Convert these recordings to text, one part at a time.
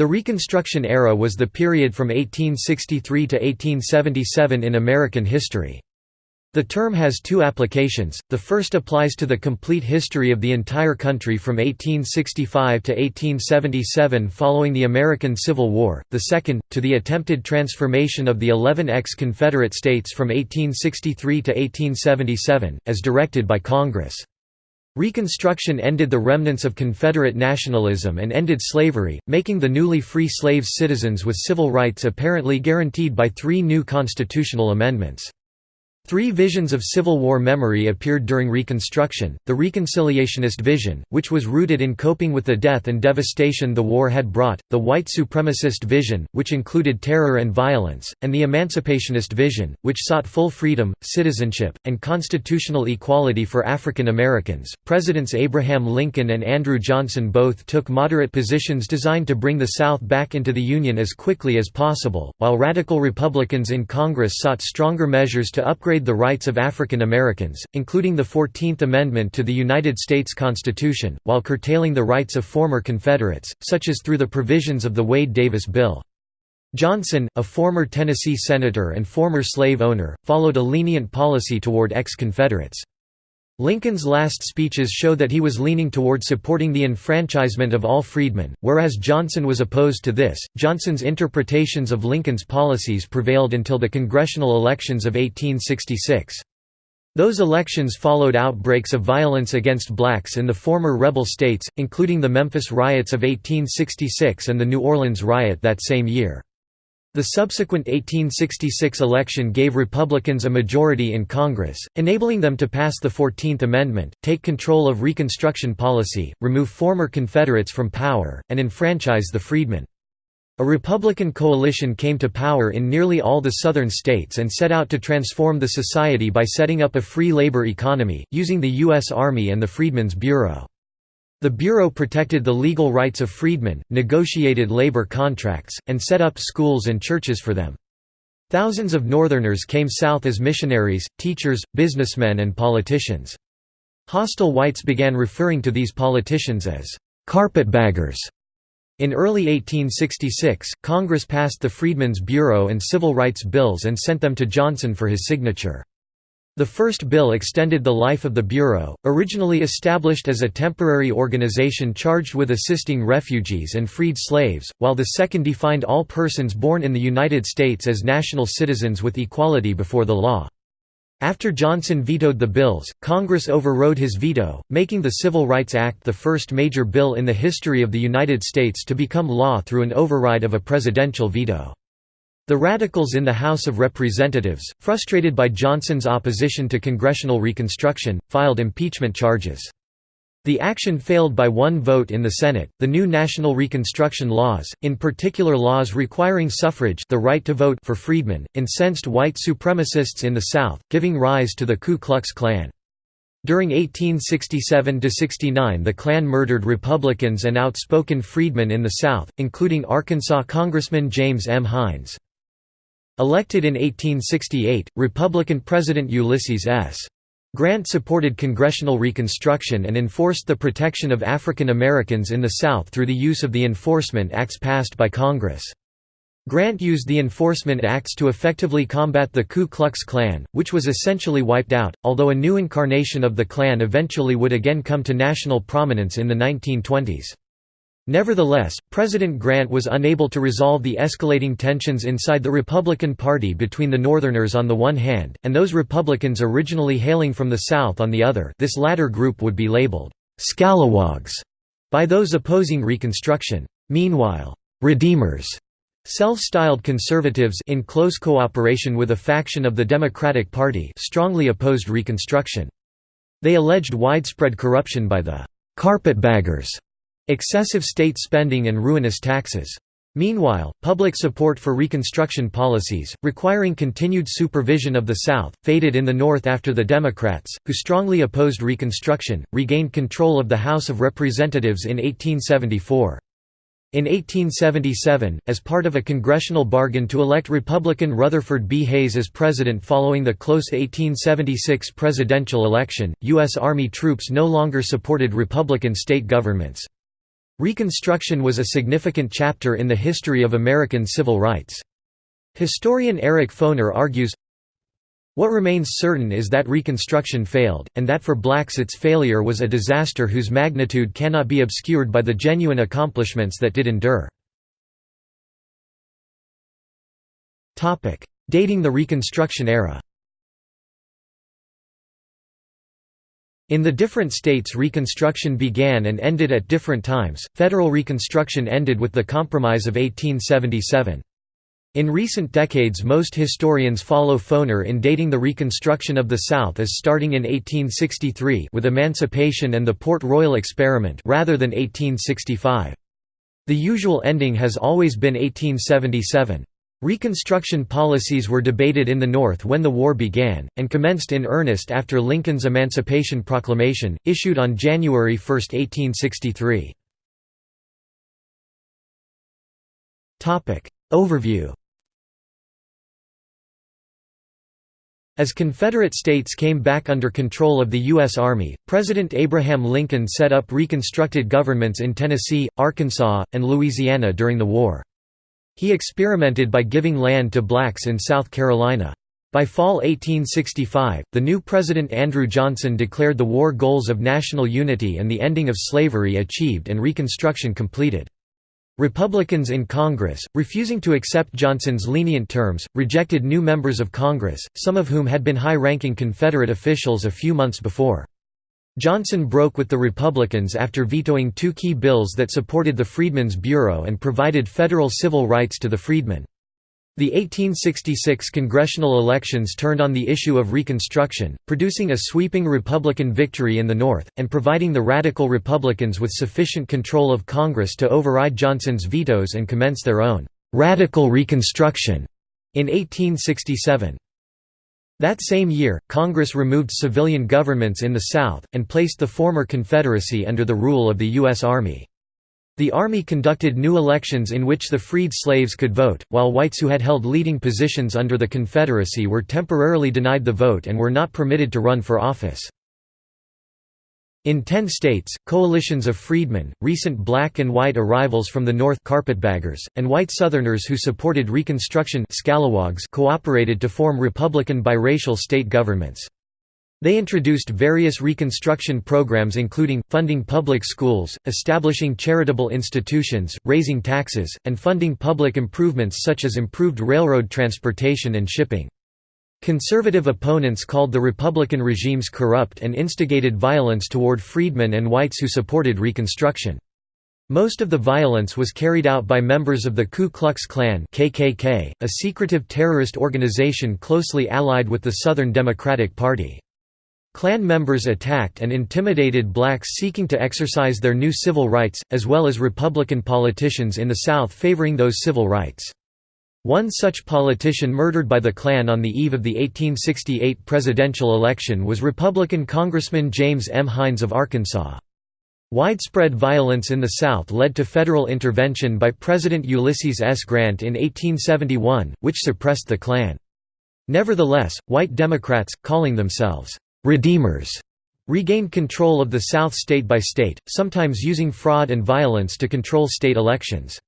The Reconstruction era was the period from 1863 to 1877 in American history. The term has two applications, the first applies to the complete history of the entire country from 1865 to 1877 following the American Civil War, the second, to the attempted transformation of the 11 ex-Confederate states from 1863 to 1877, as directed by Congress. Reconstruction ended the remnants of Confederate nationalism and ended slavery, making the newly free slaves citizens with civil rights apparently guaranteed by three new constitutional amendments. Three visions of Civil War memory appeared during Reconstruction, the Reconciliationist vision, which was rooted in coping with the death and devastation the war had brought, the White Supremacist vision, which included terror and violence, and the Emancipationist vision, which sought full freedom, citizenship, and constitutional equality for African Americans. Presidents Abraham Lincoln and Andrew Johnson both took moderate positions designed to bring the South back into the Union as quickly as possible, while radical Republicans in Congress sought stronger measures to upgrade the rights of African Americans, including the Fourteenth Amendment to the United States Constitution, while curtailing the rights of former Confederates, such as through the provisions of the Wade-Davis Bill. Johnson, a former Tennessee senator and former slave owner, followed a lenient policy toward ex-Confederates. Lincoln's last speeches show that he was leaning toward supporting the enfranchisement of all freedmen, whereas Johnson was opposed to this. Johnson's interpretations of Lincoln's policies prevailed until the congressional elections of 1866. Those elections followed outbreaks of violence against blacks in the former rebel states, including the Memphis riots of 1866 and the New Orleans riot that same year. The subsequent 1866 election gave Republicans a majority in Congress, enabling them to pass the Fourteenth Amendment, take control of Reconstruction policy, remove former Confederates from power, and enfranchise the freedmen. A Republican coalition came to power in nearly all the southern states and set out to transform the society by setting up a free labor economy, using the U.S. Army and the Freedmen's Bureau. The Bureau protected the legal rights of freedmen, negotiated labor contracts, and set up schools and churches for them. Thousands of Northerners came south as missionaries, teachers, businessmen and politicians. Hostile whites began referring to these politicians as «carpetbaggers». In early 1866, Congress passed the Freedmen's Bureau and Civil Rights Bills and sent them to Johnson for his signature. The first bill extended the life of the Bureau, originally established as a temporary organization charged with assisting refugees and freed slaves, while the second defined all persons born in the United States as national citizens with equality before the law. After Johnson vetoed the bills, Congress overrode his veto, making the Civil Rights Act the first major bill in the history of the United States to become law through an override of a presidential veto. The Radicals in the House of Representatives, frustrated by Johnson's opposition to congressional reconstruction, filed impeachment charges. The action failed by one vote in the Senate. The new national reconstruction laws, in particular laws requiring suffrage, the right to vote for freedmen, incensed white supremacists in the South, giving rise to the Ku Klux Klan. During 1867–69 the Klan murdered Republicans and outspoken freedmen in the South, including Arkansas Congressman James M. Hinds. Elected in 1868, Republican President Ulysses S. Grant supported congressional reconstruction and enforced the protection of African Americans in the South through the use of the Enforcement Acts passed by Congress. Grant used the Enforcement Acts to effectively combat the Ku Klux Klan, which was essentially wiped out, although a new incarnation of the Klan eventually would again come to national prominence in the 1920s. Nevertheless, President Grant was unable to resolve the escalating tensions inside the Republican Party between the Northerners on the one hand, and those Republicans originally hailing from the South on the other this latter group would be labeled, "'scalawags' by those opposing Reconstruction. Meanwhile, "'Redeemers' Self-styled conservatives in close cooperation with a faction of the Democratic Party strongly opposed Reconstruction. They alleged widespread corruption by the "'carpetbaggers' excessive state spending and ruinous taxes. Meanwhile, public support for Reconstruction policies, requiring continued supervision of the South, faded in the North after the Democrats, who strongly opposed Reconstruction, regained control of the House of Representatives in 1874. In 1877, as part of a congressional bargain to elect Republican Rutherford B. Hayes as president following the close 1876 presidential election, U.S. Army troops no longer supported Republican state governments. Reconstruction was a significant chapter in the history of American civil rights. Historian Eric Foner argues, what remains certain is that Reconstruction failed, and that for blacks its failure was a disaster whose magnitude cannot be obscured by the genuine accomplishments that did endure. Dating the Reconstruction era In the different states Reconstruction began and ended at different times. Federal Reconstruction ended with the Compromise of 1877. In recent decades most historians follow Foner in dating the Reconstruction of the South as starting in 1863 with Emancipation and the Port Royal Experiment rather than 1865. The usual ending has always been 1877. Reconstruction policies were debated in the North when the war began, and commenced in earnest after Lincoln's Emancipation Proclamation, issued on January 1, 1863. Overview As Confederate states came back under control of the U.S. Army, President Abraham Lincoln set up reconstructed governments in Tennessee, Arkansas, and Louisiana during the war. He experimented by giving land to blacks in South Carolina. By fall 1865, the new President Andrew Johnson declared the war goals of national unity and the ending of slavery achieved and Reconstruction completed. Republicans in Congress, refusing to accept Johnson's lenient terms, rejected new members of Congress, some of whom had been high-ranking Confederate officials a few months before. Johnson broke with the Republicans after vetoing two key bills that supported the Freedmen's Bureau and provided federal civil rights to the freedmen. The 1866 congressional elections turned on the issue of Reconstruction, producing a sweeping Republican victory in the North, and providing the Radical Republicans with sufficient control of Congress to override Johnson's vetoes and commence their own «radical Reconstruction» in 1867. That same year, Congress removed civilian governments in the South, and placed the former Confederacy under the rule of the U.S. Army. The Army conducted new elections in which the freed slaves could vote, while whites who had held leading positions under the Confederacy were temporarily denied the vote and were not permitted to run for office. In ten states, coalitions of freedmen, recent black and white arrivals from the North carpetbaggers, and white Southerners who supported Reconstruction scalawags cooperated to form Republican biracial state governments. They introduced various Reconstruction programs including, funding public schools, establishing charitable institutions, raising taxes, and funding public improvements such as improved railroad transportation and shipping. Conservative opponents called the Republican regimes corrupt and instigated violence toward freedmen and whites who supported Reconstruction. Most of the violence was carried out by members of the Ku Klux Klan KKK, a secretive terrorist organization closely allied with the Southern Democratic Party. Klan members attacked and intimidated blacks seeking to exercise their new civil rights, as well as Republican politicians in the South favoring those civil rights. One such politician murdered by the Klan on the eve of the 1868 presidential election was Republican Congressman James M. Hinds of Arkansas. Widespread violence in the South led to federal intervention by President Ulysses S. Grant in 1871, which suppressed the Klan. Nevertheless, white Democrats, calling themselves «redeemers», regained control of the South state by state, sometimes using fraud and violence to control state elections.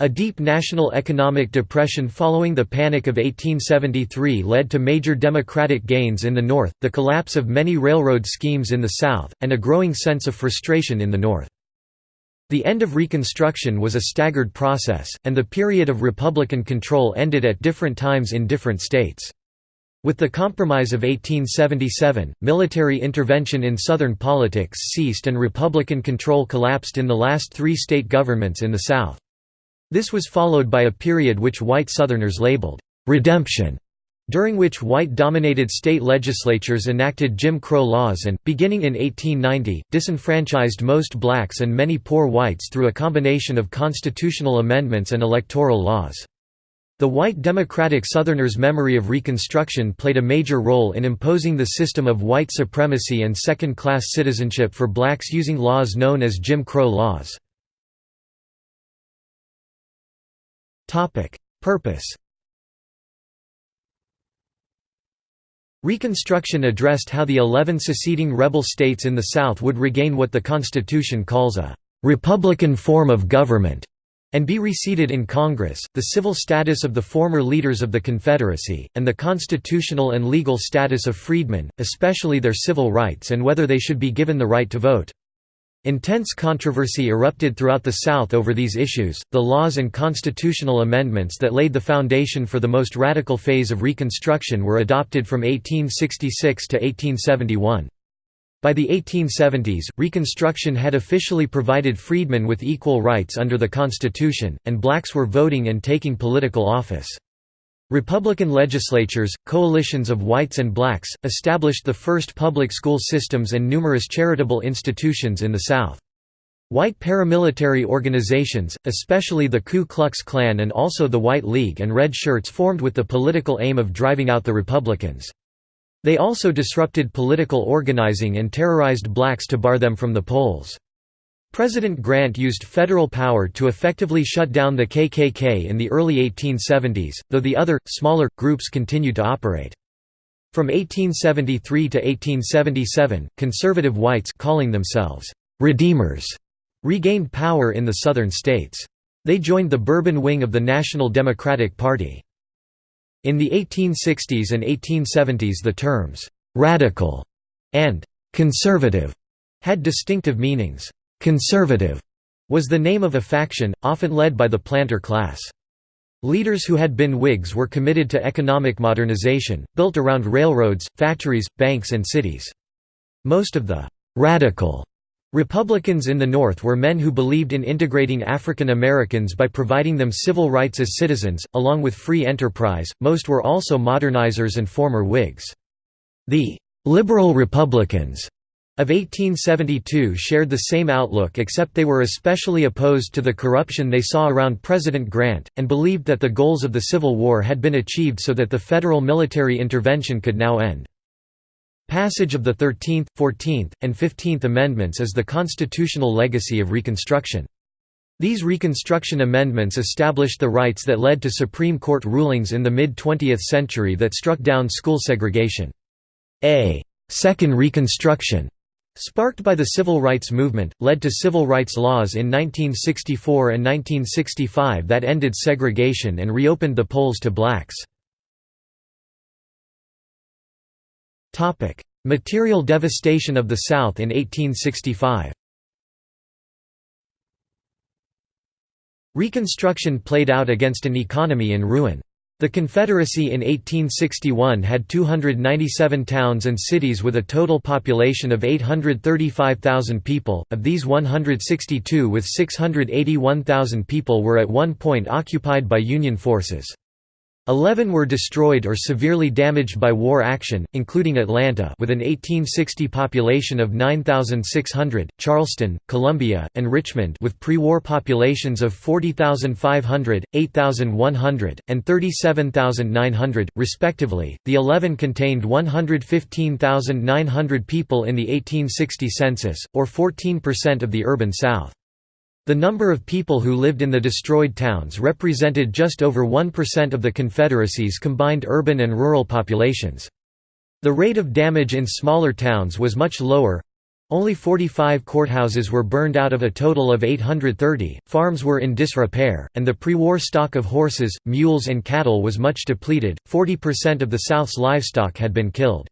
A deep national economic depression following the Panic of 1873 led to major democratic gains in the North, the collapse of many railroad schemes in the South, and a growing sense of frustration in the North. The end of Reconstruction was a staggered process, and the period of Republican control ended at different times in different states. With the Compromise of 1877, military intervention in Southern politics ceased and Republican control collapsed in the last three state governments in the South. This was followed by a period which white Southerners labeled, "'redemption' during which white-dominated state legislatures enacted Jim Crow laws and, beginning in 1890, disenfranchised most blacks and many poor whites through a combination of constitutional amendments and electoral laws. The white Democratic Southerners' memory of Reconstruction played a major role in imposing the system of white supremacy and second-class citizenship for blacks using laws known as Jim Crow laws. Purpose Reconstruction addressed how the eleven seceding rebel states in the South would regain what the Constitution calls a "'Republican form of government' and be reseated in Congress, the civil status of the former leaders of the Confederacy, and the constitutional and legal status of freedmen, especially their civil rights and whether they should be given the right to vote. Intense controversy erupted throughout the South over these issues. The laws and constitutional amendments that laid the foundation for the most radical phase of Reconstruction were adopted from 1866 to 1871. By the 1870s, Reconstruction had officially provided freedmen with equal rights under the Constitution, and blacks were voting and taking political office. Republican legislatures, coalitions of whites and blacks, established the first public school systems and numerous charitable institutions in the South. White paramilitary organizations, especially the Ku Klux Klan and also the White League and Red Shirts formed with the political aim of driving out the Republicans. They also disrupted political organizing and terrorized blacks to bar them from the polls. President Grant used federal power to effectively shut down the KKK in the early 1870s, though the other, smaller, groups continued to operate. From 1873 to 1877, conservative whites calling themselves «redeemers» regained power in the southern states. They joined the Bourbon wing of the National Democratic Party. In the 1860s and 1870s the terms «radical» and «conservative» had distinctive meanings. Conservative was the name of a faction, often led by the planter class. Leaders who had been Whigs were committed to economic modernization, built around railroads, factories, banks and cities. Most of the «radical» Republicans in the North were men who believed in integrating African Americans by providing them civil rights as citizens, along with free enterprise. Most were also modernizers and former Whigs. The liberal Republicans of 1872 shared the same outlook except they were especially opposed to the corruption they saw around President Grant, and believed that the goals of the Civil War had been achieved so that the federal military intervention could now end. Passage of the Thirteenth, Fourteenth, and Fifteenth Amendments is the constitutional legacy of Reconstruction. These Reconstruction amendments established the rights that led to Supreme Court rulings in the mid-20th century that struck down school segregation. A Second Reconstruction, sparked by the Civil Rights Movement, led to civil rights laws in 1964 and 1965 that ended segregation and reopened the polls to blacks. Material devastation of the South in 1865 Reconstruction played out against an economy in ruin. The Confederacy in 1861 had 297 towns and cities with a total population of 835,000 people, of these 162 with 681,000 people were at one point occupied by Union forces. Eleven were destroyed or severely damaged by war action, including Atlanta with an 1860 population of 9,600, Charleston, Columbia, and Richmond with pre-war populations of 40,500, 8,100, and 37,900, respectively. The 11 contained 115,900 people in the 1860 census, or 14% of the urban South. The number of people who lived in the destroyed towns represented just over 1% of the Confederacy's combined urban and rural populations. The rate of damage in smaller towns was much lower. Only 45 courthouses were burned out of a total of 830, farms were in disrepair, and the pre-war stock of horses, mules and cattle was much depleted, 40% of the South's livestock had been killed.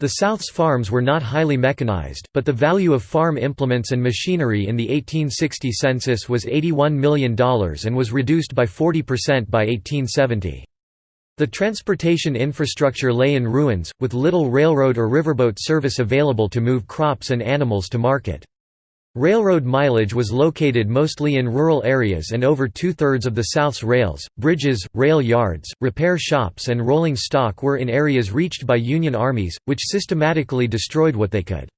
The South's farms were not highly mechanized, but the value of farm implements and machinery in the 1860 census was $81 million and was reduced by 40% by 1870. The transportation infrastructure lay in ruins, with little railroad or riverboat service available to move crops and animals to market. Railroad mileage was located mostly in rural areas and over two-thirds of the South's rails, bridges, rail yards, repair shops and rolling stock were in areas reached by Union armies, which systematically destroyed what they could.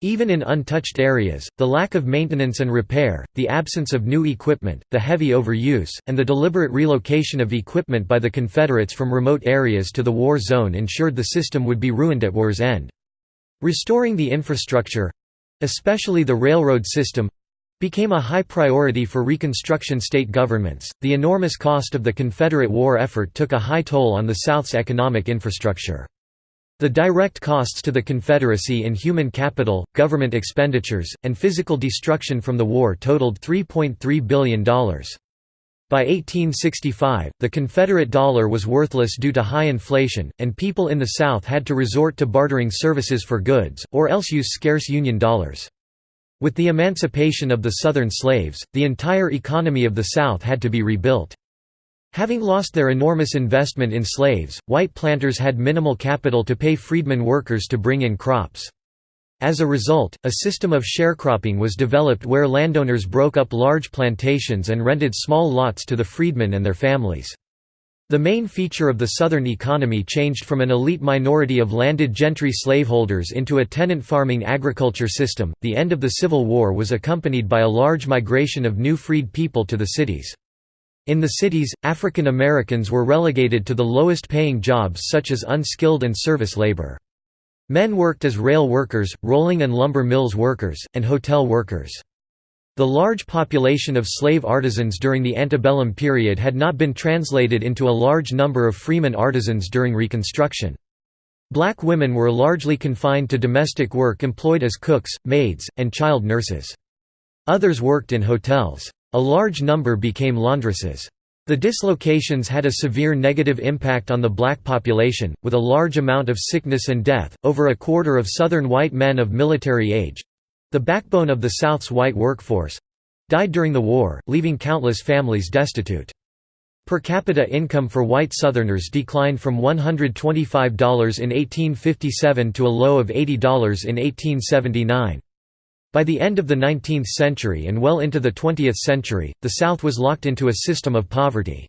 Even in untouched areas, the lack of maintenance and repair, the absence of new equipment, the heavy overuse, and the deliberate relocation of equipment by the Confederates from remote areas to the war zone ensured the system would be ruined at war's end. Restoring the infrastructure, especially the railroad system became a high priority for Reconstruction state governments. The enormous cost of the Confederate war effort took a high toll on the South's economic infrastructure. The direct costs to the Confederacy in human capital, government expenditures, and physical destruction from the war totaled $3.3 billion. By 1865, the Confederate dollar was worthless due to high inflation, and people in the South had to resort to bartering services for goods, or else use scarce Union dollars. With the emancipation of the Southern slaves, the entire economy of the South had to be rebuilt. Having lost their enormous investment in slaves, white planters had minimal capital to pay freedmen workers to bring in crops. As a result, a system of sharecropping was developed where landowners broke up large plantations and rented small lots to the freedmen and their families. The main feature of the Southern economy changed from an elite minority of landed gentry slaveholders into a tenant farming agriculture system. The end of the Civil War was accompanied by a large migration of new freed people to the cities. In the cities, African Americans were relegated to the lowest paying jobs such as unskilled and service labor. Men worked as rail workers, rolling and lumber mills workers, and hotel workers. The large population of slave artisans during the antebellum period had not been translated into a large number of freeman artisans during Reconstruction. Black women were largely confined to domestic work employed as cooks, maids, and child nurses. Others worked in hotels. A large number became laundresses. The dislocations had a severe negative impact on the black population, with a large amount of sickness and death. Over a quarter of Southern white men of military age the backbone of the South's white workforce died during the war, leaving countless families destitute. Per capita income for white Southerners declined from $125 in 1857 to a low of $80 in 1879. By the end of the 19th century and well into the 20th century, the South was locked into a system of poverty.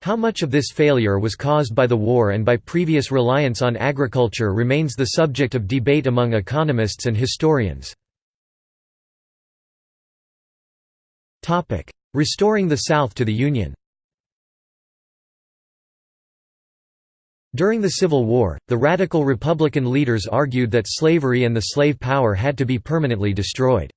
How much of this failure was caused by the war and by previous reliance on agriculture remains the subject of debate among economists and historians. Restoring the South to the Union During the Civil War, the radical Republican leaders argued that slavery and the slave power had to be permanently destroyed.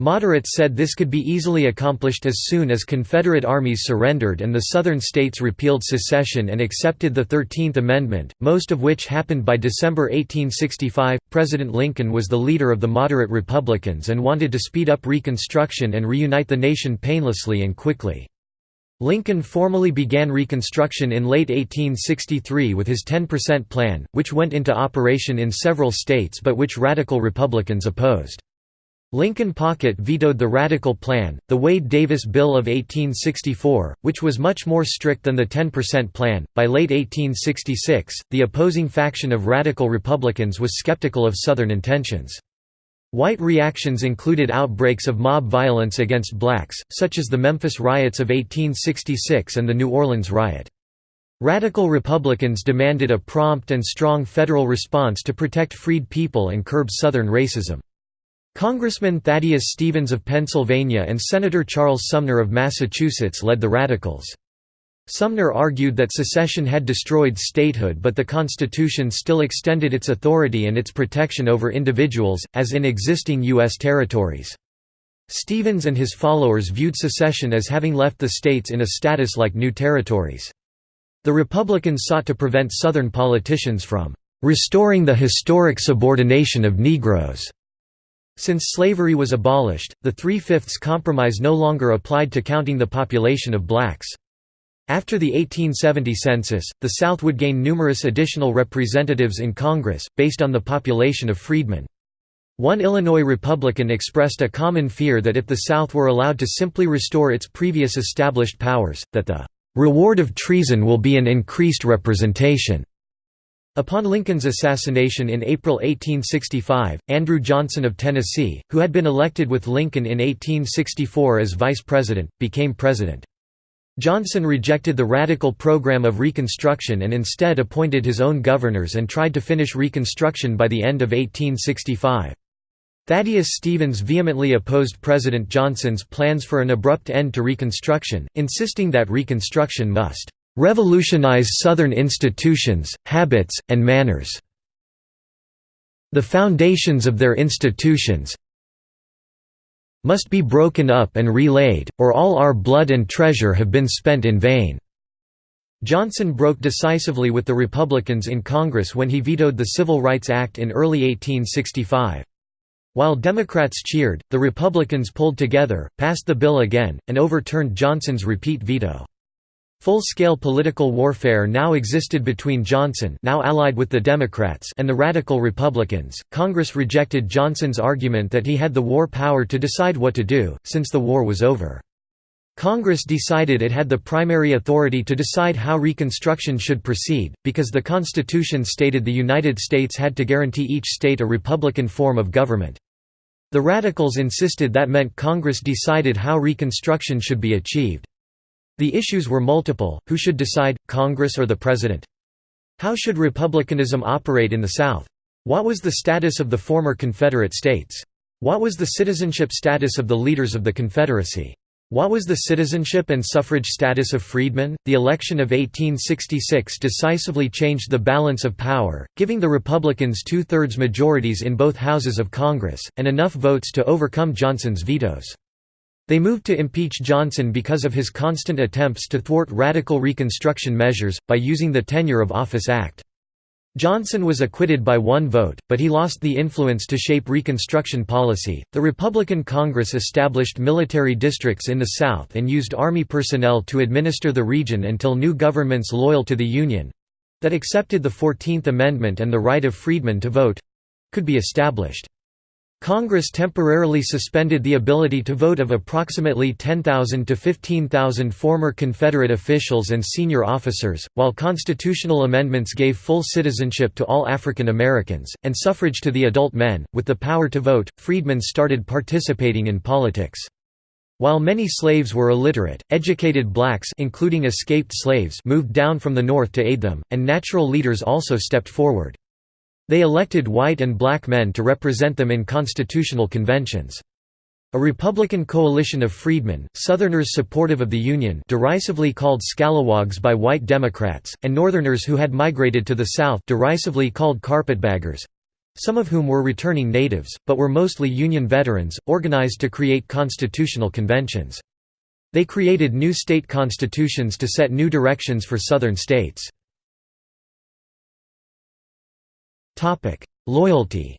Moderates said this could be easily accomplished as soon as Confederate armies surrendered and the Southern states repealed secession and accepted the Thirteenth Amendment, most of which happened by December 1865. President Lincoln was the leader of the moderate Republicans and wanted to speed up Reconstruction and reunite the nation painlessly and quickly. Lincoln formally began Reconstruction in late 1863 with his 10% plan, which went into operation in several states but which radical Republicans opposed. Lincoln Pocket vetoed the Radical Plan, the Wade-Davis Bill of 1864, which was much more strict than the 10% plan. By late 1866, the opposing faction of Radical Republicans was skeptical of Southern intentions. White reactions included outbreaks of mob violence against blacks, such as the Memphis riots of 1866 and the New Orleans riot. Radical Republicans demanded a prompt and strong federal response to protect freed people and curb Southern racism. Congressman Thaddeus Stevens of Pennsylvania and Senator Charles Sumner of Massachusetts led the Radicals. Sumner argued that secession had destroyed statehood but the Constitution still extended its authority and its protection over individuals, as in existing U.S. territories. Stevens and his followers viewed secession as having left the states in a status like new territories. The Republicans sought to prevent Southern politicians from "...restoring the historic subordination of Negroes." Since slavery was abolished, the Three-Fifths Compromise no longer applied to counting the population of blacks. After the 1870 census, the South would gain numerous additional representatives in Congress, based on the population of freedmen. One Illinois Republican expressed a common fear that if the South were allowed to simply restore its previous established powers, that the "...reward of treason will be an increased representation." Upon Lincoln's assassination in April 1865, Andrew Johnson of Tennessee, who had been elected with Lincoln in 1864 as vice president, became president. Johnson rejected the radical program of Reconstruction and instead appointed his own governors and tried to finish Reconstruction by the end of 1865. Thaddeus Stevens vehemently opposed President Johnson's plans for an abrupt end to Reconstruction, insisting that Reconstruction must "...revolutionize Southern institutions, habits, and manners. The foundations of their institutions, must be broken up and relaid, or all our blood and treasure have been spent in vain." Johnson broke decisively with the Republicans in Congress when he vetoed the Civil Rights Act in early 1865. While Democrats cheered, the Republicans pulled together, passed the bill again, and overturned Johnson's repeat veto. Full-scale political warfare now existed between Johnson now allied with the Democrats and the Radical Republicans. Congress rejected Johnson's argument that he had the war power to decide what to do, since the war was over. Congress decided it had the primary authority to decide how Reconstruction should proceed, because the Constitution stated the United States had to guarantee each state a republican form of government. The Radicals insisted that meant Congress decided how Reconstruction should be achieved. The issues were multiple, who should decide, Congress or the President? How should republicanism operate in the South? What was the status of the former Confederate states? What was the citizenship status of the leaders of the Confederacy? What was the citizenship and suffrage status of freedmen? The election of 1866 decisively changed the balance of power, giving the Republicans two-thirds majorities in both houses of Congress, and enough votes to overcome Johnson's vetoes. They moved to impeach Johnson because of his constant attempts to thwart radical Reconstruction measures, by using the Tenure of Office Act. Johnson was acquitted by one vote, but he lost the influence to shape Reconstruction policy. The Republican Congress established military districts in the South and used Army personnel to administer the region until new governments loyal to the Union that accepted the Fourteenth Amendment and the right of freedmen to vote could be established. Congress temporarily suspended the ability to vote of approximately 10,000 to 15,000 former Confederate officials and senior officers, while constitutional amendments gave full citizenship to all African Americans, and suffrage to the adult men. With the power to vote, freedmen started participating in politics. While many slaves were illiterate, educated blacks including escaped slaves moved down from the North to aid them, and natural leaders also stepped forward. They elected white and black men to represent them in constitutional conventions. A Republican coalition of freedmen, Southerners supportive of the Union derisively called scalawags by white Democrats, and Northerners who had migrated to the South derisively called carpetbaggers—some of whom were returning natives, but were mostly Union veterans, organized to create constitutional conventions. They created new state constitutions to set new directions for Southern states. Loyalty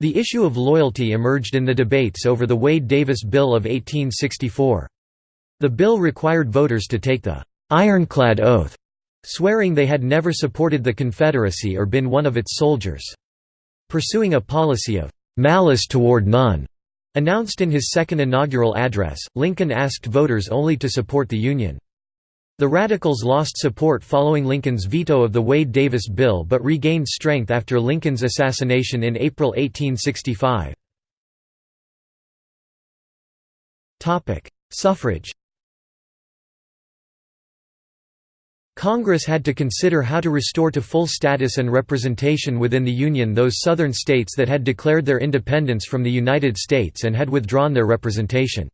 The issue of loyalty emerged in the debates over the Wade-Davis Bill of 1864. The bill required voters to take the «ironclad oath», swearing they had never supported the Confederacy or been one of its soldiers. Pursuing a policy of «malice toward none», announced in his second inaugural address, Lincoln asked voters only to support the Union. The Radicals lost support following Lincoln's veto of the Wade-Davis bill but regained strength after Lincoln's assassination in April 1865. Suffrage Congress had to consider how to restore to full status and representation within the Union those Southern states that had declared their independence from the United States and had withdrawn their representation.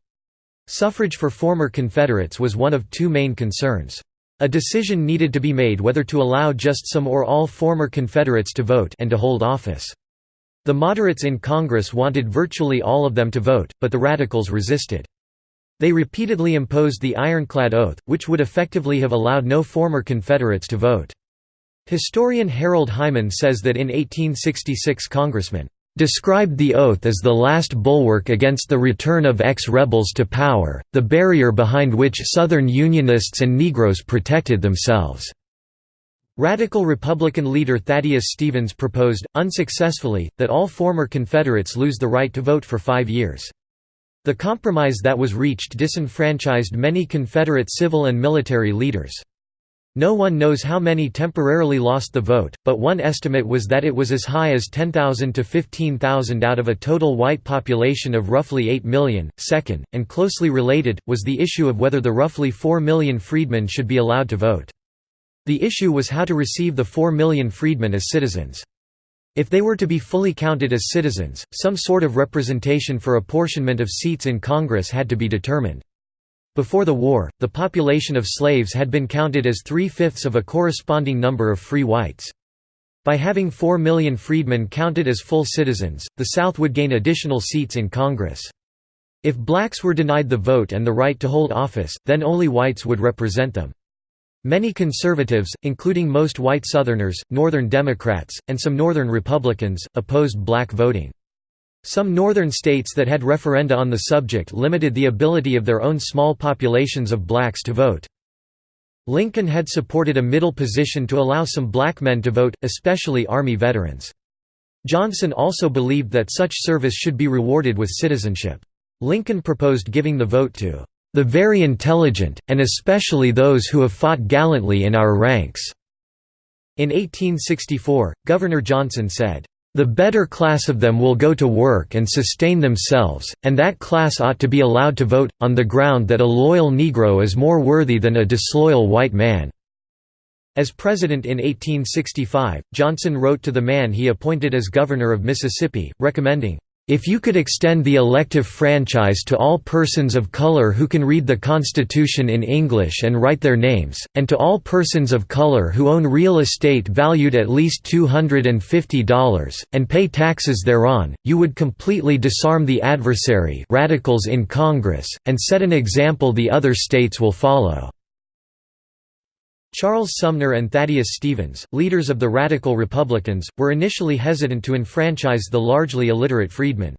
Suffrage for former Confederates was one of two main concerns. A decision needed to be made whether to allow just some or all former Confederates to vote and to hold office. The moderates in Congress wanted virtually all of them to vote, but the radicals resisted. They repeatedly imposed the ironclad oath, which would effectively have allowed no former Confederates to vote. Historian Harold Hyman says that in 1866 Congressman described the oath as the last bulwark against the return of ex-rebels to power, the barrier behind which Southern Unionists and Negroes protected themselves. Radical Republican leader Thaddeus Stevens proposed, unsuccessfully, that all former Confederates lose the right to vote for five years. The compromise that was reached disenfranchised many Confederate civil and military leaders. No one knows how many temporarily lost the vote, but one estimate was that it was as high as 10,000 to 15,000 out of a total white population of roughly 8 million. Second, and closely related, was the issue of whether the roughly 4 million freedmen should be allowed to vote. The issue was how to receive the 4 million freedmen as citizens. If they were to be fully counted as citizens, some sort of representation for apportionment of seats in Congress had to be determined. Before the war, the population of slaves had been counted as three-fifths of a corresponding number of free whites. By having four million freedmen counted as full citizens, the South would gain additional seats in Congress. If blacks were denied the vote and the right to hold office, then only whites would represent them. Many conservatives, including most white Southerners, Northern Democrats, and some Northern Republicans, opposed black voting. Some northern states that had referenda on the subject limited the ability of their own small populations of blacks to vote. Lincoln had supported a middle position to allow some black men to vote, especially Army veterans. Johnson also believed that such service should be rewarded with citizenship. Lincoln proposed giving the vote to "...the very intelligent, and especially those who have fought gallantly in our ranks." In 1864, Governor Johnson said, "...the better class of them will go to work and sustain themselves, and that class ought to be allowed to vote, on the ground that a loyal Negro is more worthy than a disloyal white man." As president in 1865, Johnson wrote to the man he appointed as governor of Mississippi, recommending, if you could extend the elective franchise to all persons of color who can read the Constitution in English and write their names, and to all persons of color who own real estate valued at least $250, and pay taxes thereon, you would completely disarm the adversary radicals in Congress, and set an example the other states will follow. Charles Sumner and Thaddeus Stevens, leaders of the Radical Republicans, were initially hesitant to enfranchise the largely illiterate freedmen.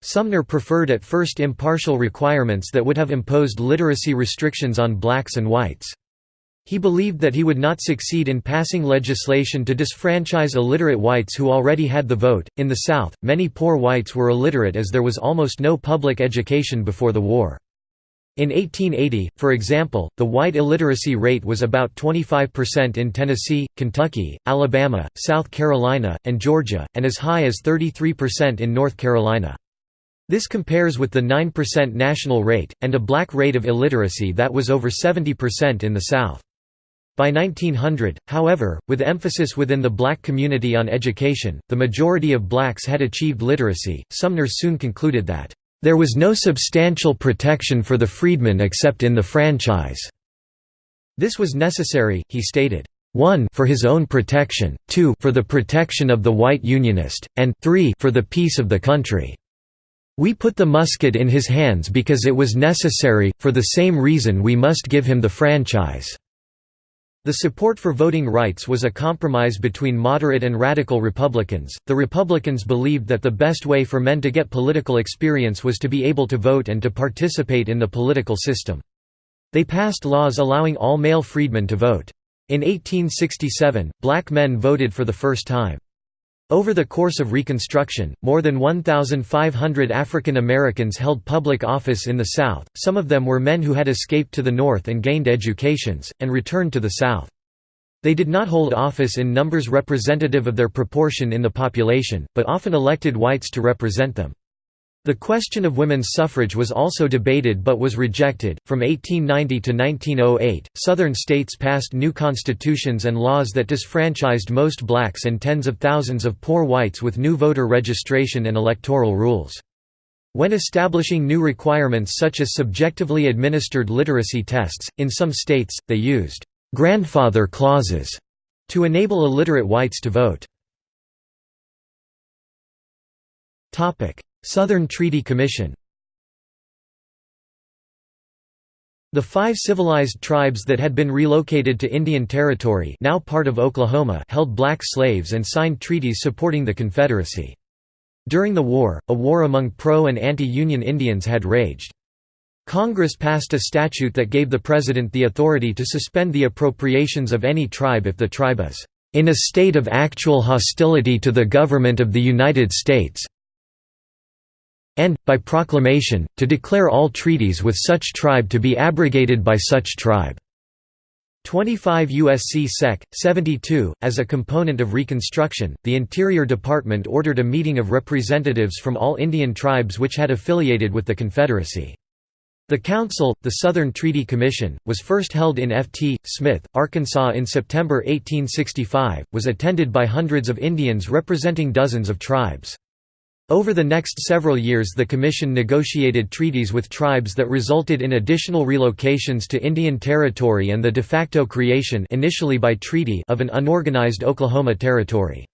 Sumner preferred at first impartial requirements that would have imposed literacy restrictions on blacks and whites. He believed that he would not succeed in passing legislation to disfranchise illiterate whites who already had the vote. In the South, many poor whites were illiterate as there was almost no public education before the war. In 1880, for example, the white illiteracy rate was about 25% in Tennessee, Kentucky, Alabama, South Carolina, and Georgia, and as high as 33% in North Carolina. This compares with the 9% national rate, and a black rate of illiteracy that was over 70% in the South. By 1900, however, with emphasis within the black community on education, the majority of blacks had achieved literacy. Sumner soon concluded that there was no substantial protection for the freedmen except in the franchise. This was necessary, he stated. 1 for his own protection, 2 for the protection of the white Unionist, and 3 for the peace of the country. We put the musket in his hands because it was necessary, for the same reason we must give him the franchise. The support for voting rights was a compromise between moderate and radical Republicans. The Republicans believed that the best way for men to get political experience was to be able to vote and to participate in the political system. They passed laws allowing all male freedmen to vote. In 1867, black men voted for the first time. Over the course of Reconstruction, more than 1,500 African Americans held public office in the South, some of them were men who had escaped to the North and gained educations, and returned to the South. They did not hold office in numbers representative of their proportion in the population, but often elected whites to represent them. The question of women's suffrage was also debated but was rejected. From 1890 to 1908, Southern states passed new constitutions and laws that disfranchised most blacks and tens of thousands of poor whites with new voter registration and electoral rules. When establishing new requirements such as subjectively administered literacy tests, in some states, they used grandfather clauses to enable illiterate whites to vote. Southern Treaty Commission The five civilized tribes that had been relocated to Indian Territory now part of Oklahoma held black slaves and signed treaties supporting the Confederacy. During the war, a war among pro- and anti-Union Indians had raged. Congress passed a statute that gave the President the authority to suspend the appropriations of any tribe if the tribe is "...in a state of actual hostility to the government of the United States and, by proclamation, to declare all treaties with such tribe to be abrogated by such tribe." 25 U.S.C. Sec. 72. As a component of Reconstruction, the Interior Department ordered a meeting of representatives from all Indian tribes which had affiliated with the Confederacy. The Council, the Southern Treaty Commission, was first held in F.T. Smith, Arkansas in September 1865, was attended by hundreds of Indians representing dozens of tribes. Over the next several years the Commission negotiated treaties with tribes that resulted in additional relocations to Indian Territory and the de facto creation initially by treaty of an unorganized Oklahoma Territory.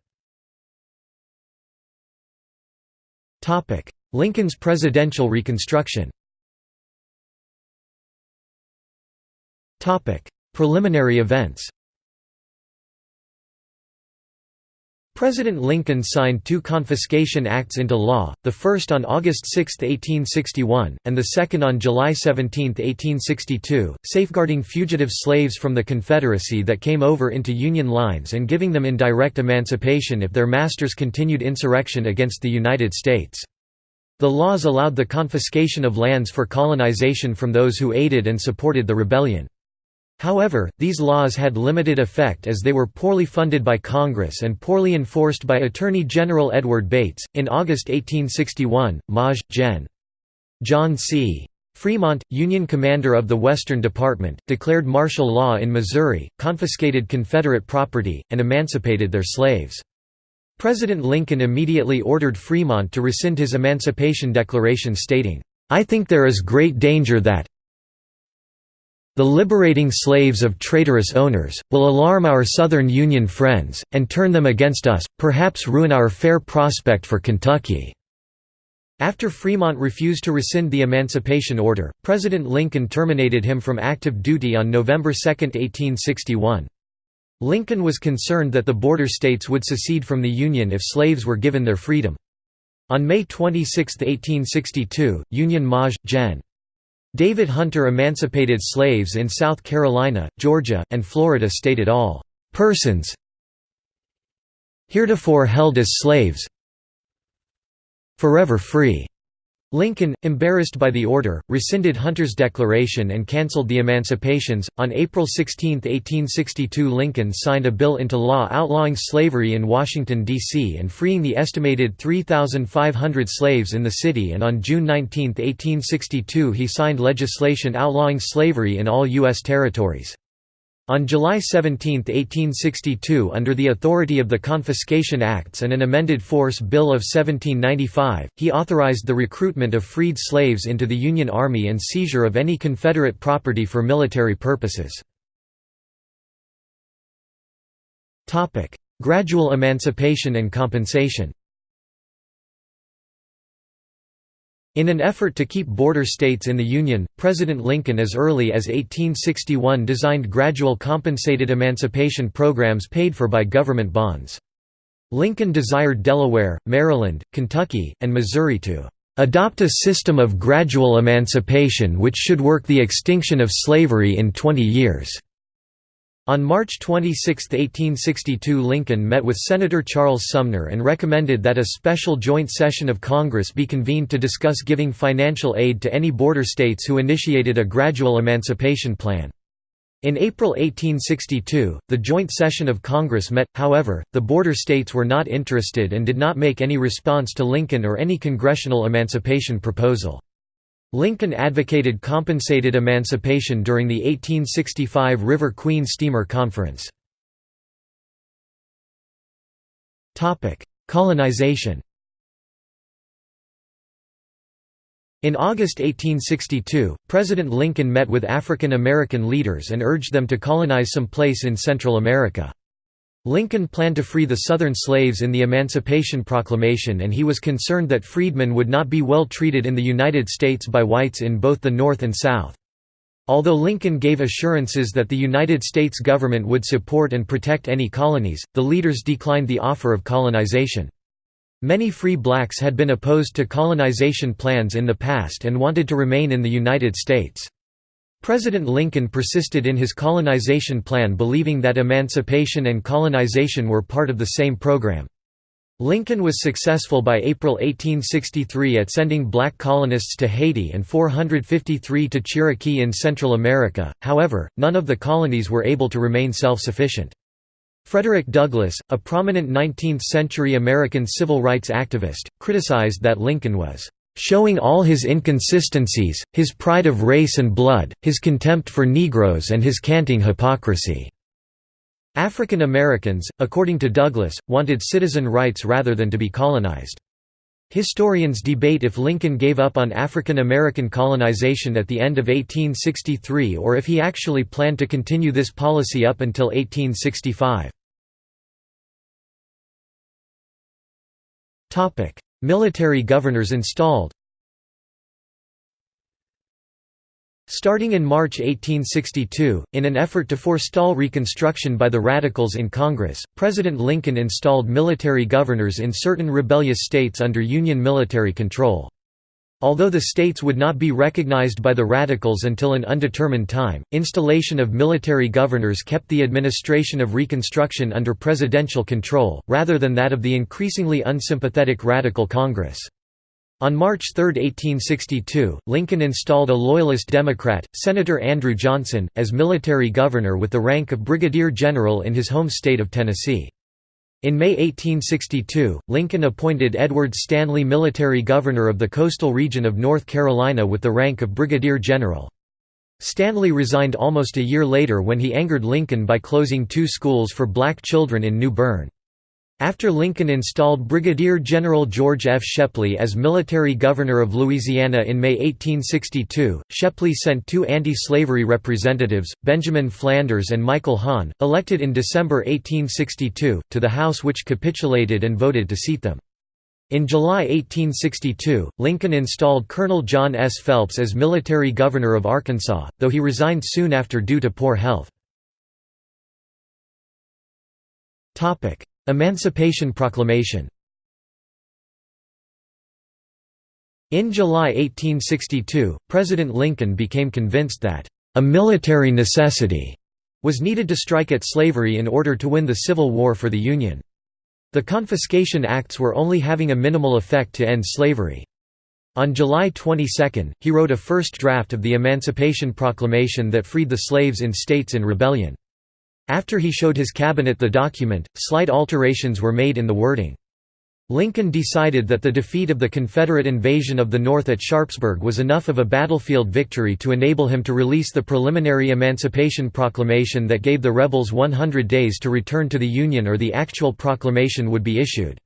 Lincoln's presidential reconstruction Preliminary events President Lincoln signed two confiscation acts into law, the first on August 6, 1861, and the second on July 17, 1862, safeguarding fugitive slaves from the Confederacy that came over into Union lines and giving them indirect emancipation if their masters continued insurrection against the United States. The laws allowed the confiscation of lands for colonization from those who aided and supported the rebellion. However, these laws had limited effect as they were poorly funded by Congress and poorly enforced by Attorney General Edward Bates. In August 1861, Maj. Gen. John C. Fremont, Union commander of the Western Department, declared martial law in Missouri, confiscated Confederate property, and emancipated their slaves. President Lincoln immediately ordered Fremont to rescind his Emancipation Declaration stating, "...I think there is great danger that, the liberating slaves of traitorous owners, will alarm our Southern Union friends, and turn them against us, perhaps ruin our fair prospect for Kentucky." After Fremont refused to rescind the Emancipation Order, President Lincoln terminated him from active duty on November 2, 1861. Lincoln was concerned that the border states would secede from the Union if slaves were given their freedom. On May 26, 1862, Union Maj. Gen. David Hunter emancipated slaves in South Carolina, Georgia, and Florida stated all persons heretofore held as slaves forever free. Lincoln, embarrassed by the order, rescinded Hunter's declaration and cancelled the emancipations. On April 16, 1862, Lincoln signed a bill into law outlawing slavery in Washington, D.C. and freeing the estimated 3,500 slaves in the city, and on June 19, 1862, he signed legislation outlawing slavery in all U.S. territories. On July 17, 1862 under the authority of the Confiscation Acts and an amended Force Bill of 1795, he authorized the recruitment of freed slaves into the Union Army and seizure of any Confederate property for military purposes. Gradual emancipation and compensation In an effort to keep border states in the Union, President Lincoln as early as 1861 designed gradual compensated emancipation programs paid for by government bonds. Lincoln desired Delaware, Maryland, Kentucky, and Missouri to "...adopt a system of gradual emancipation which should work the extinction of slavery in 20 years." On March 26, 1862 Lincoln met with Senator Charles Sumner and recommended that a special joint session of Congress be convened to discuss giving financial aid to any border states who initiated a gradual emancipation plan. In April 1862, the joint session of Congress met, however, the border states were not interested and did not make any response to Lincoln or any congressional emancipation proposal. Lincoln advocated compensated emancipation during the 1865 River Queen Steamer Conference. Colonization In August 1862, President Lincoln met with African American leaders and urged them to colonize some place in Central America. Lincoln planned to free the Southern slaves in the Emancipation Proclamation and he was concerned that freedmen would not be well treated in the United States by whites in both the North and South. Although Lincoln gave assurances that the United States government would support and protect any colonies, the leaders declined the offer of colonization. Many free blacks had been opposed to colonization plans in the past and wanted to remain in the United States. President Lincoln persisted in his colonization plan believing that emancipation and colonization were part of the same program. Lincoln was successful by April 1863 at sending black colonists to Haiti and 453 to Chiriqui in Central America, however, none of the colonies were able to remain self-sufficient. Frederick Douglass, a prominent 19th-century American civil rights activist, criticized that Lincoln was showing all his inconsistencies, his pride of race and blood, his contempt for Negroes and his canting hypocrisy." African Americans, according to Douglass, wanted citizen rights rather than to be colonized. Historians debate if Lincoln gave up on African American colonization at the end of 1863 or if he actually planned to continue this policy up until 1865. Military governors installed Starting in March 1862, in an effort to forestall Reconstruction by the Radicals in Congress, President Lincoln installed military governors in certain rebellious states under Union military control. Although the states would not be recognized by the Radicals until an undetermined time, installation of military governors kept the administration of Reconstruction under presidential control, rather than that of the increasingly unsympathetic Radical Congress. On March 3, 1862, Lincoln installed a Loyalist Democrat, Senator Andrew Johnson, as military governor with the rank of brigadier general in his home state of Tennessee. In May 1862, Lincoln appointed Edward Stanley military governor of the coastal region of North Carolina with the rank of brigadier general. Stanley resigned almost a year later when he angered Lincoln by closing two schools for black children in New Bern. After Lincoln installed Brigadier General George F. Shepley as military governor of Louisiana in May 1862, Shepley sent two anti-slavery representatives, Benjamin Flanders and Michael Hahn, elected in December 1862, to the House which capitulated and voted to seat them. In July 1862, Lincoln installed Colonel John S. Phelps as military governor of Arkansas, though he resigned soon after due to poor health. Emancipation Proclamation In July 1862, President Lincoln became convinced that, "...a military necessity," was needed to strike at slavery in order to win the Civil War for the Union. The Confiscation Acts were only having a minimal effect to end slavery. On July 22, he wrote a first draft of the Emancipation Proclamation that freed the slaves in states in rebellion. After he showed his cabinet the document, slight alterations were made in the wording. Lincoln decided that the defeat of the Confederate invasion of the North at Sharpsburg was enough of a battlefield victory to enable him to release the preliminary Emancipation Proclamation that gave the rebels 100 days to return to the Union or the actual proclamation would be issued.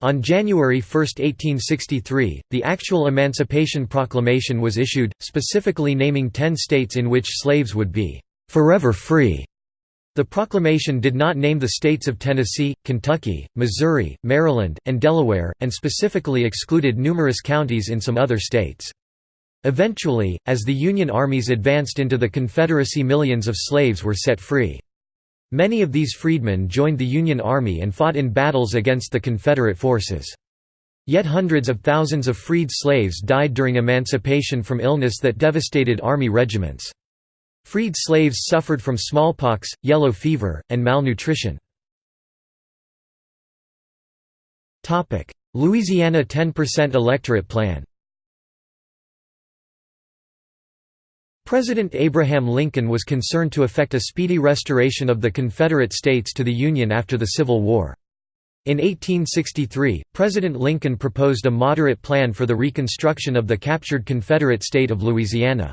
On January 1, 1863, the actual Emancipation Proclamation was issued, specifically naming ten states in which slaves would be "...forever free." The proclamation did not name the states of Tennessee, Kentucky, Missouri, Maryland, and Delaware, and specifically excluded numerous counties in some other states. Eventually, as the Union armies advanced into the Confederacy millions of slaves were set free. Many of these freedmen joined the Union Army and fought in battles against the Confederate forces. Yet hundreds of thousands of freed slaves died during emancipation from illness that devastated Army regiments. Freed slaves suffered from smallpox, yellow fever, and malnutrition. Louisiana 10% electorate plan President Abraham Lincoln was concerned to effect a speedy restoration of the Confederate States to the Union after the Civil War. In 1863, President Lincoln proposed a moderate plan for the reconstruction of the captured Confederate state of Louisiana.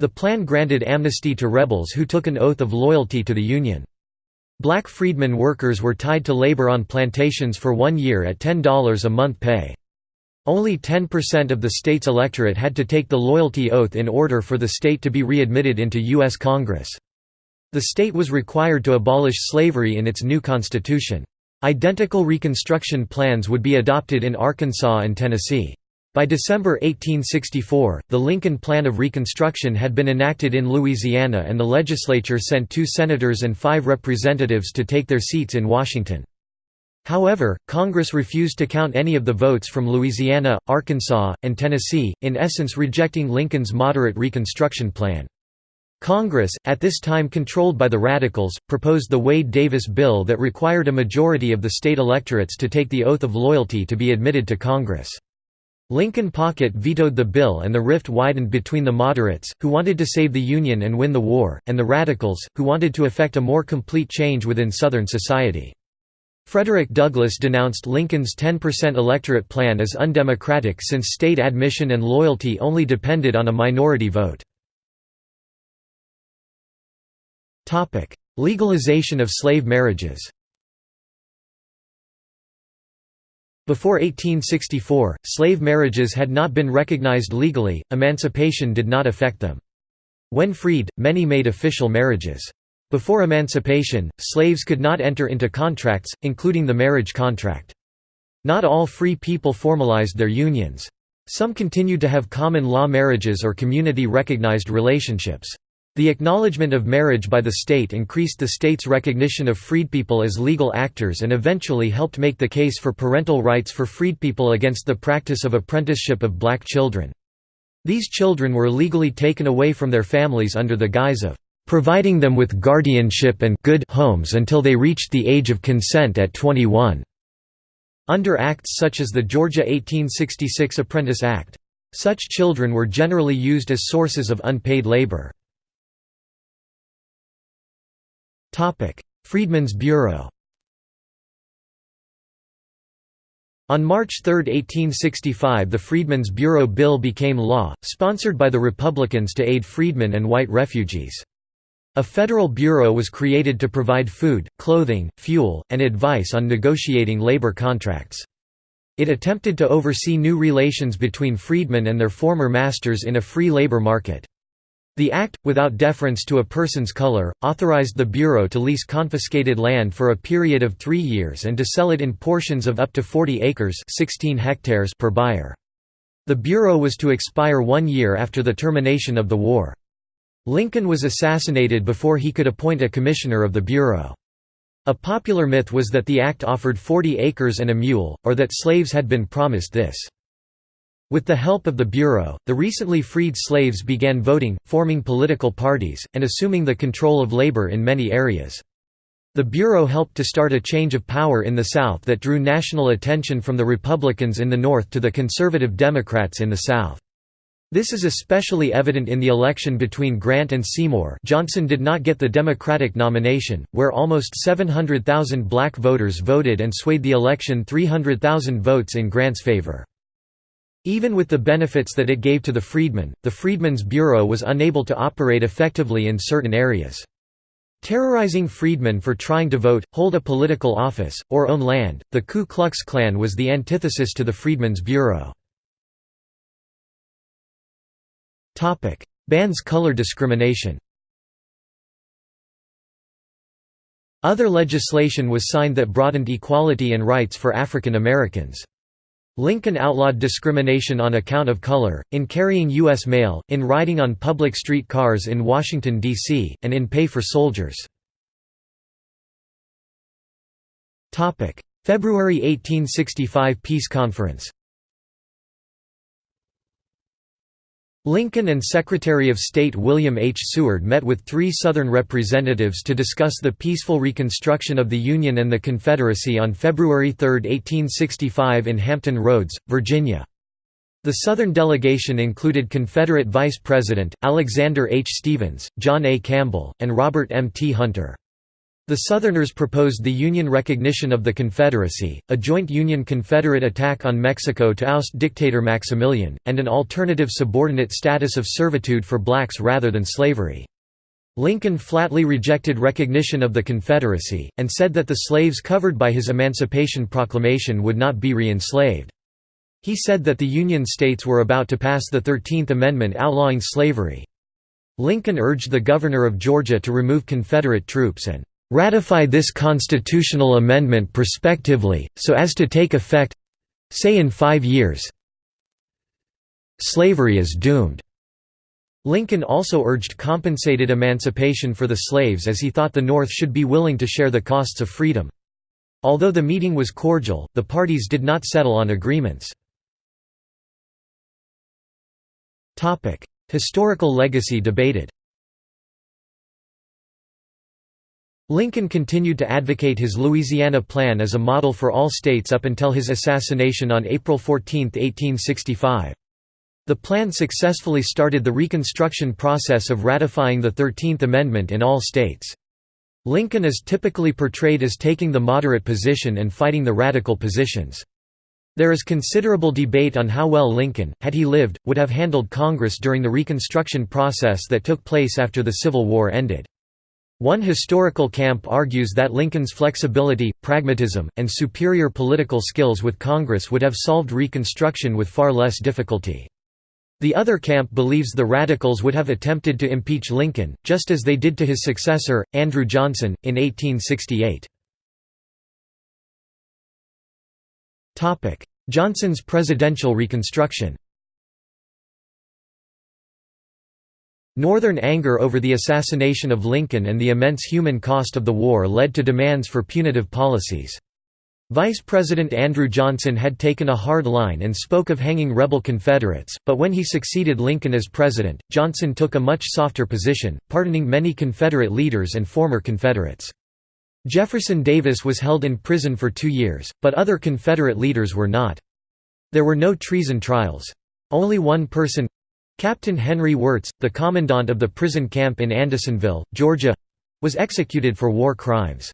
The plan granted amnesty to rebels who took an oath of loyalty to the Union. Black freedmen workers were tied to labor on plantations for one year at $10 a month pay. Only 10% of the state's electorate had to take the loyalty oath in order for the state to be readmitted into U.S. Congress. The state was required to abolish slavery in its new constitution. Identical Reconstruction plans would be adopted in Arkansas and Tennessee. By December 1864, the Lincoln Plan of Reconstruction had been enacted in Louisiana and the legislature sent two senators and five representatives to take their seats in Washington. However, Congress refused to count any of the votes from Louisiana, Arkansas, and Tennessee, in essence rejecting Lincoln's moderate Reconstruction plan. Congress, at this time controlled by the Radicals, proposed the Wade-Davis bill that required a majority of the state electorates to take the oath of loyalty to be admitted to Congress. Lincoln Pocket vetoed the bill and the rift widened between the moderates, who wanted to save the Union and win the war, and the radicals, who wanted to effect a more complete change within Southern society. Frederick Douglass denounced Lincoln's 10% electorate plan as undemocratic since state admission and loyalty only depended on a minority vote. Legalization of slave marriages Before 1864, slave marriages had not been recognized legally, emancipation did not affect them. When freed, many made official marriages. Before emancipation, slaves could not enter into contracts, including the marriage contract. Not all free people formalized their unions. Some continued to have common law marriages or community-recognized relationships. The acknowledgement of marriage by the state increased the state's recognition of freedpeople as legal actors and eventually helped make the case for parental rights for freedpeople against the practice of apprenticeship of black children. These children were legally taken away from their families under the guise of providing them with guardianship and good homes until they reached the age of consent at 21. Under acts such as the Georgia 1866 Apprentice Act. Such children were generally used as sources of unpaid labor. Freedmen's Bureau On March 3, 1865 the Freedmen's Bureau Bill became law, sponsored by the Republicans to aid freedmen and white refugees. A federal bureau was created to provide food, clothing, fuel, and advice on negotiating labor contracts. It attempted to oversee new relations between freedmen and their former masters in a free labor market. The act, without deference to a person's color, authorized the Bureau to lease confiscated land for a period of three years and to sell it in portions of up to 40 acres 16 hectares per buyer. The Bureau was to expire one year after the termination of the war. Lincoln was assassinated before he could appoint a commissioner of the Bureau. A popular myth was that the act offered 40 acres and a mule, or that slaves had been promised this. With the help of the Bureau, the recently freed slaves began voting, forming political parties, and assuming the control of labor in many areas. The Bureau helped to start a change of power in the South that drew national attention from the Republicans in the North to the conservative Democrats in the South. This is especially evident in the election between Grant and Seymour Johnson did not get the Democratic nomination, where almost 700,000 black voters voted and swayed the election 300,000 votes in Grant's favor. Even with the benefits that it gave to the freedmen, the Freedmen's Bureau was unable to operate effectively in certain areas. Terrorizing freedmen for trying to vote, hold a political office, or own land, the Ku Klux Klan was the antithesis to the Freedmen's Bureau. Bans color discrimination Other legislation was signed that broadened equality and rights for African Americans. Lincoln outlawed discrimination on account of color, in carrying U.S. mail, in riding on public street cars in Washington, D.C., and in pay for soldiers. February 1865 Peace Conference Lincoln and Secretary of State William H. Seward met with three Southern representatives to discuss the peaceful reconstruction of the Union and the Confederacy on February 3, 1865 in Hampton Roads, Virginia. The Southern delegation included Confederate Vice President, Alexander H. Stephens, John A. Campbell, and Robert M. T. Hunter. The Southerners proposed the Union recognition of the Confederacy, a joint Union-Confederate attack on Mexico to oust dictator Maximilian, and an alternative subordinate status of servitude for blacks rather than slavery. Lincoln flatly rejected recognition of the Confederacy, and said that the slaves covered by his Emancipation Proclamation would not be re-enslaved. He said that the Union states were about to pass the Thirteenth Amendment outlawing slavery. Lincoln urged the governor of Georgia to remove Confederate troops and ratify this constitutional amendment prospectively, so as to take effect—say in five years slavery is doomed." Lincoln also urged compensated emancipation for the slaves as he thought the North should be willing to share the costs of freedom. Although the meeting was cordial, the parties did not settle on agreements. Historical legacy debated Lincoln continued to advocate his Louisiana Plan as a model for all states up until his assassination on April 14, 1865. The plan successfully started the Reconstruction process of ratifying the Thirteenth Amendment in all states. Lincoln is typically portrayed as taking the moderate position and fighting the radical positions. There is considerable debate on how well Lincoln, had he lived, would have handled Congress during the Reconstruction process that took place after the Civil War ended. One historical camp argues that Lincoln's flexibility, pragmatism, and superior political skills with Congress would have solved Reconstruction with far less difficulty. The other camp believes the Radicals would have attempted to impeach Lincoln, just as they did to his successor, Andrew Johnson, in 1868. Johnson's presidential reconstruction Northern anger over the assassination of Lincoln and the immense human cost of the war led to demands for punitive policies. Vice President Andrew Johnson had taken a hard line and spoke of hanging rebel Confederates, but when he succeeded Lincoln as president, Johnson took a much softer position, pardoning many Confederate leaders and former Confederates. Jefferson Davis was held in prison for two years, but other Confederate leaders were not. There were no treason trials. Only one person, Captain Henry Wirz, the commandant of the prison camp in Andersonville, Georgia was executed for war crimes.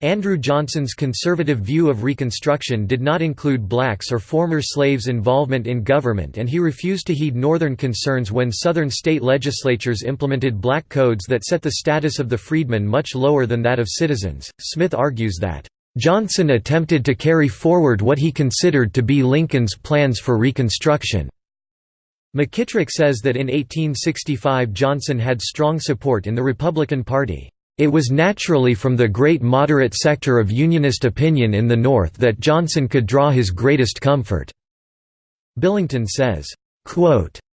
Andrew Johnson's conservative view of Reconstruction did not include blacks or former slaves' involvement in government and he refused to heed Northern concerns when Southern state legislatures implemented black codes that set the status of the freedmen much lower than that of citizens. Smith argues that, Johnson attempted to carry forward what he considered to be Lincoln's plans for Reconstruction. McKittrick says that in 1865 Johnson had strong support in the Republican Party. It was naturally from the great moderate sector of Unionist opinion in the North that Johnson could draw his greatest comfort." Billington says,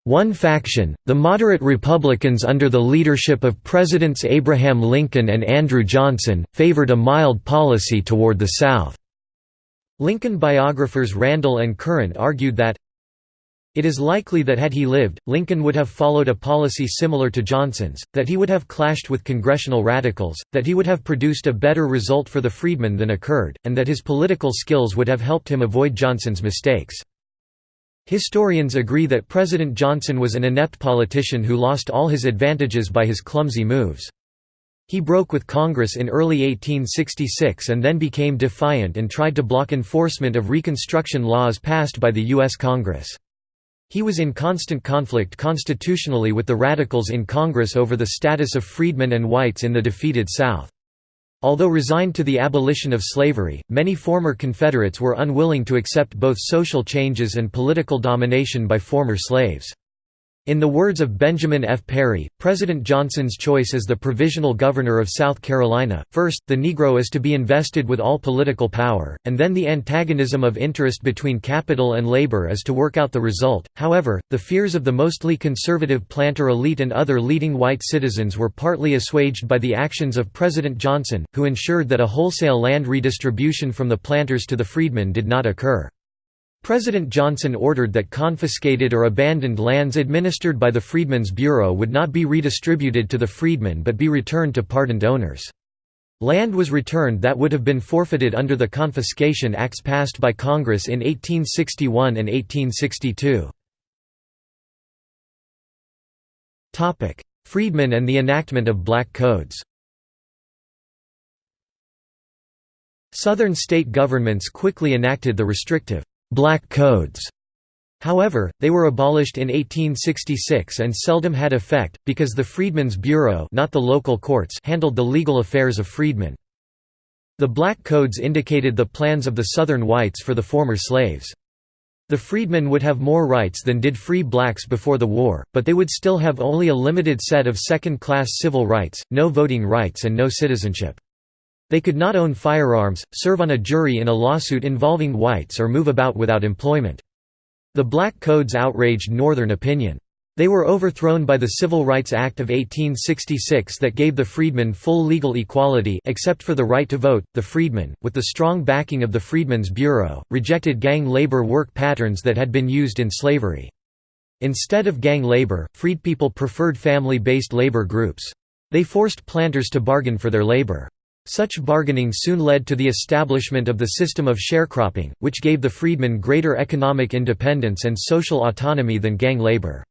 one faction, the moderate Republicans under the leadership of Presidents Abraham Lincoln and Andrew Johnson, favored a mild policy toward the South. Lincoln biographers Randall and Current argued that, it is likely that had he lived, Lincoln would have followed a policy similar to Johnson's, that he would have clashed with congressional radicals, that he would have produced a better result for the freedmen than occurred, and that his political skills would have helped him avoid Johnson's mistakes. Historians agree that President Johnson was an inept politician who lost all his advantages by his clumsy moves. He broke with Congress in early 1866 and then became defiant and tried to block enforcement of Reconstruction laws passed by the U.S. Congress. He was in constant conflict constitutionally with the Radicals in Congress over the status of freedmen and whites in the defeated South. Although resigned to the abolition of slavery, many former Confederates were unwilling to accept both social changes and political domination by former slaves. In the words of Benjamin F. Perry, President Johnson's choice as the provisional governor of South Carolina, first, the Negro is to be invested with all political power, and then the antagonism of interest between capital and labor is to work out the result. However, the fears of the mostly conservative planter elite and other leading white citizens were partly assuaged by the actions of President Johnson, who ensured that a wholesale land redistribution from the planters to the freedmen did not occur. President Johnson ordered that confiscated or abandoned lands administered by the Freedmen's Bureau would not be redistributed to the freedmen but be returned to pardoned owners. Land was returned that would have been forfeited under the Confiscation Acts passed by Congress in 1861 and 1862. Freedmen and the enactment of black codes Southern state governments quickly enacted the restrictive black codes. However, they were abolished in 1866 and seldom had effect, because the Freedmen's Bureau not the local courts handled the legal affairs of freedmen. The black codes indicated the plans of the Southern whites for the former slaves. The freedmen would have more rights than did free blacks before the war, but they would still have only a limited set of second-class civil rights, no voting rights and no citizenship. They could not own firearms, serve on a jury in a lawsuit involving whites or move about without employment. The Black Codes outraged Northern opinion. They were overthrown by the Civil Rights Act of 1866 that gave the freedmen full legal equality except for the right to vote. The freedmen, with the strong backing of the Freedmen's Bureau, rejected gang labor work patterns that had been used in slavery. Instead of gang labor, freedpeople preferred family-based labor groups. They forced planters to bargain for their labor. Such bargaining soon led to the establishment of the system of sharecropping, which gave the freedmen greater economic independence and social autonomy than gang labor.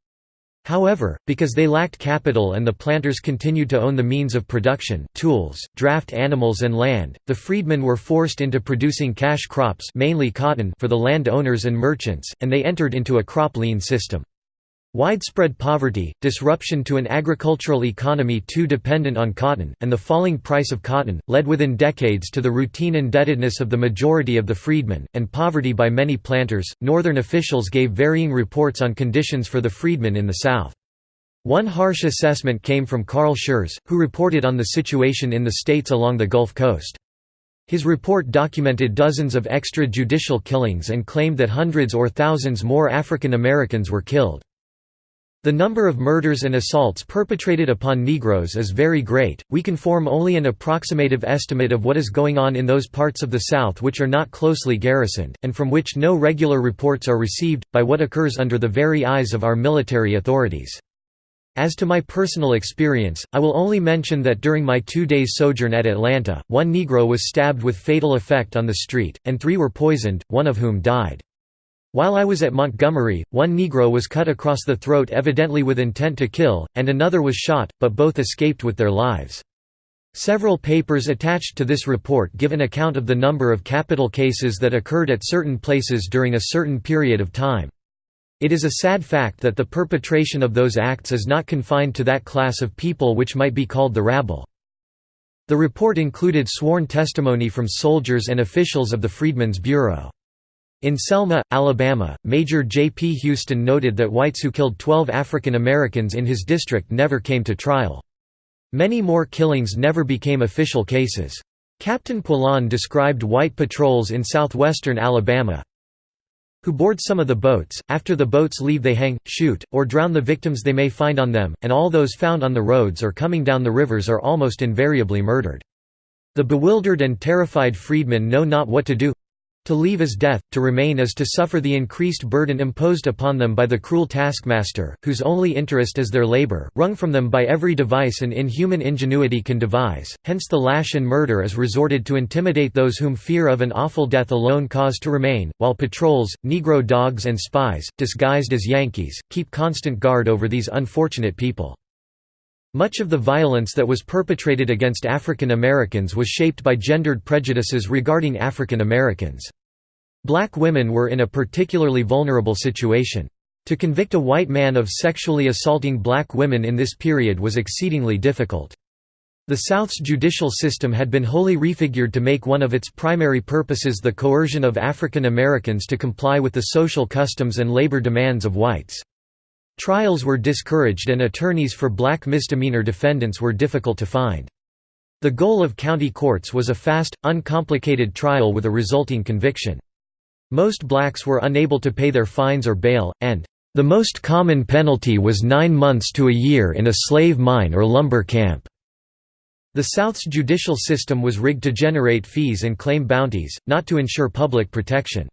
However, because they lacked capital and the planters continued to own the means of production tools, draft animals and land, the freedmen were forced into producing cash crops mainly cotton for the land owners and merchants, and they entered into a crop lien system. Widespread poverty, disruption to an agricultural economy too dependent on cotton, and the falling price of cotton, led within decades to the routine indebtedness of the majority of the freedmen, and poverty by many planters. Northern officials gave varying reports on conditions for the freedmen in the South. One harsh assessment came from Carl Schurz, who reported on the situation in the states along the Gulf Coast. His report documented dozens of extrajudicial killings and claimed that hundreds or thousands more African Americans were killed. The number of murders and assaults perpetrated upon Negroes is very great, we can form only an approximative estimate of what is going on in those parts of the South which are not closely garrisoned, and from which no regular reports are received, by what occurs under the very eyes of our military authorities. As to my personal experience, I will only mention that during my two days sojourn at Atlanta, one Negro was stabbed with fatal effect on the street, and three were poisoned, one of whom died. While I was at Montgomery, one Negro was cut across the throat evidently with intent to kill, and another was shot, but both escaped with their lives. Several papers attached to this report give an account of the number of capital cases that occurred at certain places during a certain period of time. It is a sad fact that the perpetration of those acts is not confined to that class of people which might be called the rabble. The report included sworn testimony from soldiers and officials of the Freedmen's Bureau. In Selma, Alabama, Major J. P. Houston noted that whites who killed 12 African Americans in his district never came to trial. Many more killings never became official cases. Captain Poillon described white patrols in southwestern Alabama, who board some of the boats, after the boats leave they hang, shoot, or drown the victims they may find on them, and all those found on the roads or coming down the rivers are almost invariably murdered. The bewildered and terrified freedmen know not what to do to leave is death, to remain is to suffer the increased burden imposed upon them by the cruel taskmaster, whose only interest is their labor, wrung from them by every device an inhuman ingenuity can devise, hence the lash and murder is resorted to intimidate those whom fear of an awful death alone cause to remain, while patrols, Negro dogs and spies, disguised as Yankees, keep constant guard over these unfortunate people. Much of the violence that was perpetrated against African Americans was shaped by gendered prejudices regarding African Americans. Black women were in a particularly vulnerable situation. To convict a white man of sexually assaulting black women in this period was exceedingly difficult. The South's judicial system had been wholly refigured to make one of its primary purposes the coercion of African Americans to comply with the social customs and labor demands of whites. Trials were discouraged and attorneys for black misdemeanor defendants were difficult to find. The goal of county courts was a fast, uncomplicated trial with a resulting conviction. Most blacks were unable to pay their fines or bail, and the most common penalty was nine months to a year in a slave mine or lumber camp. The South's judicial system was rigged to generate fees and claim bounties, not to ensure public protection.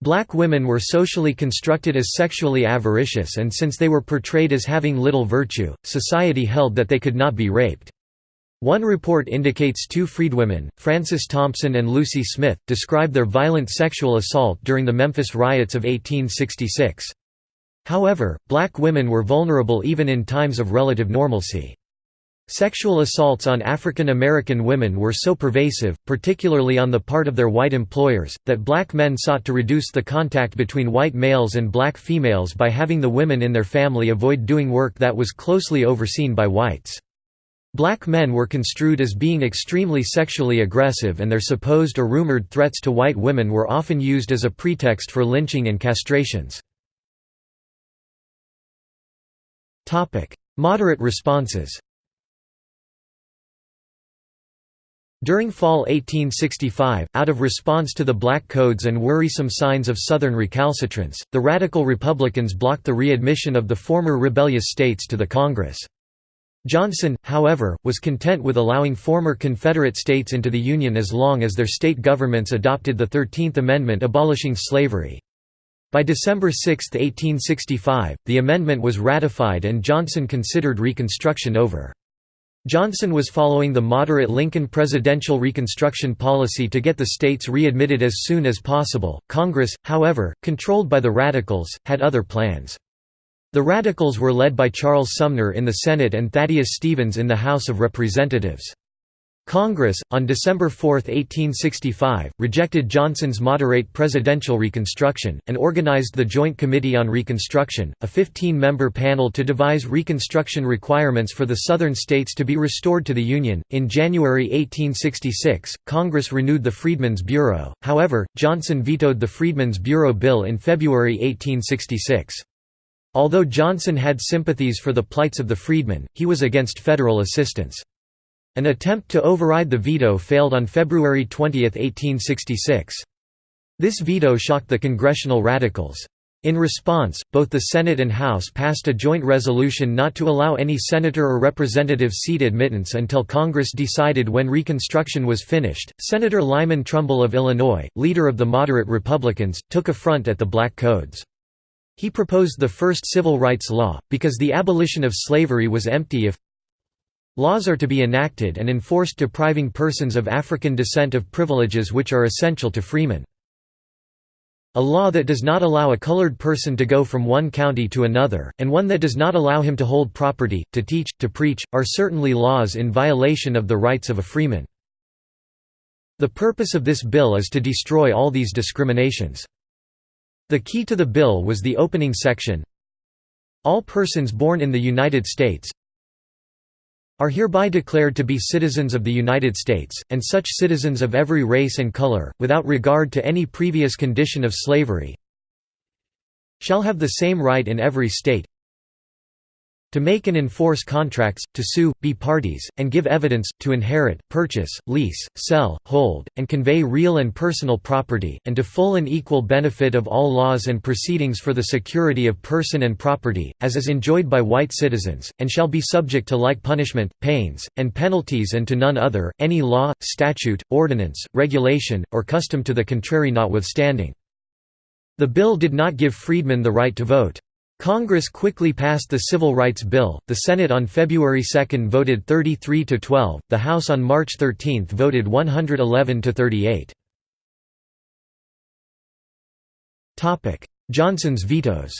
Black women were socially constructed as sexually avaricious and since they were portrayed as having little virtue, society held that they could not be raped. One report indicates two freedwomen, Frances Thompson and Lucy Smith, described their violent sexual assault during the Memphis riots of 1866. However, black women were vulnerable even in times of relative normalcy. Sexual assaults on African American women were so pervasive, particularly on the part of their white employers, that black men sought to reduce the contact between white males and black females by having the women in their family avoid doing work that was closely overseen by whites. Black men were construed as being extremely sexually aggressive and their supposed or rumored threats to white women were often used as a pretext for lynching and castrations. Moderate responses During fall 1865, out of response to the Black Codes and worrisome signs of Southern recalcitrance, the Radical Republicans blocked the readmission of the former rebellious states to the Congress. Johnson, however, was content with allowing former Confederate states into the Union as long as their state governments adopted the Thirteenth Amendment abolishing slavery. By December 6, 1865, the amendment was ratified and Johnson considered Reconstruction over. Johnson was following the moderate Lincoln presidential Reconstruction policy to get the states readmitted as soon as possible. Congress, however, controlled by the Radicals, had other plans. The Radicals were led by Charles Sumner in the Senate and Thaddeus Stevens in the House of Representatives. Congress, on December 4, 1865, rejected Johnson's moderate presidential reconstruction, and organized the Joint Committee on Reconstruction, a 15-member panel to devise Reconstruction requirements for the Southern states to be restored to the Union. In January 1866, Congress renewed the Freedmen's Bureau, however, Johnson vetoed the Freedmen's Bureau Bill in February 1866. Although Johnson had sympathies for the plights of the freedmen, he was against federal assistance. An attempt to override the veto failed on February 20, 1866. This veto shocked the congressional radicals. In response, both the Senate and House passed a joint resolution not to allow any senator or representative seat admittance until Congress decided when Reconstruction was finished. Senator Lyman Trumbull of Illinois, leader of the moderate Republicans, took affront at the Black Codes. He proposed the first civil rights law, because the abolition of slavery was empty if laws are to be enacted and enforced depriving persons of African descent of privileges which are essential to freemen. A law that does not allow a colored person to go from one county to another, and one that does not allow him to hold property, to teach, to preach, are certainly laws in violation of the rights of a freeman. The purpose of this bill is to destroy all these discriminations. The key to the bill was the opening section. All persons born in the United States, are hereby declared to be citizens of the United States, and such citizens of every race and color, without regard to any previous condition of slavery, shall have the same right in every state to make and enforce contracts, to sue, be parties, and give evidence, to inherit, purchase, lease, sell, hold, and convey real and personal property, and to full and equal benefit of all laws and proceedings for the security of person and property, as is enjoyed by white citizens, and shall be subject to like punishment, pains, and penalties and to none other, any law, statute, ordinance, regulation, or custom to the contrary notwithstanding. The bill did not give freedmen the right to vote. Congress quickly passed the Civil Rights Bill, the Senate on February 2 voted 33 to 12, the House on March 13 voted 111 to 38. Topic: Johnson's vetoes.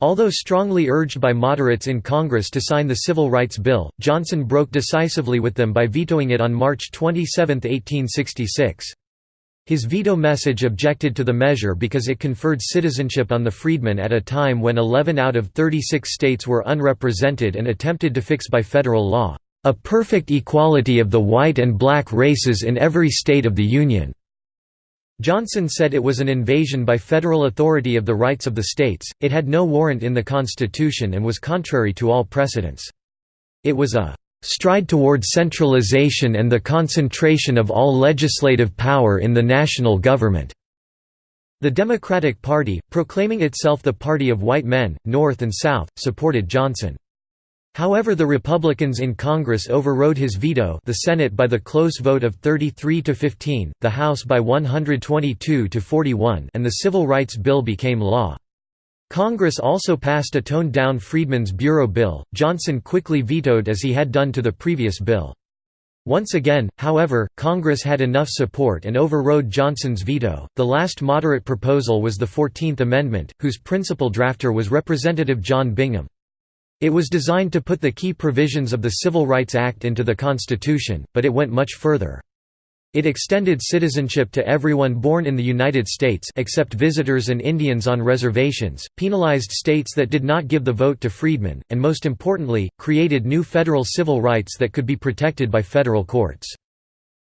Although strongly urged by moderates in Congress to sign the Civil Rights Bill, Johnson broke decisively with them by vetoing it on March 27, 1866. His veto message objected to the measure because it conferred citizenship on the freedmen at a time when 11 out of 36 states were unrepresented and attempted to fix by federal law, "...a perfect equality of the white and black races in every state of the Union." Johnson said it was an invasion by federal authority of the rights of the states, it had no warrant in the Constitution and was contrary to all precedents. It was a stride toward centralization and the concentration of all legislative power in the national government." The Democratic Party, proclaiming itself the party of white men, North and South, supported Johnson. However the Republicans in Congress overrode his veto the Senate by the close vote of 33 to 15, the House by 122 to 41 and the Civil Rights Bill became law. Congress also passed a toned-down Freedmen's Bureau bill, Johnson quickly vetoed as he had done to the previous bill. Once again, however, Congress had enough support and overrode Johnson's veto. The last moderate proposal was the Fourteenth Amendment, whose principal drafter was Representative John Bingham. It was designed to put the key provisions of the Civil Rights Act into the Constitution, but it went much further. It extended citizenship to everyone born in the United States except visitors and Indians on reservations, penalized states that did not give the vote to freedmen, and most importantly, created new federal civil rights that could be protected by federal courts.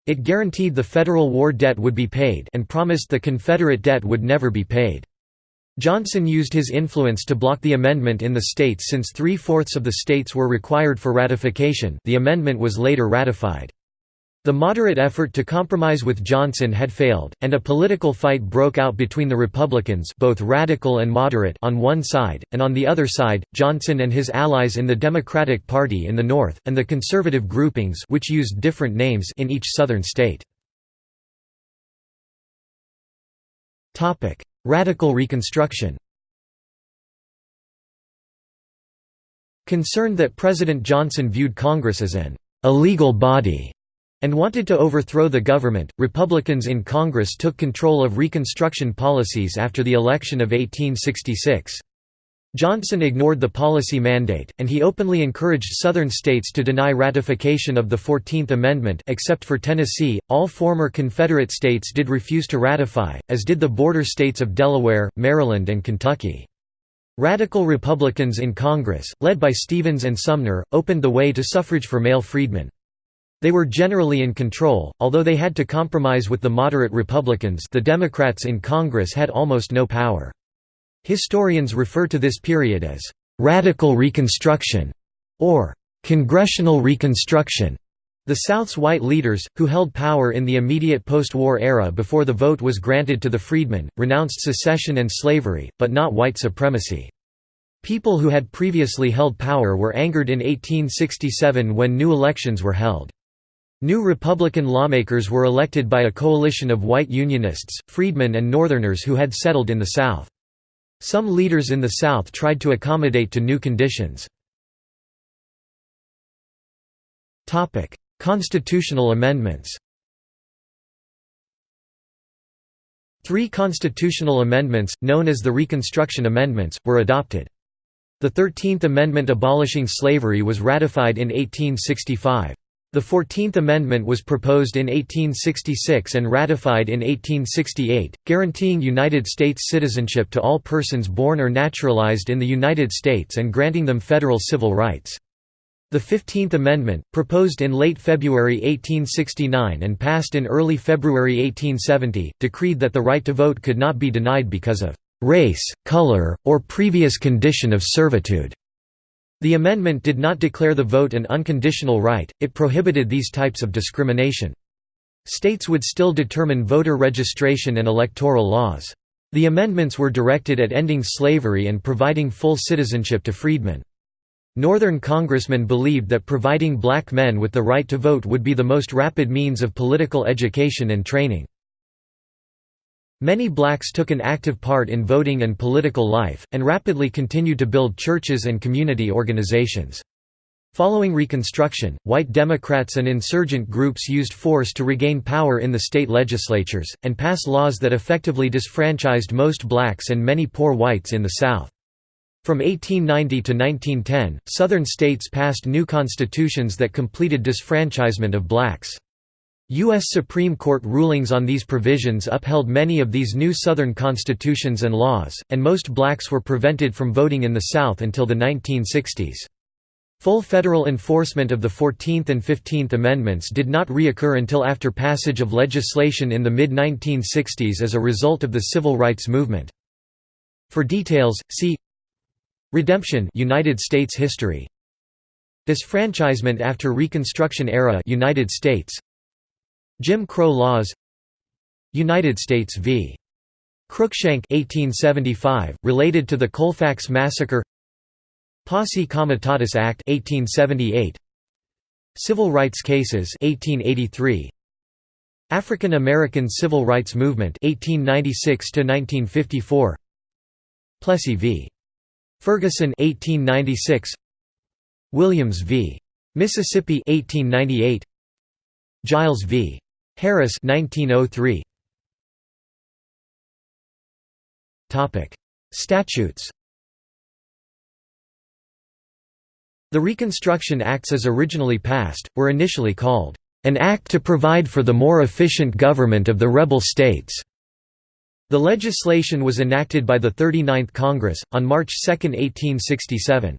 It guaranteed the federal war debt would be paid and promised the Confederate debt would never be paid. Johnson used his influence to block the amendment in the states since three-fourths of the states were required for ratification the amendment was later ratified. The moderate effort to compromise with Johnson had failed, and a political fight broke out between the Republicans both radical and moderate on one side, and on the other side, Johnson and his allies in the Democratic Party in the North, and the conservative groupings which used different names in each southern state. Radical Reconstruction Concerned that President Johnson viewed Congress as an illegal body and wanted to overthrow the government. Republicans in Congress took control of Reconstruction policies after the election of 1866. Johnson ignored the policy mandate, and he openly encouraged Southern states to deny ratification of the Fourteenth Amendment except for Tennessee, all former Confederate states did refuse to ratify, as did the border states of Delaware, Maryland and Kentucky. Radical Republicans in Congress, led by Stevens and Sumner, opened the way to suffrage for male freedmen. They were generally in control, although they had to compromise with the moderate Republicans the Democrats in Congress had almost no power. Historians refer to this period as «radical Reconstruction» or "'Congressional Reconstruction' The South's white leaders, who held power in the immediate post-war era before the vote was granted to the freedmen, renounced secession and slavery, but not white supremacy. People who had previously held power were angered in 1867 when new elections were held. New Republican lawmakers were elected by a coalition of white Unionists, freedmen and Northerners who had settled in the South. Some leaders in the South tried to accommodate to new conditions. Constitutional amendments Three constitutional amendments, known as the Reconstruction Amendments, were adopted. The Thirteenth Amendment abolishing slavery was ratified in 1865. The Fourteenth Amendment was proposed in 1866 and ratified in 1868, guaranteeing United States citizenship to all persons born or naturalized in the United States and granting them federal civil rights. The Fifteenth Amendment, proposed in late February 1869 and passed in early February 1870, decreed that the right to vote could not be denied because of «race, color, or previous condition of servitude». The amendment did not declare the vote an unconditional right, it prohibited these types of discrimination. States would still determine voter registration and electoral laws. The amendments were directed at ending slavery and providing full citizenship to freedmen. Northern congressmen believed that providing black men with the right to vote would be the most rapid means of political education and training. Many blacks took an active part in voting and political life, and rapidly continued to build churches and community organizations. Following Reconstruction, white Democrats and insurgent groups used force to regain power in the state legislatures, and pass laws that effectively disfranchised most blacks and many poor whites in the South. From 1890 to 1910, Southern states passed new constitutions that completed disfranchisement of blacks. U.S. Supreme Court rulings on these provisions upheld many of these new Southern constitutions and laws, and most blacks were prevented from voting in the South until the 1960s. Full federal enforcement of the Fourteenth and Fifteenth Amendments did not reoccur until after passage of legislation in the mid-1960s as a result of the Civil Rights Movement. For details, see Redemption United States history Disfranchisement after Reconstruction era United States Jim Crow laws United States v. Cruikshank 1875 related to the Colfax massacre Posse Comitatus Act 1878 Civil rights cases 1883 African American Civil Rights Movement 1896 to 1954 Plessy v. Ferguson 1896 Williams v Mississippi 1898 Giles v Harris 1903 Topic Statutes The Reconstruction Acts as originally passed, were initially called, "...an act to provide for the more efficient government of the rebel states." The legislation was enacted by the 39th Congress, on March 2, 1867.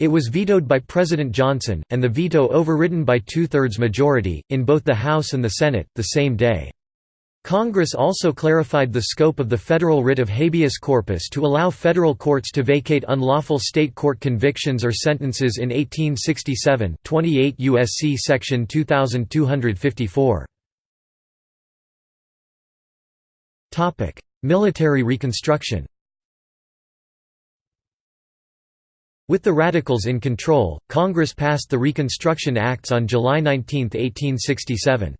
It was vetoed by President Johnson, and the veto overridden by two-thirds majority, in both the House and the Senate, the same day. Congress also clarified the scope of the federal writ of habeas corpus to allow federal courts to vacate unlawful state court convictions or sentences in 1867 28 U.S.C. Section 2254. Topic: Military reconstruction With the Radicals in control, Congress passed the Reconstruction Acts on July 19, 1867.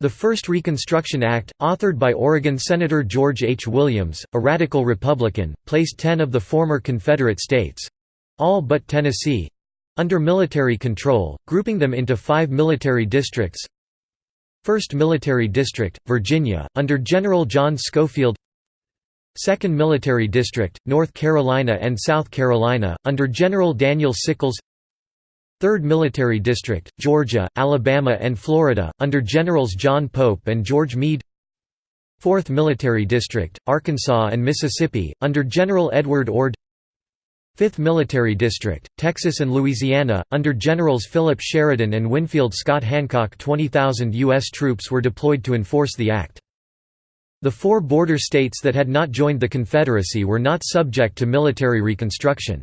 The first Reconstruction Act, authored by Oregon Senator George H. Williams, a radical Republican, placed ten of the former Confederate states—all but Tennessee—under military control, grouping them into five military districts 1st Military District, Virginia, under General John Schofield 2nd Military District, North Carolina and South Carolina, under General Daniel Sickles 3rd Military District, Georgia, Alabama and Florida, under Generals John Pope and George Meade 4th Military District, Arkansas and Mississippi, under General Edward Ord 5th Military District, Texas and Louisiana, under Generals Philip Sheridan and Winfield Scott Hancock 20,000 U.S. troops were deployed to enforce the act. The four border states that had not joined the Confederacy were not subject to military reconstruction.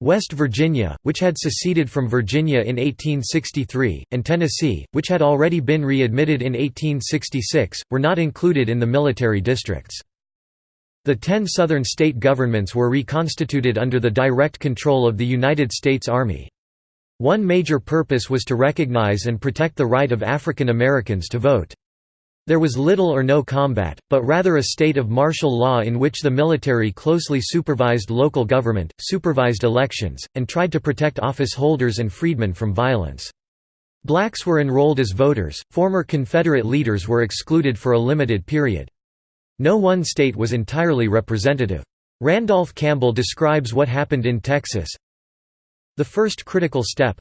West Virginia, which had seceded from Virginia in 1863, and Tennessee, which had already been readmitted in 1866, were not included in the military districts. The ten southern state governments were reconstituted under the direct control of the United States Army. One major purpose was to recognize and protect the right of African Americans to vote. There was little or no combat, but rather a state of martial law in which the military closely supervised local government, supervised elections, and tried to protect office holders and freedmen from violence. Blacks were enrolled as voters, former Confederate leaders were excluded for a limited period. No one state was entirely representative. Randolph Campbell describes what happened in Texas. The first critical step,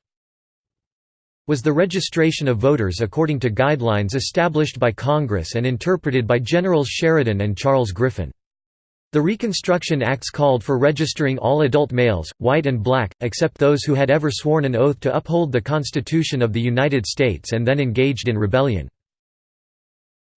was the registration of voters according to guidelines established by Congress and interpreted by Generals Sheridan and Charles Griffin. The Reconstruction Acts called for registering all adult males, white and black, except those who had ever sworn an oath to uphold the Constitution of the United States and then engaged in rebellion.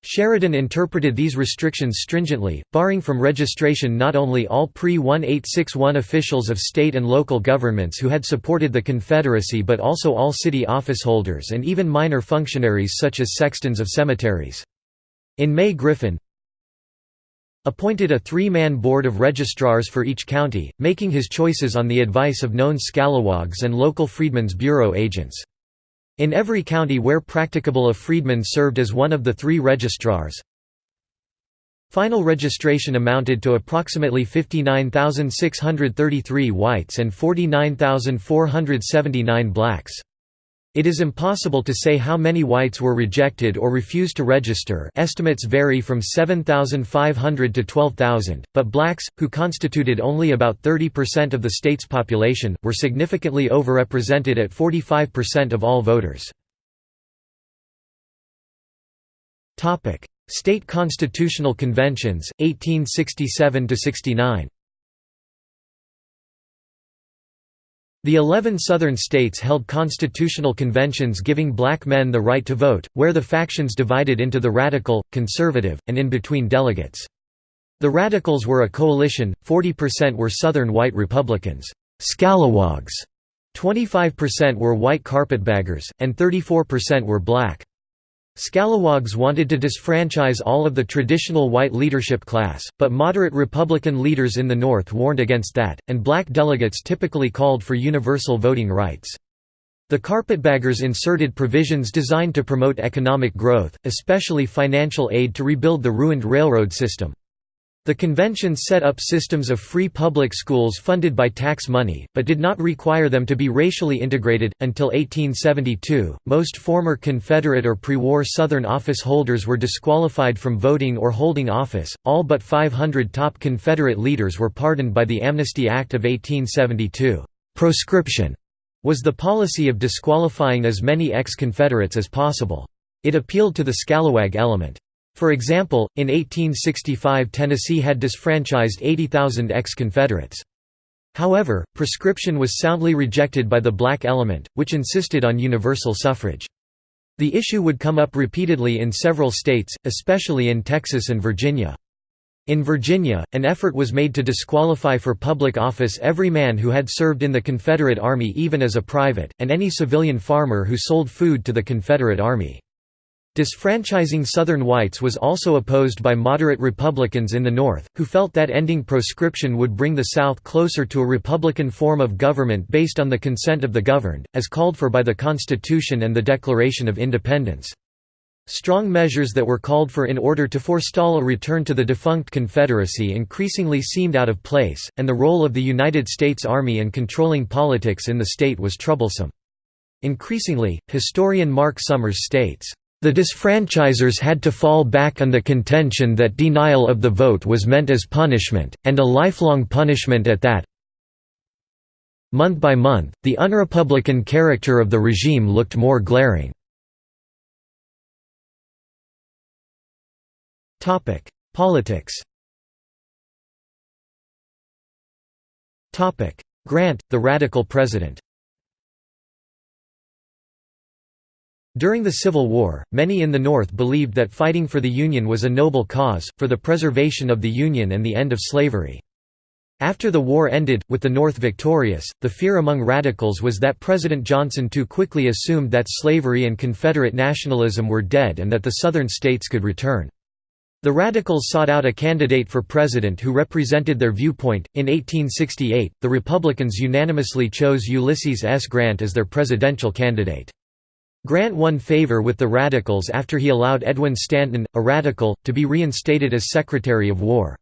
Sheridan interpreted these restrictions stringently, barring from registration not only all pre-1861 officials of state and local governments who had supported the Confederacy but also all city officeholders and even minor functionaries such as sextons of cemeteries. In May Griffin appointed a three-man board of registrars for each county, making his choices on the advice of known scalawags and local Freedmen's Bureau agents. In every county where practicable a freedman served as one of the three registrars. Final registration amounted to approximately 59,633 whites and 49,479 blacks. It is impossible to say how many whites were rejected or refused to register estimates vary from 7,500 to 12,000, but blacks, who constituted only about 30% of the state's population, were significantly overrepresented at 45% of all voters. State constitutional conventions, 1867–69 The eleven southern states held constitutional conventions giving black men the right to vote, where the factions divided into the radical, conservative, and in-between delegates. The radicals were a coalition, 40% were Southern white Republicans scalawags", 25% were white carpetbaggers, and 34% were black. Scalawags wanted to disfranchise all of the traditional white leadership class, but moderate Republican leaders in the North warned against that, and black delegates typically called for universal voting rights. The carpetbaggers inserted provisions designed to promote economic growth, especially financial aid to rebuild the ruined railroad system. The convention set up systems of free public schools funded by tax money, but did not require them to be racially integrated. Until 1872, most former Confederate or pre war Southern office holders were disqualified from voting or holding office. All but 500 top Confederate leaders were pardoned by the Amnesty Act of 1872. Proscription was the policy of disqualifying as many ex Confederates as possible. It appealed to the scalawag element. For example, in 1865 Tennessee had disfranchised 80,000 ex-Confederates. However, proscription was soundly rejected by the black element, which insisted on universal suffrage. The issue would come up repeatedly in several states, especially in Texas and Virginia. In Virginia, an effort was made to disqualify for public office every man who had served in the Confederate Army even as a private, and any civilian farmer who sold food to the Confederate Army. Disfranchising Southern whites was also opposed by moderate Republicans in the North, who felt that ending proscription would bring the South closer to a Republican form of government based on the consent of the governed, as called for by the Constitution and the Declaration of Independence. Strong measures that were called for in order to forestall a return to the defunct Confederacy increasingly seemed out of place, and the role of the United States Army in controlling politics in the state was troublesome. Increasingly, historian Mark Summers states, the disfranchisers had to fall back on the contention that denial of the vote was meant as punishment, and a lifelong punishment at that. Month by month, the unrepublican character of the regime looked more glaring. Politics Grant, the Radical President During the Civil War, many in the North believed that fighting for the Union was a noble cause, for the preservation of the Union and the end of slavery. After the war ended, with the North victorious, the fear among radicals was that President Johnson too quickly assumed that slavery and Confederate nationalism were dead and that the Southern states could return. The Radicals sought out a candidate for president who represented their viewpoint. In 1868, the Republicans unanimously chose Ulysses S. Grant as their presidential candidate. Grant won favor with the Radicals after he allowed Edwin Stanton, a Radical, to be reinstated as Secretary of War.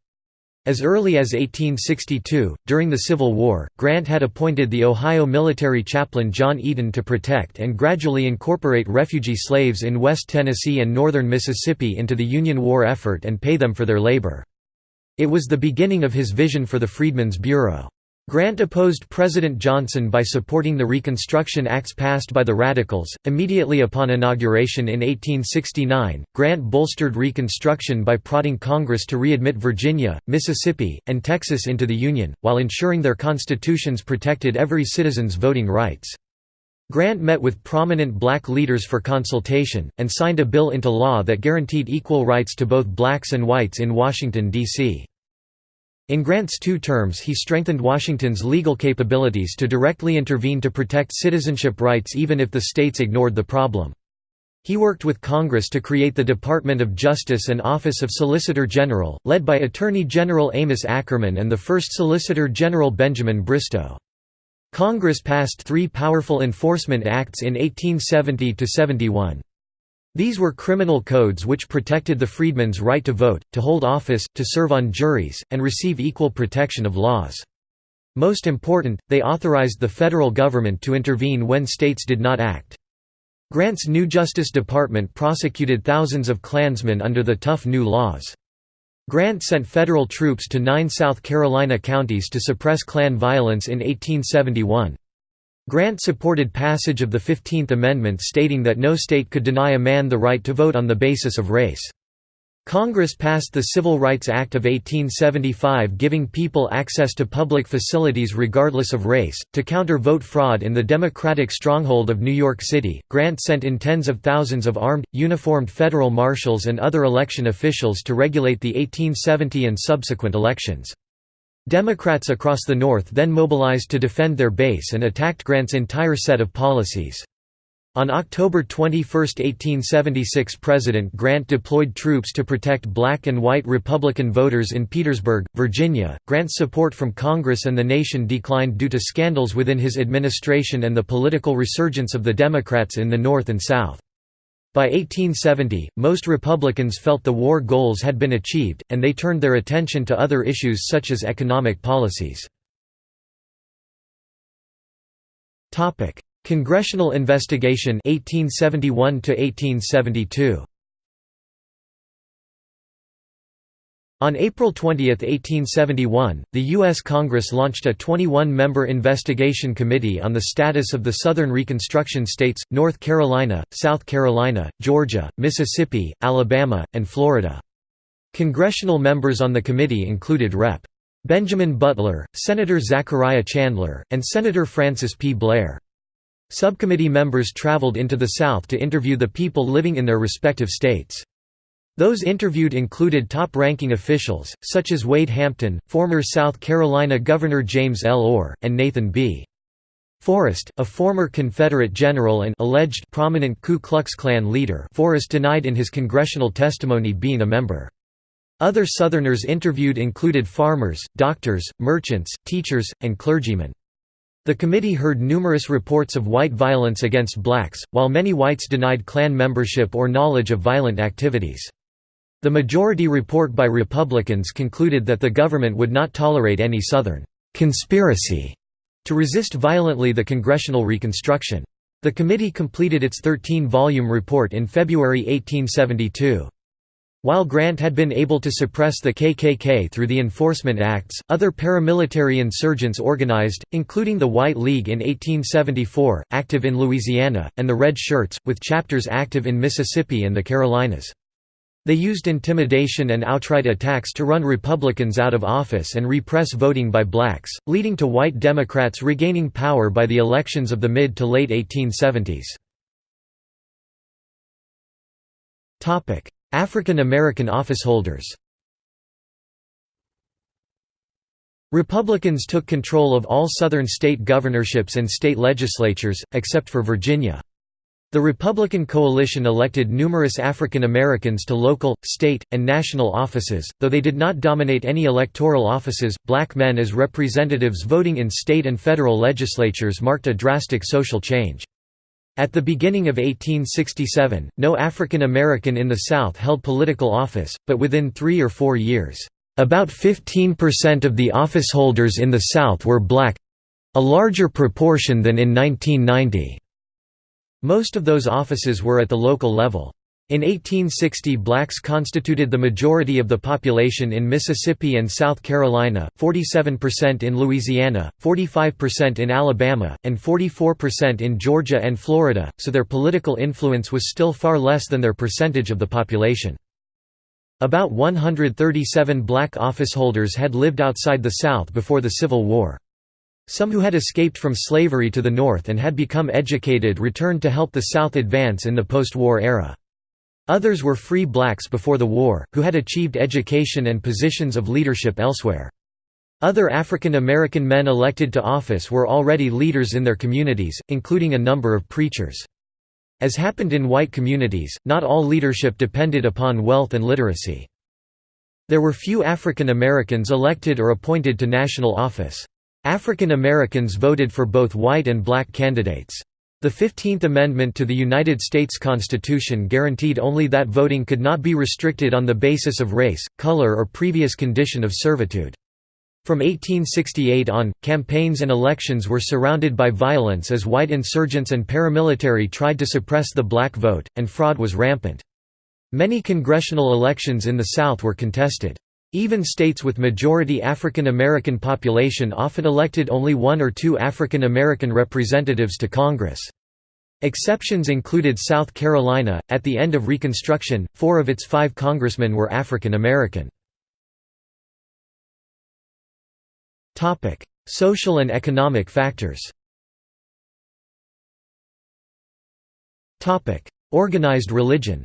As early as 1862, during the Civil War, Grant had appointed the Ohio military chaplain John Eaton to protect and gradually incorporate refugee slaves in West Tennessee and northern Mississippi into the Union war effort and pay them for their labor. It was the beginning of his vision for the Freedmen's Bureau. Grant opposed President Johnson by supporting the Reconstruction Acts passed by the Radicals. Immediately upon inauguration in 1869, Grant bolstered Reconstruction by prodding Congress to readmit Virginia, Mississippi, and Texas into the Union, while ensuring their constitutions protected every citizen's voting rights. Grant met with prominent black leaders for consultation, and signed a bill into law that guaranteed equal rights to both blacks and whites in Washington, D.C. In Grant's two terms he strengthened Washington's legal capabilities to directly intervene to protect citizenship rights even if the states ignored the problem. He worked with Congress to create the Department of Justice and Office of Solicitor General, led by Attorney General Amos Akerman and the first Solicitor General Benjamin Bristow. Congress passed three powerful enforcement acts in 1870–71. These were criminal codes which protected the freedmen's right to vote, to hold office, to serve on juries, and receive equal protection of laws. Most important, they authorized the federal government to intervene when states did not act. Grant's new Justice Department prosecuted thousands of Klansmen under the tough new laws. Grant sent federal troops to nine South Carolina counties to suppress Klan violence in 1871. Grant supported passage of the Fifteenth Amendment stating that no state could deny a man the right to vote on the basis of race. Congress passed the Civil Rights Act of 1875 giving people access to public facilities regardless of race. To counter vote fraud in the Democratic stronghold of New York City, Grant sent in tens of thousands of armed, uniformed federal marshals and other election officials to regulate the 1870 and subsequent elections. Democrats across the North then mobilized to defend their base and attacked Grant's entire set of policies. On October 21, 1876 President Grant deployed troops to protect black and white Republican voters in Petersburg, Virginia. Grant's support from Congress and the nation declined due to scandals within his administration and the political resurgence of the Democrats in the North and South. By 1870, most Republicans felt the war goals had been achieved, and they turned their attention to other issues such as economic policies. Congressional investigation 1871 1872. On April 20, 1871, the U.S. Congress launched a 21-member investigation committee on the status of the Southern Reconstruction states, North Carolina, South Carolina, Georgia, Mississippi, Alabama, and Florida. Congressional members on the committee included Rep. Benjamin Butler, Senator Zachariah Chandler, and Senator Francis P. Blair. Subcommittee members traveled into the South to interview the people living in their respective states. Those interviewed included top-ranking officials, such as Wade Hampton, former South Carolina Governor James L. Orr, and Nathan B. Forrest, a former Confederate general and alleged prominent Ku Klux Klan leader Forrest denied in his congressional testimony being a member. Other Southerners interviewed included farmers, doctors, merchants, teachers, and clergymen. The committee heard numerous reports of white violence against blacks, while many whites denied Klan membership or knowledge of violent activities. The majority report by Republicans concluded that the government would not tolerate any Southern «conspiracy» to resist violently the congressional reconstruction. The committee completed its 13-volume report in February 1872. While Grant had been able to suppress the KKK through the Enforcement Acts, other paramilitary insurgents organized, including the White League in 1874, active in Louisiana, and the Red Shirts, with chapters active in Mississippi and the Carolinas. They used intimidation and outright attacks to run Republicans out of office and repress voting by blacks, leading to white Democrats regaining power by the elections of the mid to late 1870s. African American officeholders Republicans took control of all Southern state governorships and state legislatures, except for Virginia. The Republican coalition elected numerous African Americans to local, state, and national offices, though they did not dominate any electoral offices. Black men as representatives voting in state and federal legislatures marked a drastic social change. At the beginning of 1867, no African American in the South held political office, but within three or four years, about 15% of the officeholders in the South were black—a larger proportion than in 1990. Most of those offices were at the local level. In 1860 blacks constituted the majority of the population in Mississippi and South Carolina, 47% in Louisiana, 45% in Alabama, and 44% in Georgia and Florida, so their political influence was still far less than their percentage of the population. About 137 black officeholders had lived outside the South before the Civil War. Some who had escaped from slavery to the North and had become educated returned to help the South advance in the post-war era. Others were free blacks before the war, who had achieved education and positions of leadership elsewhere. Other African American men elected to office were already leaders in their communities, including a number of preachers. As happened in white communities, not all leadership depended upon wealth and literacy. There were few African Americans elected or appointed to national office. African Americans voted for both white and black candidates. The Fifteenth Amendment to the United States Constitution guaranteed only that voting could not be restricted on the basis of race, color or previous condition of servitude. From 1868 on, campaigns and elections were surrounded by violence as white insurgents and paramilitary tried to suppress the black vote, and fraud was rampant. Many congressional elections in the South were contested. Even states with majority African American population often elected only one or two African American representatives to Congress. Exceptions included South Carolina. At the end of Reconstruction, four of its five congressmen were African American. Social and economic factors Organized religion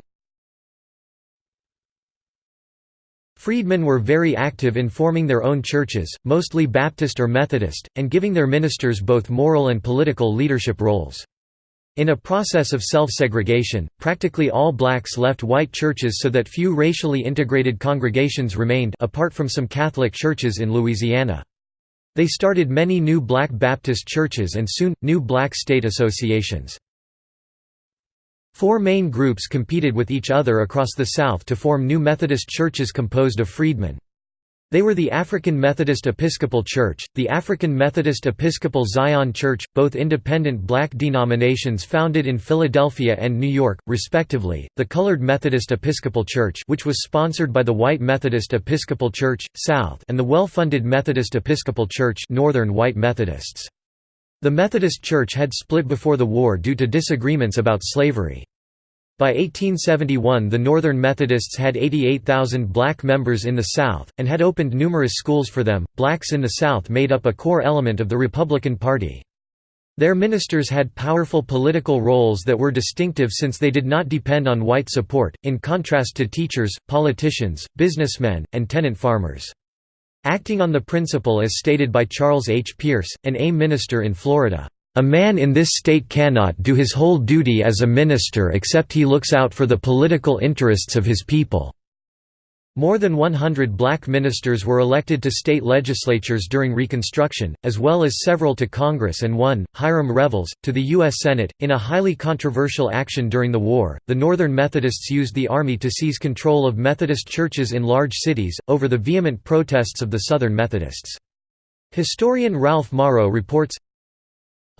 Freedmen were very active in forming their own churches, mostly Baptist or Methodist, and giving their ministers both moral and political leadership roles. In a process of self-segregation, practically all blacks left white churches so that few racially integrated congregations remained apart from some Catholic churches in Louisiana. They started many new black Baptist churches and soon, new black state associations. Four main groups competed with each other across the South to form new Methodist churches composed of freedmen. They were the African Methodist Episcopal Church, the African Methodist Episcopal Zion Church, both independent black denominations founded in Philadelphia and New York, respectively, the Colored Methodist Episcopal Church which was sponsored by the White Methodist Episcopal Church, South and the well-funded Methodist Episcopal Church Northern White Methodists. The Methodist Church had split before the war due to disagreements about slavery. By 1871 the Northern Methodists had 88,000 black members in the South, and had opened numerous schools for them. Blacks in the South made up a core element of the Republican Party. Their ministers had powerful political roles that were distinctive since they did not depend on white support, in contrast to teachers, politicians, businessmen, and tenant farmers. Acting on the principle as stated by Charles H. Pearce, an AIM minister in Florida, "...a man in this state cannot do his whole duty as a minister except he looks out for the political interests of his people." More than 100 black ministers were elected to state legislatures during Reconstruction, as well as several to Congress and one, Hiram Revels, to the U.S. Senate. In a highly controversial action during the war, the Northern Methodists used the Army to seize control of Methodist churches in large cities, over the vehement protests of the Southern Methodists. Historian Ralph Morrow reports,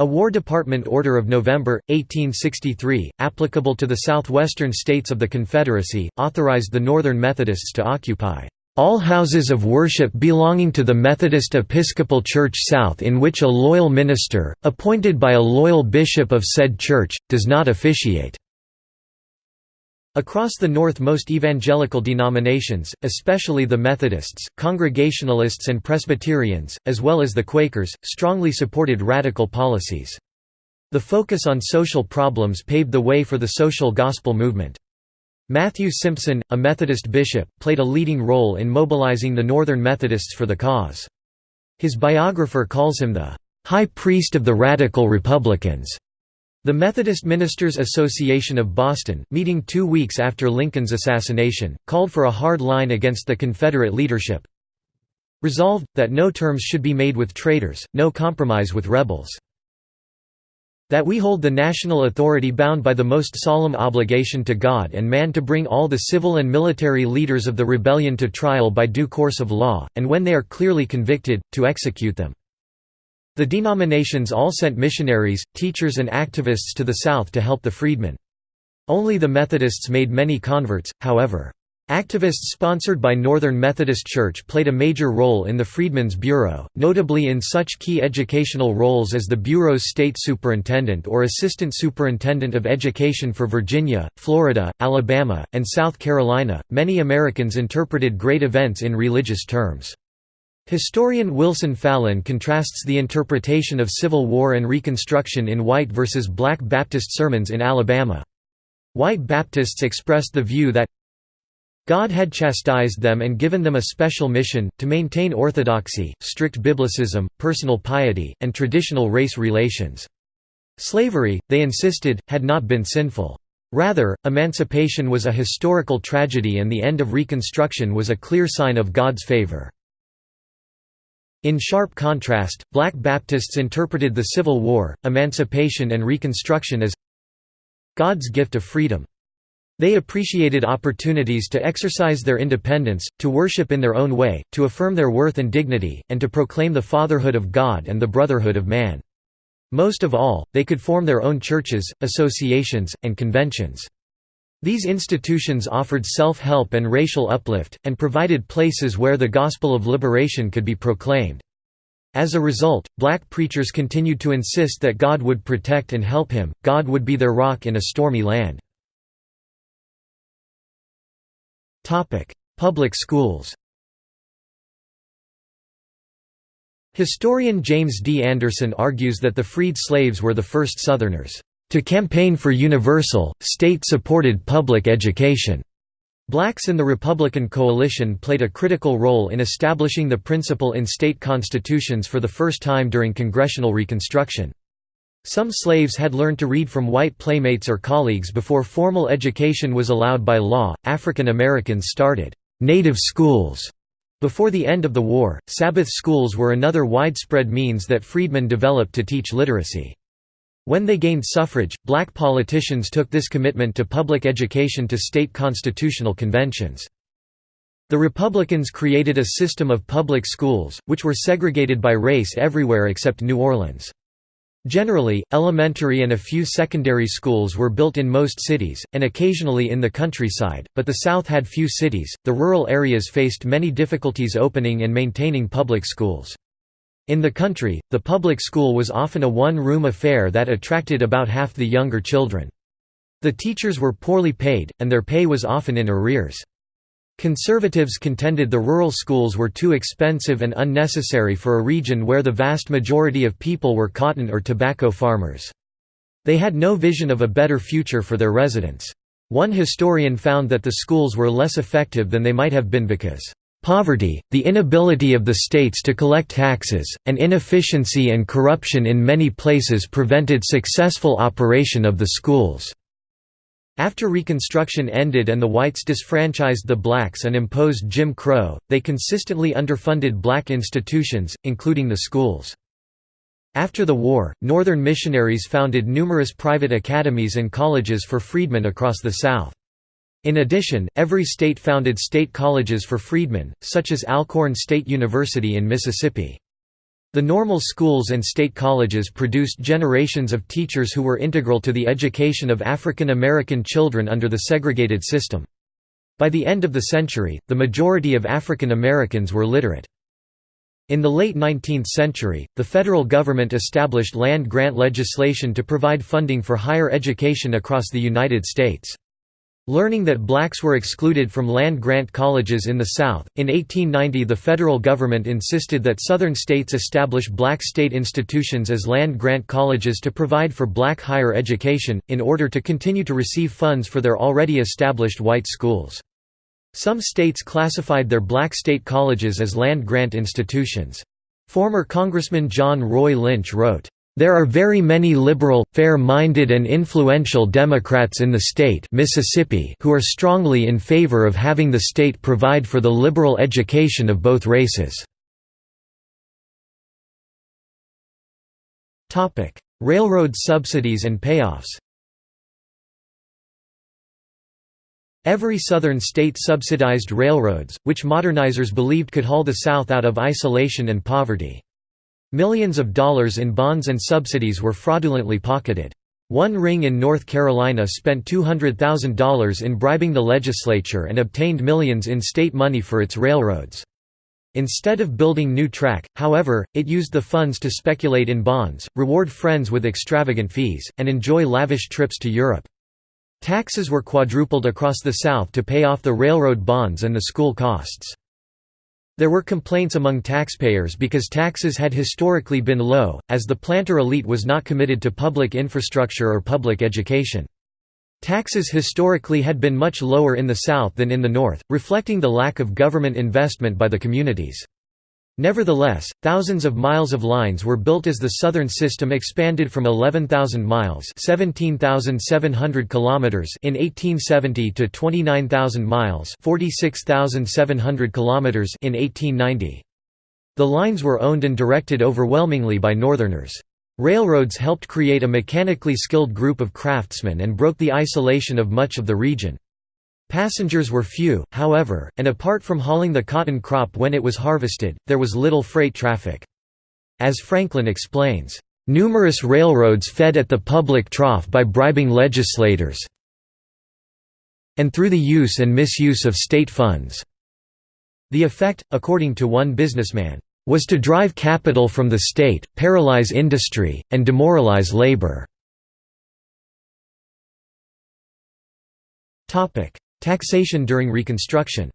a War Department order of November, 1863, applicable to the southwestern states of the Confederacy, authorized the Northern Methodists to occupy all houses of worship belonging to the Methodist Episcopal Church South in which a loyal minister, appointed by a loyal bishop of said church, does not officiate. Across the North most evangelical denominations, especially the Methodists, Congregationalists and Presbyterians, as well as the Quakers, strongly supported radical policies. The focus on social problems paved the way for the social gospel movement. Matthew Simpson, a Methodist bishop, played a leading role in mobilizing the Northern Methodists for the cause. His biographer calls him the "...high priest of the radical Republicans." The Methodist Ministers Association of Boston, meeting two weeks after Lincoln's assassination, called for a hard line against the Confederate leadership. Resolved, that no terms should be made with traitors, no compromise with rebels. That we hold the national authority bound by the most solemn obligation to God and man to bring all the civil and military leaders of the rebellion to trial by due course of law, and when they are clearly convicted, to execute them. The denominations all sent missionaries, teachers and activists to the South to help the freedmen. Only the Methodists made many converts, however. Activists sponsored by Northern Methodist Church played a major role in the Freedmen's Bureau, notably in such key educational roles as the Bureau's state superintendent or assistant superintendent of education for Virginia, Florida, Alabama, and South Carolina. Many Americans interpreted great events in religious terms. Historian Wilson Fallin contrasts the interpretation of Civil War and Reconstruction in white versus black Baptist sermons in Alabama. White Baptists expressed the view that God had chastised them and given them a special mission, to maintain orthodoxy, strict biblicism, personal piety, and traditional race relations. Slavery, they insisted, had not been sinful. Rather, emancipation was a historical tragedy and the end of Reconstruction was a clear sign of God's favor. In sharp contrast, black Baptists interpreted the Civil War, Emancipation and Reconstruction as God's gift of freedom. They appreciated opportunities to exercise their independence, to worship in their own way, to affirm their worth and dignity, and to proclaim the fatherhood of God and the brotherhood of man. Most of all, they could form their own churches, associations, and conventions. These institutions offered self-help and racial uplift, and provided places where the gospel of liberation could be proclaimed. As a result, black preachers continued to insist that God would protect and help him, God would be their rock in a stormy land. Public schools Historian James D. Anderson argues that the freed slaves were the first Southerners to campaign for universal, state-supported public education. Blacks in the Republican coalition played a critical role in establishing the principle in state constitutions for the first time during congressional Reconstruction. Some slaves had learned to read from white playmates or colleagues before formal education was allowed by law. African Americans started native schools before the end of the war. Sabbath schools were another widespread means that freedmen developed to teach literacy. When they gained suffrage, black politicians took this commitment to public education to state constitutional conventions. The Republicans created a system of public schools, which were segregated by race everywhere except New Orleans. Generally, elementary and a few secondary schools were built in most cities, and occasionally in the countryside, but the South had few cities. The rural areas faced many difficulties opening and maintaining public schools. In the country, the public school was often a one-room affair that attracted about half the younger children. The teachers were poorly paid, and their pay was often in arrears. Conservatives contended the rural schools were too expensive and unnecessary for a region where the vast majority of people were cotton or tobacco farmers. They had no vision of a better future for their residents. One historian found that the schools were less effective than they might have been because Poverty, the inability of the states to collect taxes, and inefficiency and corruption in many places prevented successful operation of the schools. After Reconstruction ended and the whites disfranchised the blacks and imposed Jim Crow, they consistently underfunded black institutions, including the schools. After the war, Northern missionaries founded numerous private academies and colleges for freedmen across the South. In addition, every state founded state colleges for freedmen, such as Alcorn State University in Mississippi. The normal schools and state colleges produced generations of teachers who were integral to the education of African American children under the segregated system. By the end of the century, the majority of African Americans were literate. In the late 19th century, the federal government established land grant legislation to provide funding for higher education across the United States. Learning that blacks were excluded from land-grant colleges in the South, in 1890 the federal government insisted that Southern states establish black state institutions as land-grant colleges to provide for black higher education, in order to continue to receive funds for their already established white schools. Some states classified their black state colleges as land-grant institutions. Former Congressman John Roy Lynch wrote, there are very many liberal, fair-minded and influential Democrats in the state Mississippi who are strongly in favor of having the state provide for the liberal education of both races. Railroad subsidies and payoffs Every southern state subsidized railroads, which modernizers believed could haul the South out of isolation and poverty. Millions of dollars in bonds and subsidies were fraudulently pocketed. One ring in North Carolina spent $200,000 in bribing the legislature and obtained millions in state money for its railroads. Instead of building new track, however, it used the funds to speculate in bonds, reward friends with extravagant fees, and enjoy lavish trips to Europe. Taxes were quadrupled across the South to pay off the railroad bonds and the school costs. There were complaints among taxpayers because taxes had historically been low, as the planter elite was not committed to public infrastructure or public education. Taxes historically had been much lower in the South than in the North, reflecting the lack of government investment by the communities. Nevertheless, thousands of miles of lines were built as the southern system expanded from 11,000 miles (17,700 kilometers) in 1870 to 29,000 miles (46,700 kilometers) in 1890. The lines were owned and directed overwhelmingly by Northerners. Railroads helped create a mechanically skilled group of craftsmen and broke the isolation of much of the region. Passengers were few, however, and apart from hauling the cotton crop when it was harvested, there was little freight traffic. As Franklin explains, "...numerous railroads fed at the public trough by bribing legislators and through the use and misuse of state funds." The effect, according to one businessman, was to drive capital from the state, paralyze industry, and demoralize labor. Taxation during Reconstruction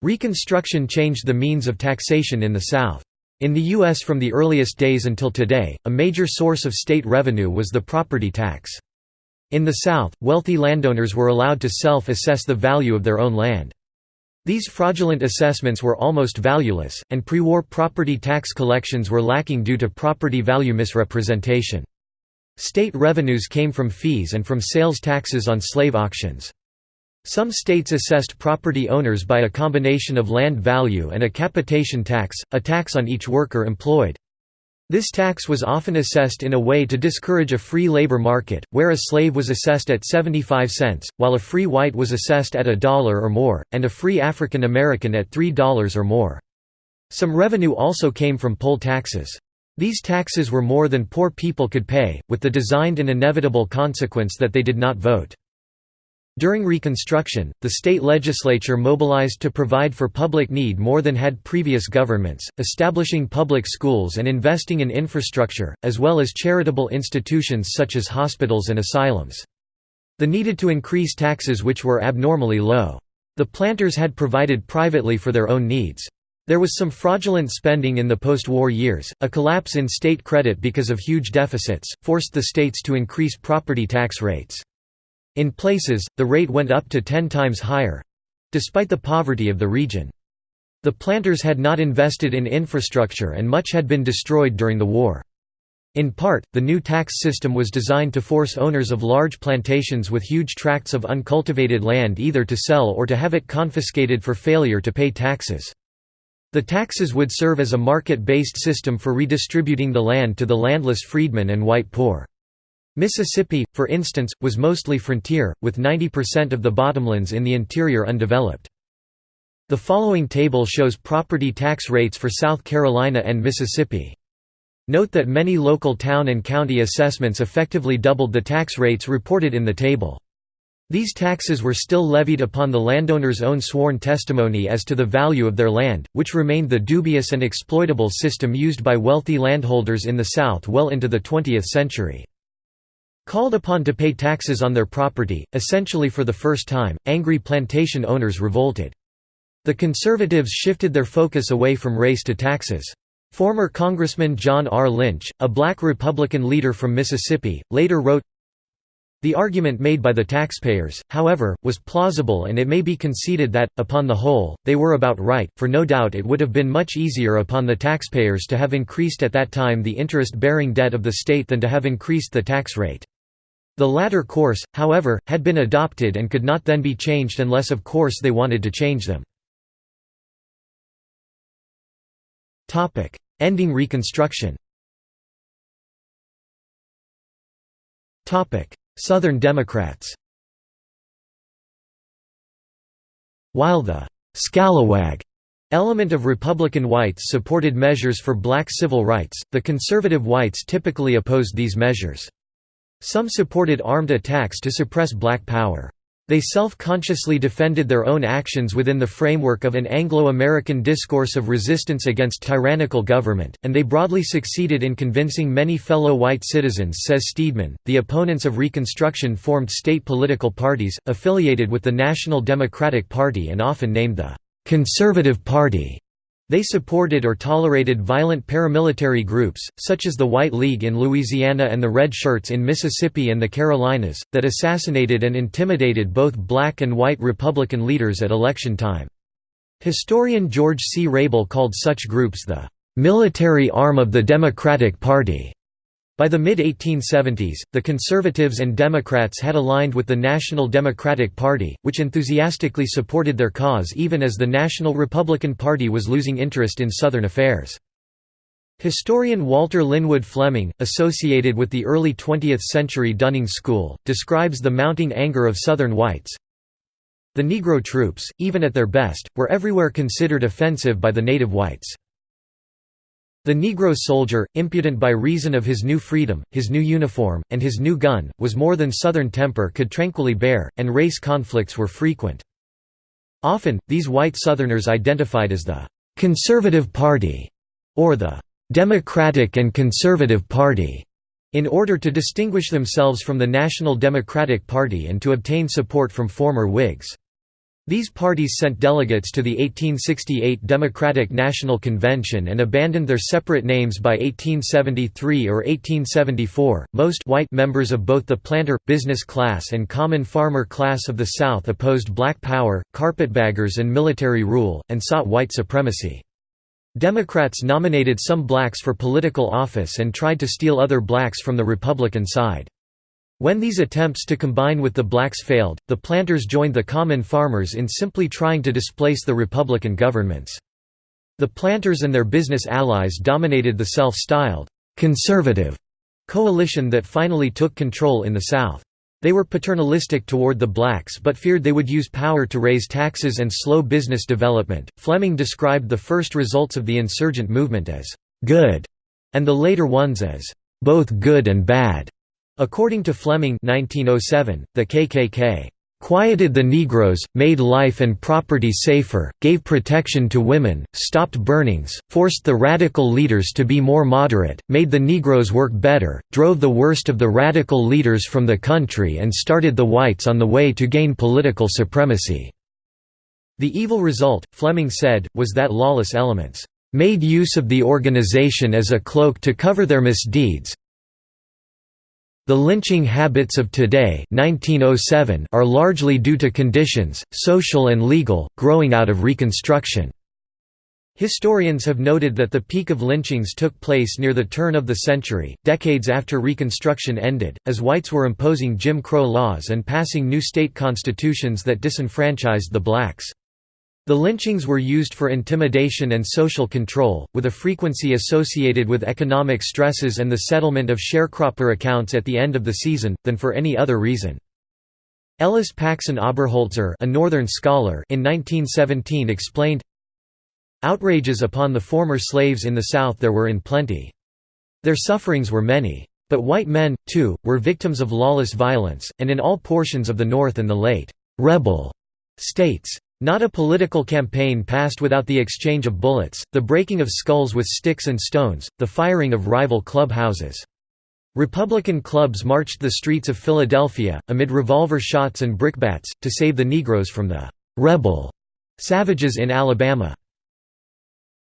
Reconstruction changed the means of taxation in the South. In the U.S. from the earliest days until today, a major source of state revenue was the property tax. In the South, wealthy landowners were allowed to self-assess the value of their own land. These fraudulent assessments were almost valueless, and pre-war property tax collections were lacking due to property value misrepresentation. State revenues came from fees and from sales taxes on slave auctions. Some states assessed property owners by a combination of land value and a capitation tax, a tax on each worker employed. This tax was often assessed in a way to discourage a free labor market, where a slave was assessed at 75 cents, while a free white was assessed at a dollar or more, and a free African American at $3 or more. Some revenue also came from poll taxes. These taxes were more than poor people could pay, with the designed and inevitable consequence that they did not vote. During Reconstruction, the state legislature mobilized to provide for public need more than had previous governments, establishing public schools and investing in infrastructure, as well as charitable institutions such as hospitals and asylums. The needed to increase taxes which were abnormally low. The planters had provided privately for their own needs. There was some fraudulent spending in the post-war years. A collapse in state credit because of huge deficits forced the states to increase property tax rates. In places, the rate went up to 10 times higher despite the poverty of the region. The planters had not invested in infrastructure and much had been destroyed during the war. In part, the new tax system was designed to force owners of large plantations with huge tracts of uncultivated land either to sell or to have it confiscated for failure to pay taxes. The taxes would serve as a market-based system for redistributing the land to the landless freedmen and white poor. Mississippi, for instance, was mostly frontier, with 90% of the bottomlands in the interior undeveloped. The following table shows property tax rates for South Carolina and Mississippi. Note that many local town and county assessments effectively doubled the tax rates reported in the table. These taxes were still levied upon the landowner's own sworn testimony as to the value of their land, which remained the dubious and exploitable system used by wealthy landholders in the South well into the 20th century. Called upon to pay taxes on their property, essentially for the first time, angry plantation owners revolted. The conservatives shifted their focus away from race to taxes. Former Congressman John R. Lynch, a black Republican leader from Mississippi, later wrote, The argument made by the taxpayers, however, was plausible and it may be conceded that, upon the whole, they were about right, for no doubt it would have been much easier upon the taxpayers to have increased at that time the interest-bearing debt of the state than to have increased the tax rate. The latter course, however, had been adopted and could not then be changed unless of course they wanted to change them. Ending Reconstruction Southern Democrats While the «scalawag» element of Republican whites supported measures for black civil rights, the conservative whites typically opposed these measures. Some supported armed attacks to suppress black power. They self-consciously defended their own actions within the framework of an Anglo-American discourse of resistance against tyrannical government, and they broadly succeeded in convincing many fellow white citizens says Steedman. The opponents of Reconstruction formed state political parties, affiliated with the National Democratic Party and often named the «Conservative Party». They supported or tolerated violent paramilitary groups, such as the White League in Louisiana and the Red Shirts in Mississippi and the Carolinas, that assassinated and intimidated both black and white Republican leaders at election time. Historian George C. Rable called such groups the "...military arm of the Democratic Party." By the mid-1870s, the Conservatives and Democrats had aligned with the National Democratic Party, which enthusiastically supported their cause even as the National Republican Party was losing interest in Southern affairs. Historian Walter Lynwood Fleming, associated with the early 20th-century Dunning School, describes the mounting anger of Southern whites. The Negro troops, even at their best, were everywhere considered offensive by the native whites. The Negro soldier, impudent by reason of his new freedom, his new uniform, and his new gun, was more than Southern temper could tranquilly bear, and race conflicts were frequent. Often, these white Southerners identified as the «Conservative Party» or the «Democratic and Conservative Party» in order to distinguish themselves from the National Democratic Party and to obtain support from former Whigs. These parties sent delegates to the 1868 Democratic National Convention and abandoned their separate names by 1873 or 1874. Most white members of both the planter, business class, and common farmer class of the South opposed black power, carpetbaggers, and military rule, and sought white supremacy. Democrats nominated some blacks for political office and tried to steal other blacks from the Republican side. When these attempts to combine with the blacks failed, the planters joined the common farmers in simply trying to displace the Republican governments. The planters and their business allies dominated the self-styled, "'conservative' coalition that finally took control in the South. They were paternalistic toward the blacks but feared they would use power to raise taxes and slow business development. Fleming described the first results of the insurgent movement as good and the later ones as both good and bad. According to Fleming 1907, the KKK quieted the Negroes, made life and property safer, gave protection to women, stopped burnings, forced the radical leaders to be more moderate, made the Negroes work better, drove the worst of the radical leaders from the country and started the whites on the way to gain political supremacy." The evil result, Fleming said, was that lawless elements "...made use of the organization as a cloak to cover their misdeeds, the lynching habits of today 1907 are largely due to conditions, social and legal, growing out of Reconstruction. Historians have noted that the peak of lynchings took place near the turn of the century, decades after Reconstruction ended, as whites were imposing Jim Crow laws and passing new state constitutions that disenfranchised the blacks. The lynchings were used for intimidation and social control, with a frequency associated with economic stresses and the settlement of sharecropper accounts at the end of the season, than for any other reason. Ellis Paxson Oberholtzer a Northern scholar in 1917 explained, Outrages upon the former slaves in the South there were in plenty. Their sufferings were many. But white men, too, were victims of lawless violence, and in all portions of the North and the late «rebel» states. Not a political campaign passed without the exchange of bullets, the breaking of skulls with sticks and stones, the firing of rival clubhouses. Republican clubs marched the streets of Philadelphia, amid revolver shots and brickbats, to save the Negroes from the «rebel» savages in Alabama.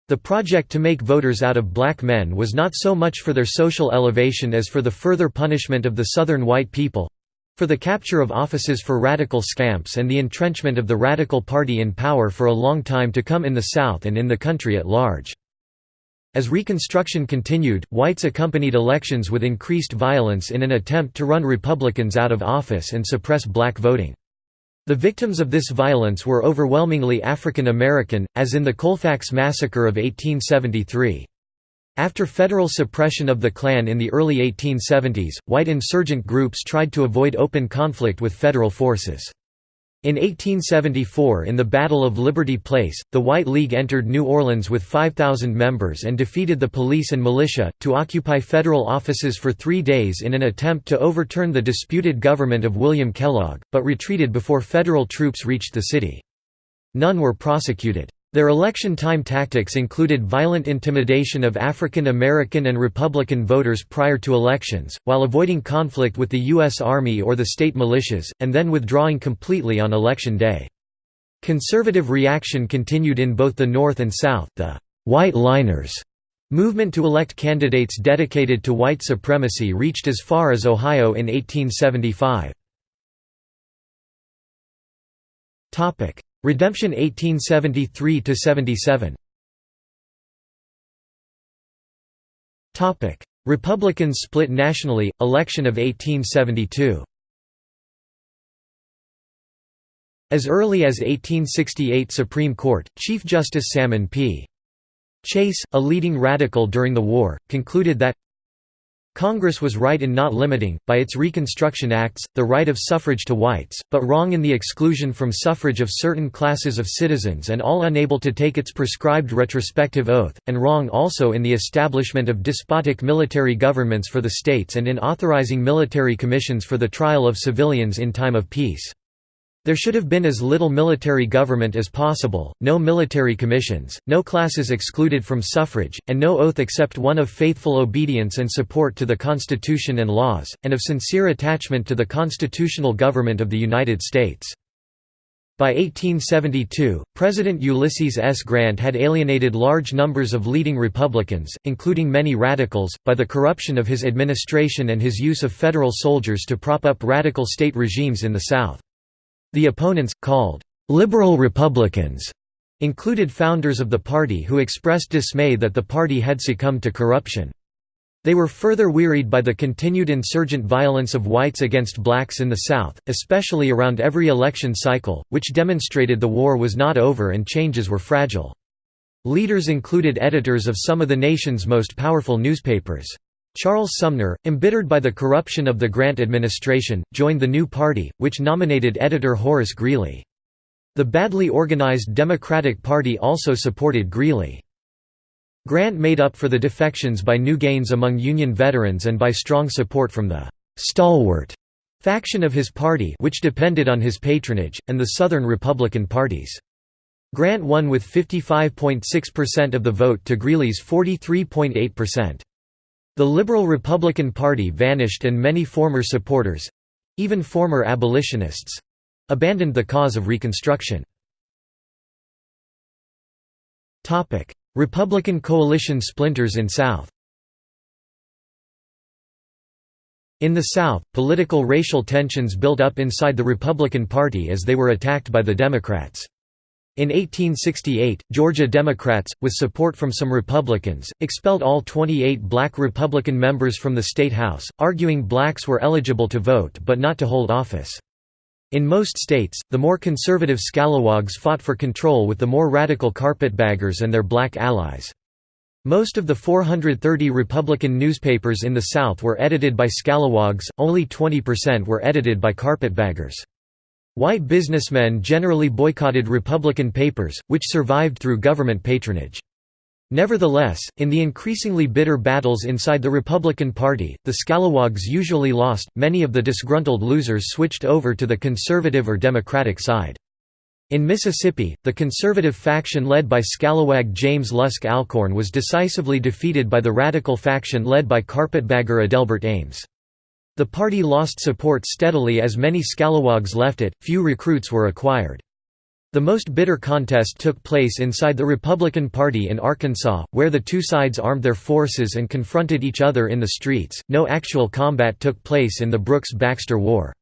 The project to make voters out of black men was not so much for their social elevation as for the further punishment of the Southern white people. For the capture of offices for radical scamps and the entrenchment of the Radical Party in power for a long time to come in the South and in the country at large. As Reconstruction continued, whites accompanied elections with increased violence in an attempt to run Republicans out of office and suppress black voting. The victims of this violence were overwhelmingly African American, as in the Colfax Massacre of 1873. After federal suppression of the Klan in the early 1870s, white insurgent groups tried to avoid open conflict with federal forces. In 1874 in the Battle of Liberty Place, the White League entered New Orleans with 5,000 members and defeated the police and militia, to occupy federal offices for three days in an attempt to overturn the disputed government of William Kellogg, but retreated before federal troops reached the city. None were prosecuted. Their election time tactics included violent intimidation of African American and Republican voters prior to elections, while avoiding conflict with the U.S. Army or the state militias, and then withdrawing completely on election day. Conservative reaction continued in both the North and South. The White Liners movement to elect candidates dedicated to white supremacy reached as far as Ohio in 1875. Redemption 1873–77 Republicans split nationally, election of 1872 As early as 1868 Supreme Court, Chief Justice Salmon P. Chase, a leading radical during the war, concluded that Congress was right in not limiting, by its Reconstruction Acts, the right of suffrage to whites, but wrong in the exclusion from suffrage of certain classes of citizens and all unable to take its prescribed retrospective oath, and wrong also in the establishment of despotic military governments for the states and in authorizing military commissions for the trial of civilians in time of peace. There should have been as little military government as possible, no military commissions, no classes excluded from suffrage, and no oath except one of faithful obedience and support to the Constitution and laws, and of sincere attachment to the constitutional government of the United States. By 1872, President Ulysses S. Grant had alienated large numbers of leading Republicans, including many radicals, by the corruption of his administration and his use of federal soldiers to prop up radical state regimes in the South. The opponents, called «liberal Republicans», included founders of the party who expressed dismay that the party had succumbed to corruption. They were further wearied by the continued insurgent violence of whites against blacks in the South, especially around every election cycle, which demonstrated the war was not over and changes were fragile. Leaders included editors of some of the nation's most powerful newspapers. Charles Sumner, embittered by the corruption of the Grant administration, joined the new party, which nominated editor Horace Greeley. The badly organized Democratic Party also supported Greeley. Grant made up for the defections by new gains among Union veterans and by strong support from the «stalwart» faction of his party which depended on his patronage, and the Southern Republican parties. Grant won with 55.6% of the vote to Greeley's 43.8%. The Liberal Republican Party vanished and many former supporters—even former abolitionists—abandoned the cause of Reconstruction. Republican coalition splinters in South In the South, political racial tensions built up inside the Republican Party as they were attacked by the Democrats. In 1868, Georgia Democrats, with support from some Republicans, expelled all 28 black Republican members from the State House, arguing blacks were eligible to vote but not to hold office. In most states, the more conservative Scalawags fought for control with the more radical Carpetbaggers and their black allies. Most of the 430 Republican newspapers in the South were edited by Scalawags, only 20% were edited by Carpetbaggers. White businessmen generally boycotted Republican papers, which survived through government patronage. Nevertheless, in the increasingly bitter battles inside the Republican Party, the Scalawags usually lost, many of the disgruntled losers switched over to the conservative or Democratic side. In Mississippi, the conservative faction led by Scalawag James Lusk Alcorn was decisively defeated by the radical faction led by carpetbagger Adelbert Ames. The party lost support steadily as many Scalawags left it, few recruits were acquired. The most bitter contest took place inside the Republican Party in Arkansas, where the two sides armed their forces and confronted each other in the streets. No actual combat took place in the Brooks Baxter War.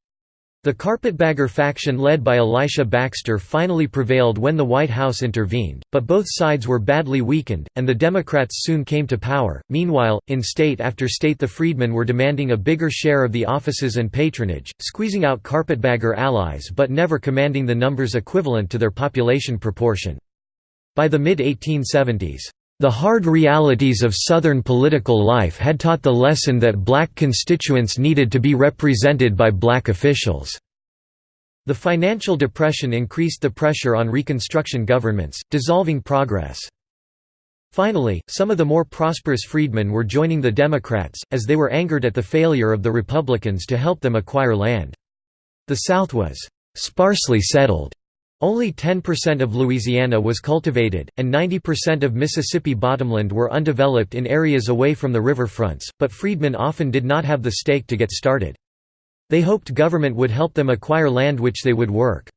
The Carpetbagger faction led by Elisha Baxter finally prevailed when the White House intervened, but both sides were badly weakened, and the Democrats soon came to power. Meanwhile, in state after state the freedmen were demanding a bigger share of the offices and patronage, squeezing out Carpetbagger allies but never commanding the numbers equivalent to their population proportion. By the mid-1870s, the hard realities of Southern political life had taught the lesson that black constituents needed to be represented by black officials. The financial depression increased the pressure on Reconstruction governments, dissolving progress. Finally, some of the more prosperous freedmen were joining the Democrats, as they were angered at the failure of the Republicans to help them acquire land. The South was «sparsely settled» Only 10% of Louisiana was cultivated, and 90% of Mississippi bottomland were undeveloped in areas away from the river fronts, but freedmen often did not have the stake to get started. They hoped government would help them acquire land which they would work.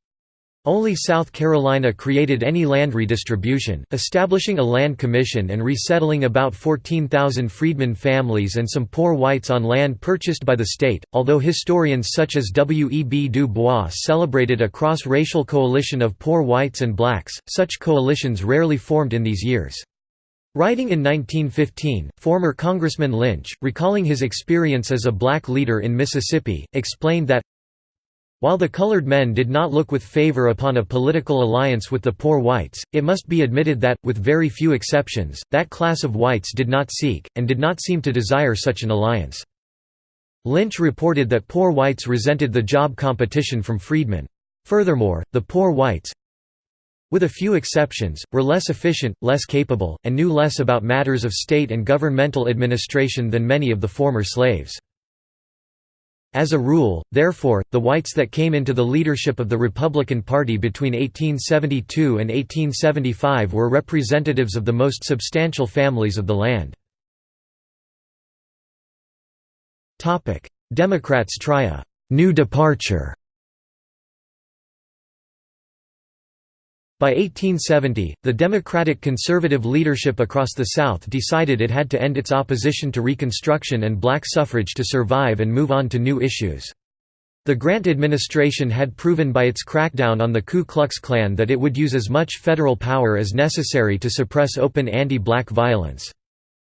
Only South Carolina created any land redistribution, establishing a land commission and resettling about 14,000 freedmen families and some poor whites on land purchased by the state. Although historians such as W. E. B. Du Bois celebrated a cross racial coalition of poor whites and blacks, such coalitions rarely formed in these years. Writing in 1915, former Congressman Lynch, recalling his experience as a black leader in Mississippi, explained that while the colored men did not look with favor upon a political alliance with the poor whites, it must be admitted that, with very few exceptions, that class of whites did not seek, and did not seem to desire such an alliance. Lynch reported that poor whites resented the job competition from freedmen. Furthermore, the poor whites, with a few exceptions, were less efficient, less capable, and knew less about matters of state and governmental administration than many of the former slaves. As a rule, therefore, the whites that came into the leadership of the Republican Party between 1872 and 1875 were representatives of the most substantial families of the land. Democrats try a «new departure» By 1870, the Democratic conservative leadership across the South decided it had to end its opposition to Reconstruction and black suffrage to survive and move on to new issues. The Grant administration had proven by its crackdown on the Ku Klux Klan that it would use as much federal power as necessary to suppress open anti-black violence.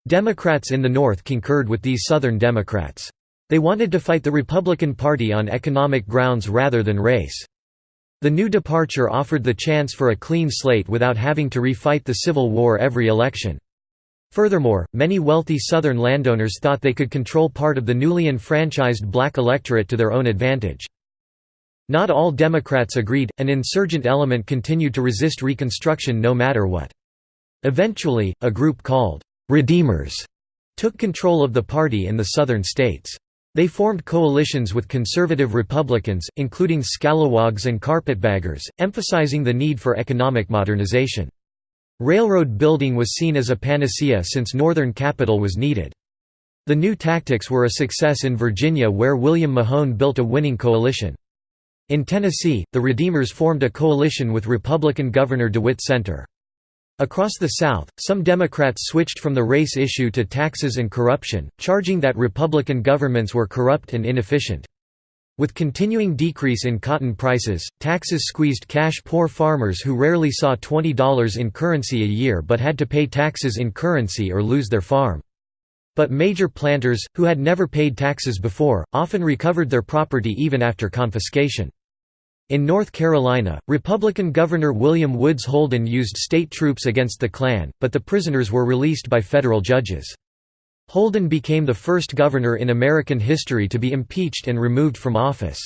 Democrats in the North concurred with these Southern Democrats. They wanted to fight the Republican Party on economic grounds rather than race. The new departure offered the chance for a clean slate without having to refight the Civil War every election. Furthermore, many wealthy Southern landowners thought they could control part of the newly enfranchised black electorate to their own advantage. Not all Democrats agreed, an insurgent element continued to resist Reconstruction no matter what. Eventually, a group called «Redeemers» took control of the party in the southern states. They formed coalitions with conservative Republicans, including scalawags and carpetbaggers, emphasizing the need for economic modernization. Railroad building was seen as a panacea since northern capital was needed. The new tactics were a success in Virginia where William Mahone built a winning coalition. In Tennessee, the Redeemers formed a coalition with Republican Governor DeWitt Senter. Across the South, some Democrats switched from the race issue to taxes and corruption, charging that Republican governments were corrupt and inefficient. With continuing decrease in cotton prices, taxes squeezed cash-poor farmers who rarely saw $20 in currency a year but had to pay taxes in currency or lose their farm. But major planters, who had never paid taxes before, often recovered their property even after confiscation. In North Carolina, Republican Governor William Woods Holden used state troops against the Klan, but the prisoners were released by federal judges. Holden became the first governor in American history to be impeached and removed from office.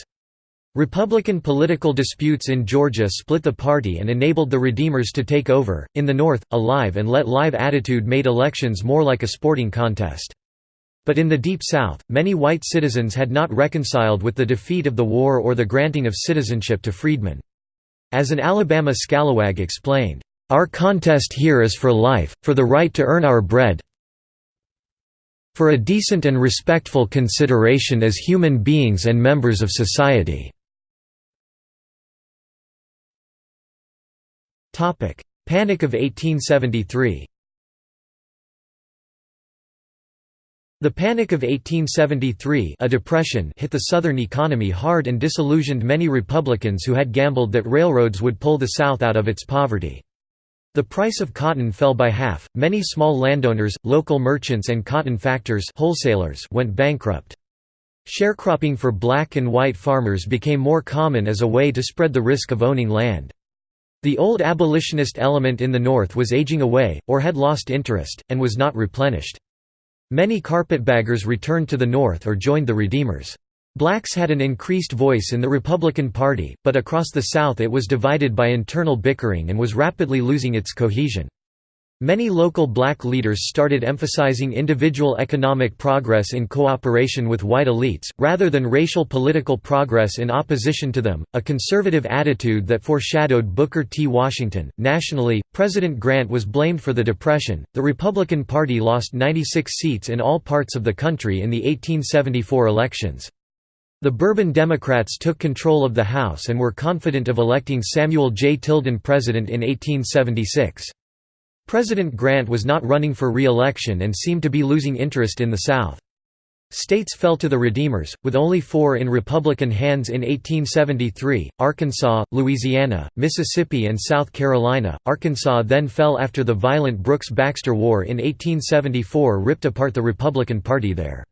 Republican political disputes in Georgia split the party and enabled the Redeemers to take over. In the North, a live and let live attitude made elections more like a sporting contest. But in the Deep South, many white citizens had not reconciled with the defeat of the war or the granting of citizenship to freedmen. As an Alabama scalawag explained, "...our contest here is for life, for the right to earn our bread for a decent and respectful consideration as human beings and members of society." Panic of 1873 The Panic of 1873 a depression hit the Southern economy hard and disillusioned many Republicans who had gambled that railroads would pull the South out of its poverty. The price of cotton fell by half, many small landowners, local merchants and cotton factors wholesalers went bankrupt. Sharecropping for black and white farmers became more common as a way to spread the risk of owning land. The old abolitionist element in the North was aging away, or had lost interest, and was not replenished. Many carpetbaggers returned to the North or joined the Redeemers. Blacks had an increased voice in the Republican Party, but across the South it was divided by internal bickering and was rapidly losing its cohesion. Many local black leaders started emphasizing individual economic progress in cooperation with white elites, rather than racial political progress in opposition to them, a conservative attitude that foreshadowed Booker T. Washington. Nationally, President Grant was blamed for the Depression. The Republican Party lost 96 seats in all parts of the country in the 1874 elections. The Bourbon Democrats took control of the House and were confident of electing Samuel J. Tilden president in 1876. President Grant was not running for re-election and seemed to be losing interest in the South. States fell to the Redeemers, with only four in Republican hands in 1873, Arkansas, Louisiana, Mississippi and South Carolina. Arkansas then fell after the violent Brooks-Baxter War in 1874 ripped apart the Republican Party there.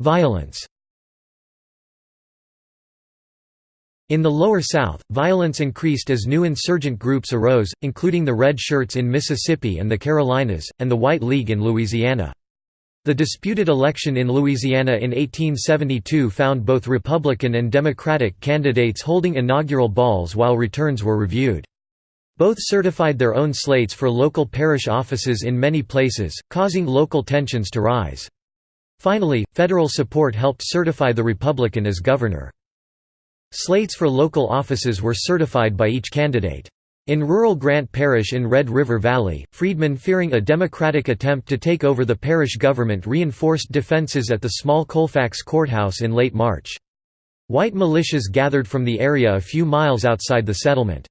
Violence In the Lower South, violence increased as new insurgent groups arose, including the Red Shirts in Mississippi and the Carolinas, and the White League in Louisiana. The disputed election in Louisiana in 1872 found both Republican and Democratic candidates holding inaugural balls while returns were reviewed. Both certified their own slates for local parish offices in many places, causing local tensions to rise. Finally, federal support helped certify the Republican as governor. Slates for local offices were certified by each candidate. In rural Grant Parish in Red River Valley, freedmen fearing a Democratic attempt to take over the parish government reinforced defenses at the small Colfax courthouse in late March. White militias gathered from the area a few miles outside the settlement.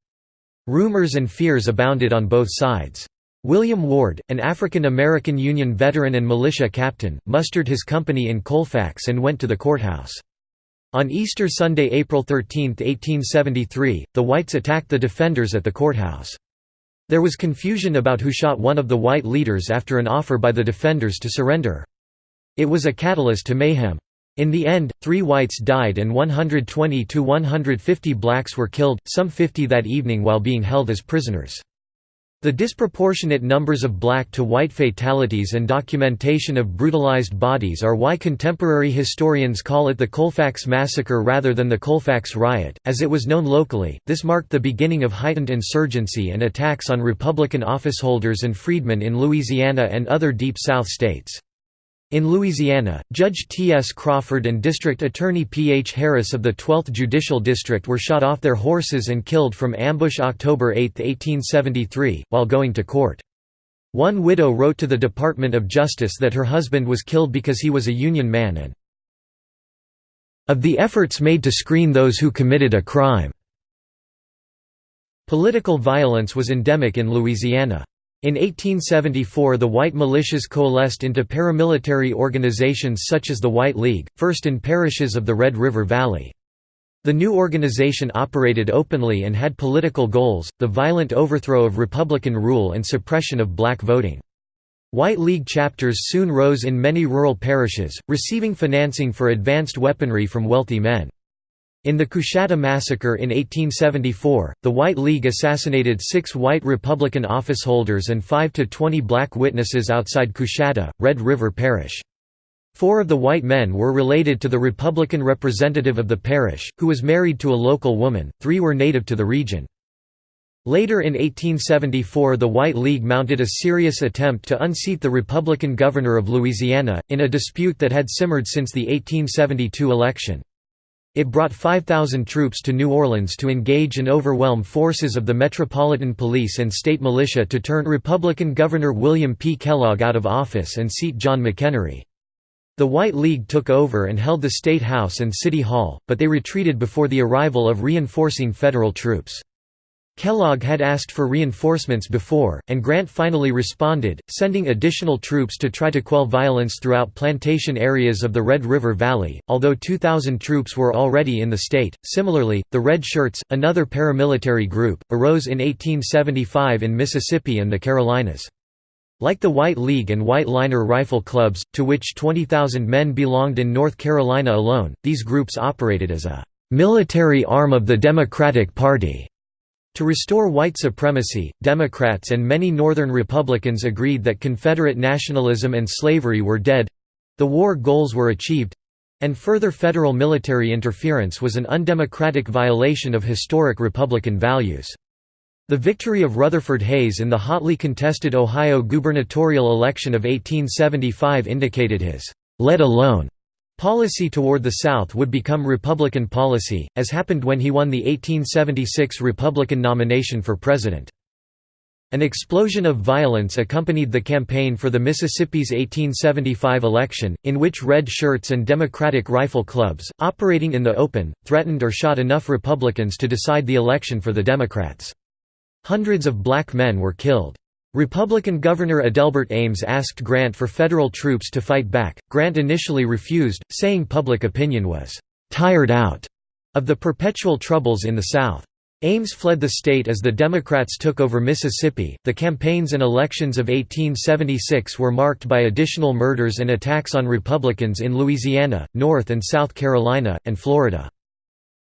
Rumors and fears abounded on both sides. William Ward, an African American Union veteran and militia captain, mustered his company in Colfax and went to the courthouse. On Easter Sunday, April 13, 1873, the whites attacked the defenders at the courthouse. There was confusion about who shot one of the white leaders after an offer by the defenders to surrender. It was a catalyst to mayhem. In the end, three whites died and 120 to 150 blacks were killed, some 50 that evening while being held as prisoners. The disproportionate numbers of black to white fatalities and documentation of brutalized bodies are why contemporary historians call it the Colfax Massacre rather than the Colfax Riot. As it was known locally, this marked the beginning of heightened insurgency and attacks on Republican officeholders and freedmen in Louisiana and other Deep South states. In Louisiana, Judge T. S. Crawford and District Attorney P. H. Harris of the 12th Judicial District were shot off their horses and killed from ambush October 8, 1873, while going to court. One widow wrote to the Department of Justice that her husband was killed because he was a Union man and of the efforts made to screen those who committed a crime. Political violence was endemic in Louisiana. In 1874 the white militias coalesced into paramilitary organizations such as the White League, first in parishes of the Red River Valley. The new organization operated openly and had political goals, the violent overthrow of Republican rule and suppression of black voting. White League chapters soon rose in many rural parishes, receiving financing for advanced weaponry from wealthy men. In the Coushatta Massacre in 1874, the White League assassinated six white Republican officeholders and 5 to 20 black witnesses outside Coushatta, Red River Parish. Four of the white men were related to the Republican representative of the parish, who was married to a local woman, three were native to the region. Later in 1874 the White League mounted a serious attempt to unseat the Republican governor of Louisiana, in a dispute that had simmered since the 1872 election. It brought 5,000 troops to New Orleans to engage and overwhelm forces of the Metropolitan Police and state militia to turn Republican Governor William P. Kellogg out of office and seat John McEnery. The White League took over and held the State House and City Hall, but they retreated before the arrival of reinforcing federal troops. Kellogg had asked for reinforcements before, and Grant finally responded, sending additional troops to try to quell violence throughout plantation areas of the Red River Valley, although 2,000 troops were already in the state. Similarly, the Red Shirts, another paramilitary group, arose in 1875 in Mississippi and the Carolinas. Like the White League and White Liner Rifle Clubs, to which 20,000 men belonged in North Carolina alone, these groups operated as a military arm of the Democratic Party. To restore white supremacy, Democrats and many Northern Republicans agreed that Confederate nationalism and slavery were dead—the war goals were achieved—and further federal military interference was an undemocratic violation of historic Republican values. The victory of Rutherford Hayes in the hotly contested Ohio gubernatorial election of 1875 indicated his «let alone» Policy toward the South would become Republican policy, as happened when he won the 1876 Republican nomination for president. An explosion of violence accompanied the campaign for the Mississippi's 1875 election, in which Red Shirts and Democratic Rifle Clubs, operating in the open, threatened or shot enough Republicans to decide the election for the Democrats. Hundreds of black men were killed. Republican Governor Adelbert Ames asked Grant for federal troops to fight back. Grant initially refused, saying public opinion was tired out of the perpetual troubles in the South. Ames fled the state as the Democrats took over Mississippi. The campaigns and elections of 1876 were marked by additional murders and attacks on Republicans in Louisiana, North and South Carolina, and Florida.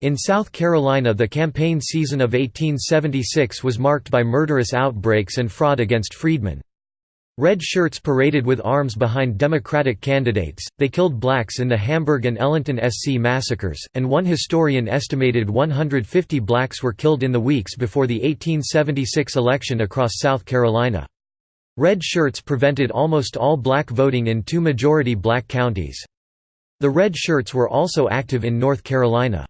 In South Carolina the campaign season of 1876 was marked by murderous outbreaks and fraud against freedmen. Red shirts paraded with arms behind Democratic candidates, they killed blacks in the Hamburg and Ellenton SC massacres, and one historian estimated 150 blacks were killed in the weeks before the 1876 election across South Carolina. Red shirts prevented almost all black voting in two majority black counties. The Red shirts were also active in North Carolina.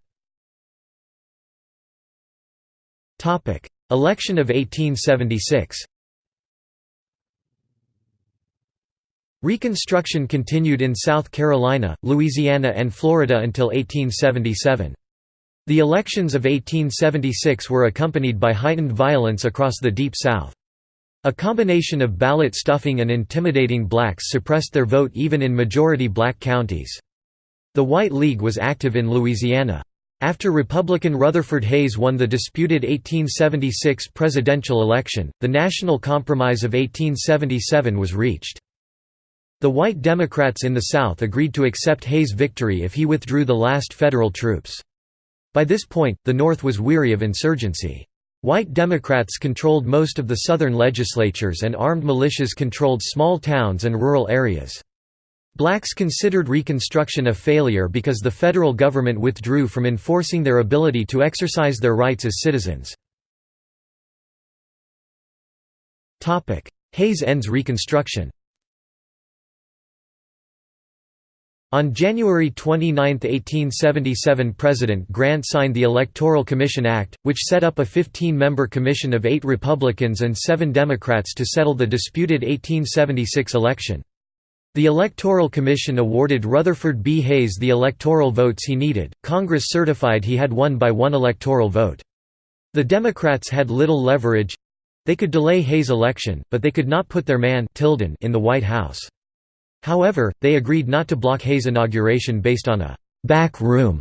Election of 1876 Reconstruction continued in South Carolina, Louisiana and Florida until 1877. The elections of 1876 were accompanied by heightened violence across the Deep South. A combination of ballot stuffing and intimidating blacks suppressed their vote even in majority black counties. The White League was active in Louisiana. After Republican Rutherford Hayes won the disputed 1876 presidential election, the National Compromise of 1877 was reached. The white Democrats in the South agreed to accept Hayes' victory if he withdrew the last federal troops. By this point, the North was weary of insurgency. White Democrats controlled most of the Southern legislatures and armed militias controlled small towns and rural areas. Blacks considered Reconstruction a failure because the federal government withdrew from enforcing their ability to exercise their rights as citizens. Hayes ends Reconstruction On January 29, 1877 President Grant signed the Electoral Commission Act, which set up a 15-member commission of eight Republicans and seven Democrats to settle the disputed 1876 election. The Electoral Commission awarded Rutherford B. Hayes the electoral votes he needed. Congress certified he had won by one electoral vote. The Democrats had little leverage. They could delay Hayes' election, but they could not put their man Tilden in the White House. However, they agreed not to block Hayes' inauguration based on a «back room»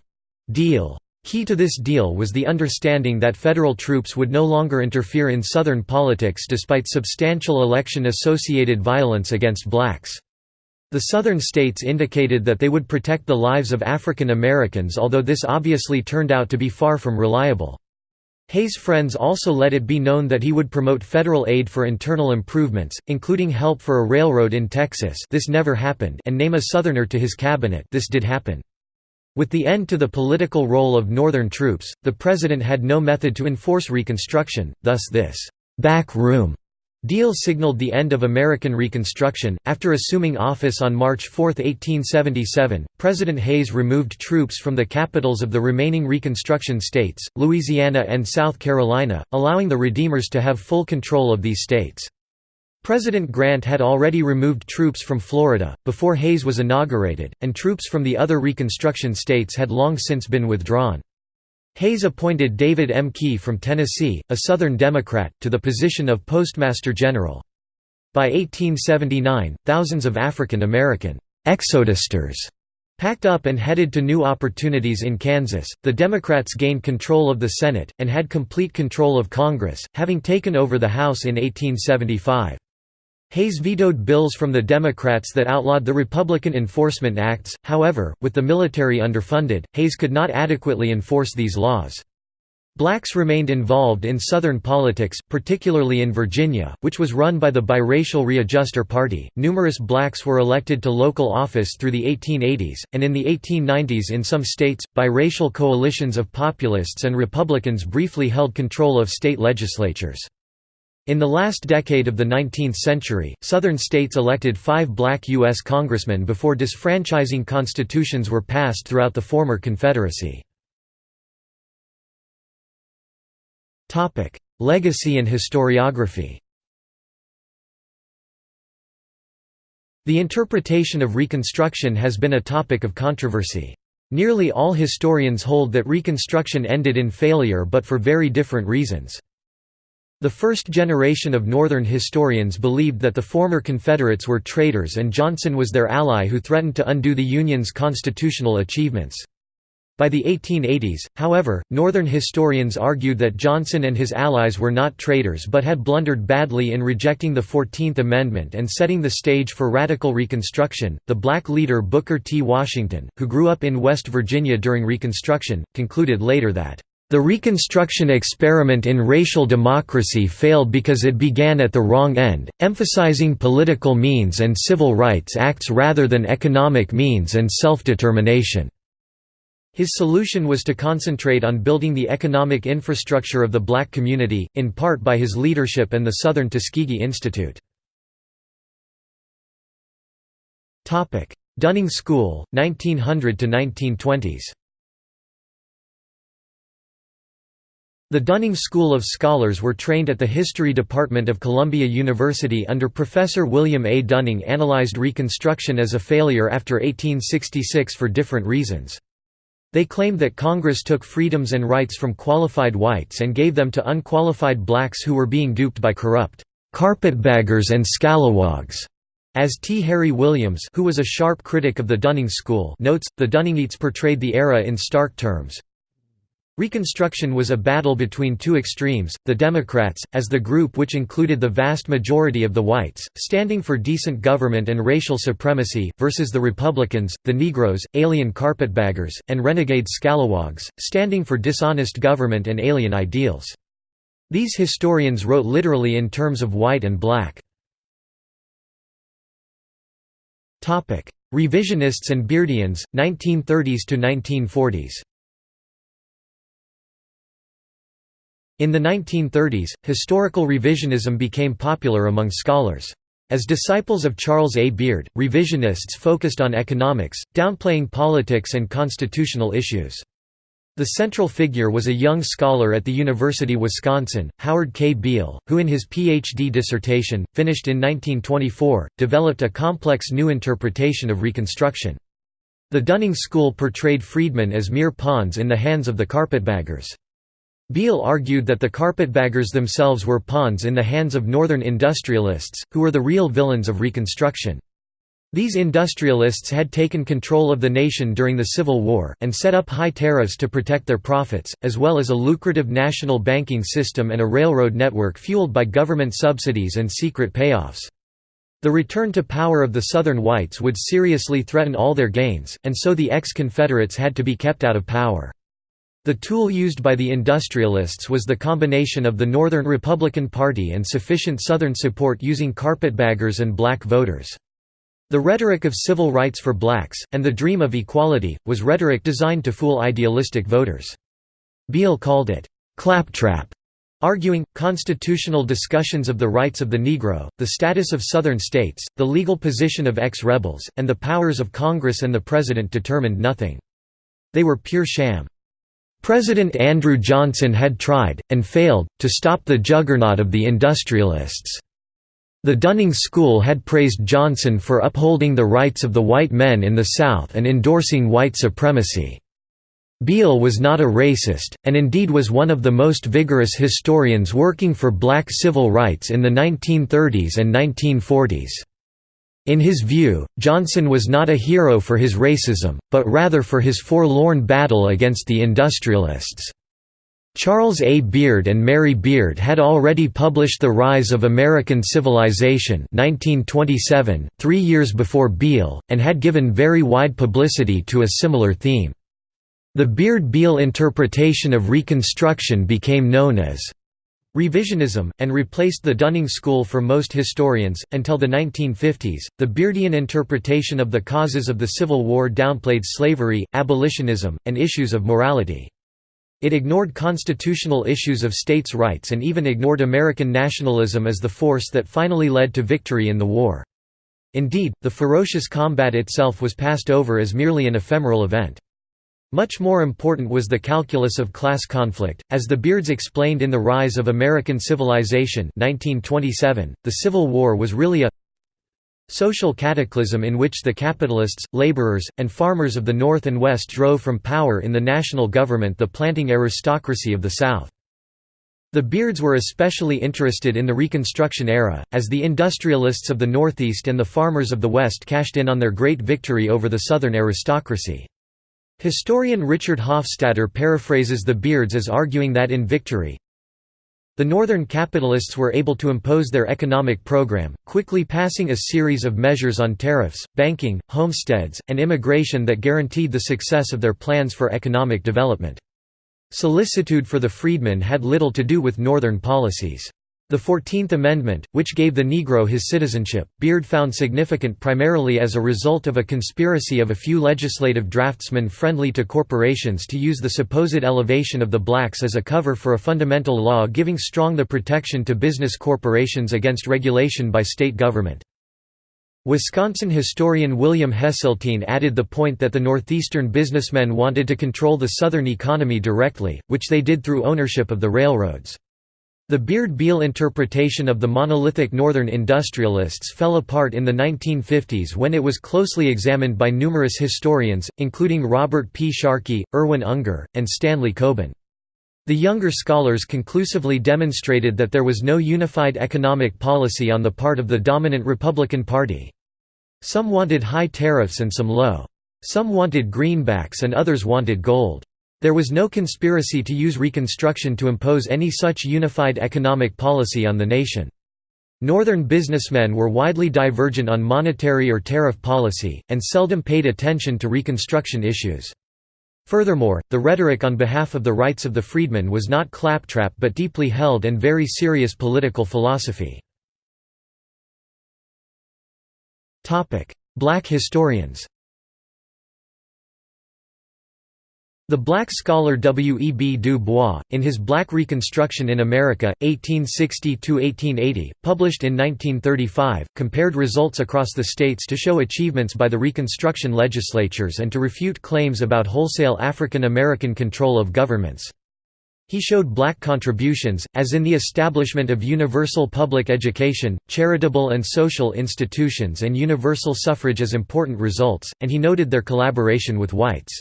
deal. Key to this deal was the understanding that federal troops would no longer interfere in Southern politics despite substantial election-associated violence against blacks. The Southern states indicated that they would protect the lives of African Americans although this obviously turned out to be far from reliable. Hayes' friends also let it be known that he would promote federal aid for internal improvements, including help for a railroad in Texas this never happened and name a Southerner to his cabinet this did happen. With the end to the political role of Northern troops, the President had no method to enforce Reconstruction, thus this «back room» Deal signaled the end of American Reconstruction. After assuming office on March 4, 1877, President Hayes removed troops from the capitals of the remaining Reconstruction states, Louisiana and South Carolina, allowing the Redeemers to have full control of these states. President Grant had already removed troops from Florida, before Hayes was inaugurated, and troops from the other Reconstruction states had long since been withdrawn. Hayes appointed David M. Key from Tennessee, a Southern Democrat, to the position of Postmaster General. By 1879, thousands of African American exodusters packed up and headed to new opportunities in Kansas. The Democrats gained control of the Senate, and had complete control of Congress, having taken over the House in 1875. Hayes vetoed bills from the Democrats that outlawed the Republican Enforcement Acts, however, with the military underfunded, Hayes could not adequately enforce these laws. Blacks remained involved in Southern politics, particularly in Virginia, which was run by the biracial Readjuster Party. Numerous blacks were elected to local office through the 1880s, and in the 1890s in some states, biracial coalitions of populists and Republicans briefly held control of state legislatures. In the last decade of the 19th century, Southern states elected five black U.S. congressmen before disfranchising constitutions were passed throughout the former Confederacy. Legacy and historiography The interpretation of Reconstruction has been a topic of controversy. Nearly all historians hold that Reconstruction ended in failure but for very different reasons. The first generation of Northern historians believed that the former Confederates were traitors and Johnson was their ally who threatened to undo the Union's constitutional achievements. By the 1880s, however, Northern historians argued that Johnson and his allies were not traitors but had blundered badly in rejecting the Fourteenth Amendment and setting the stage for radical Reconstruction. The black leader Booker T. Washington, who grew up in West Virginia during Reconstruction, concluded later that the Reconstruction experiment in racial democracy failed because it began at the wrong end, emphasizing political means and civil rights acts rather than economic means and self-determination. His solution was to concentrate on building the economic infrastructure of the black community, in part by his leadership and the Southern Tuskegee Institute. Dunning School, 1900–1920s The Dunning School of Scholars were trained at the History Department of Columbia University under Professor William A. Dunning analyzed Reconstruction as a failure after 1866 for different reasons. They claimed that Congress took freedoms and rights from qualified whites and gave them to unqualified blacks who were being duped by corrupt carpetbaggers and scalawags. As T. Harry Williams who was a sharp critic of the Dunning School notes, the Dunningites portrayed the era in stark terms, Reconstruction was a battle between two extremes, the Democrats, as the group which included the vast majority of the whites, standing for decent government and racial supremacy, versus the Republicans, the Negroes, alien carpetbaggers, and renegade scalawags, standing for dishonest government and alien ideals. These historians wrote literally in terms of white and black. Revisionists and Beardians, 1930s In the 1930s, historical revisionism became popular among scholars. As disciples of Charles A. Beard, revisionists focused on economics, downplaying politics and constitutional issues. The central figure was a young scholar at the University of Wisconsin, Howard K. Beale, who in his Ph.D. dissertation, finished in 1924, developed a complex new interpretation of Reconstruction. The Dunning School portrayed freedmen as mere pawns in the hands of the carpetbaggers. Beale argued that the carpetbaggers themselves were pawns in the hands of Northern industrialists, who were the real villains of Reconstruction. These industrialists had taken control of the nation during the Civil War, and set up high tariffs to protect their profits, as well as a lucrative national banking system and a railroad network fueled by government subsidies and secret payoffs. The return to power of the Southern whites would seriously threaten all their gains, and so the ex-Confederates had to be kept out of power. The tool used by the industrialists was the combination of the Northern Republican Party and sufficient Southern support using carpetbaggers and black voters. The rhetoric of civil rights for blacks, and the dream of equality, was rhetoric designed to fool idealistic voters. Beale called it, "...claptrap", arguing, constitutional discussions of the rights of the Negro, the status of Southern states, the legal position of ex-rebels, and the powers of Congress and the President determined nothing. They were pure sham. President Andrew Johnson had tried, and failed, to stop the juggernaut of the industrialists. The Dunning School had praised Johnson for upholding the rights of the white men in the South and endorsing white supremacy. Beale was not a racist, and indeed was one of the most vigorous historians working for black civil rights in the 1930s and 1940s. In his view, Johnson was not a hero for his racism, but rather for his forlorn battle against the industrialists. Charles A. Beard and Mary Beard had already published The Rise of American Civilization 1927, three years before Beale, and had given very wide publicity to a similar theme. The Beard-Beale interpretation of Reconstruction became known as revisionism, and replaced the Dunning School for most historians. Until the 1950s, the Beardian interpretation of the causes of the Civil War downplayed slavery, abolitionism, and issues of morality. It ignored constitutional issues of states' rights and even ignored American nationalism as the force that finally led to victory in the war. Indeed, the ferocious combat itself was passed over as merely an ephemeral event. Much more important was the calculus of class conflict, as the Beards explained in The Rise of American Civilization 1927, the Civil War was really a social cataclysm in which the capitalists, laborers, and farmers of the North and West drove from power in the national government the planting aristocracy of the South. The Beards were especially interested in the Reconstruction era, as the industrialists of the Northeast and the farmers of the West cashed in on their great victory over the Southern aristocracy. Historian Richard Hofstadter paraphrases the Beards as arguing that in victory, the northern capitalists were able to impose their economic program, quickly passing a series of measures on tariffs, banking, homesteads, and immigration that guaranteed the success of their plans for economic development. Solicitude for the freedmen had little to do with northern policies. The Fourteenth Amendment, which gave the Negro his citizenship, Beard found significant primarily as a result of a conspiracy of a few legislative draftsmen friendly to corporations to use the supposed elevation of the blacks as a cover for a fundamental law giving strong the protection to business corporations against regulation by state government. Wisconsin historian William Hesseltine added the point that the northeastern businessmen wanted to control the southern economy directly, which they did through ownership of the railroads. The Beard-Beale interpretation of the monolithic Northern industrialists fell apart in the 1950s when it was closely examined by numerous historians, including Robert P. Sharkey, Irwin Unger, and Stanley Coben. The younger scholars conclusively demonstrated that there was no unified economic policy on the part of the dominant Republican Party. Some wanted high tariffs and some low. Some wanted greenbacks and others wanted gold. There was no conspiracy to use Reconstruction to impose any such unified economic policy on the nation. Northern businessmen were widely divergent on monetary or tariff policy, and seldom paid attention to Reconstruction issues. Furthermore, the rhetoric on behalf of the rights of the freedmen was not claptrap but deeply held and very serious political philosophy. Black historians The black scholar W. E. B. Du Bois, in his Black Reconstruction in America, 1860–1880, published in 1935, compared results across the states to show achievements by the Reconstruction legislatures and to refute claims about wholesale African American control of governments. He showed black contributions, as in the establishment of universal public education, charitable and social institutions and universal suffrage as important results, and he noted their collaboration with whites.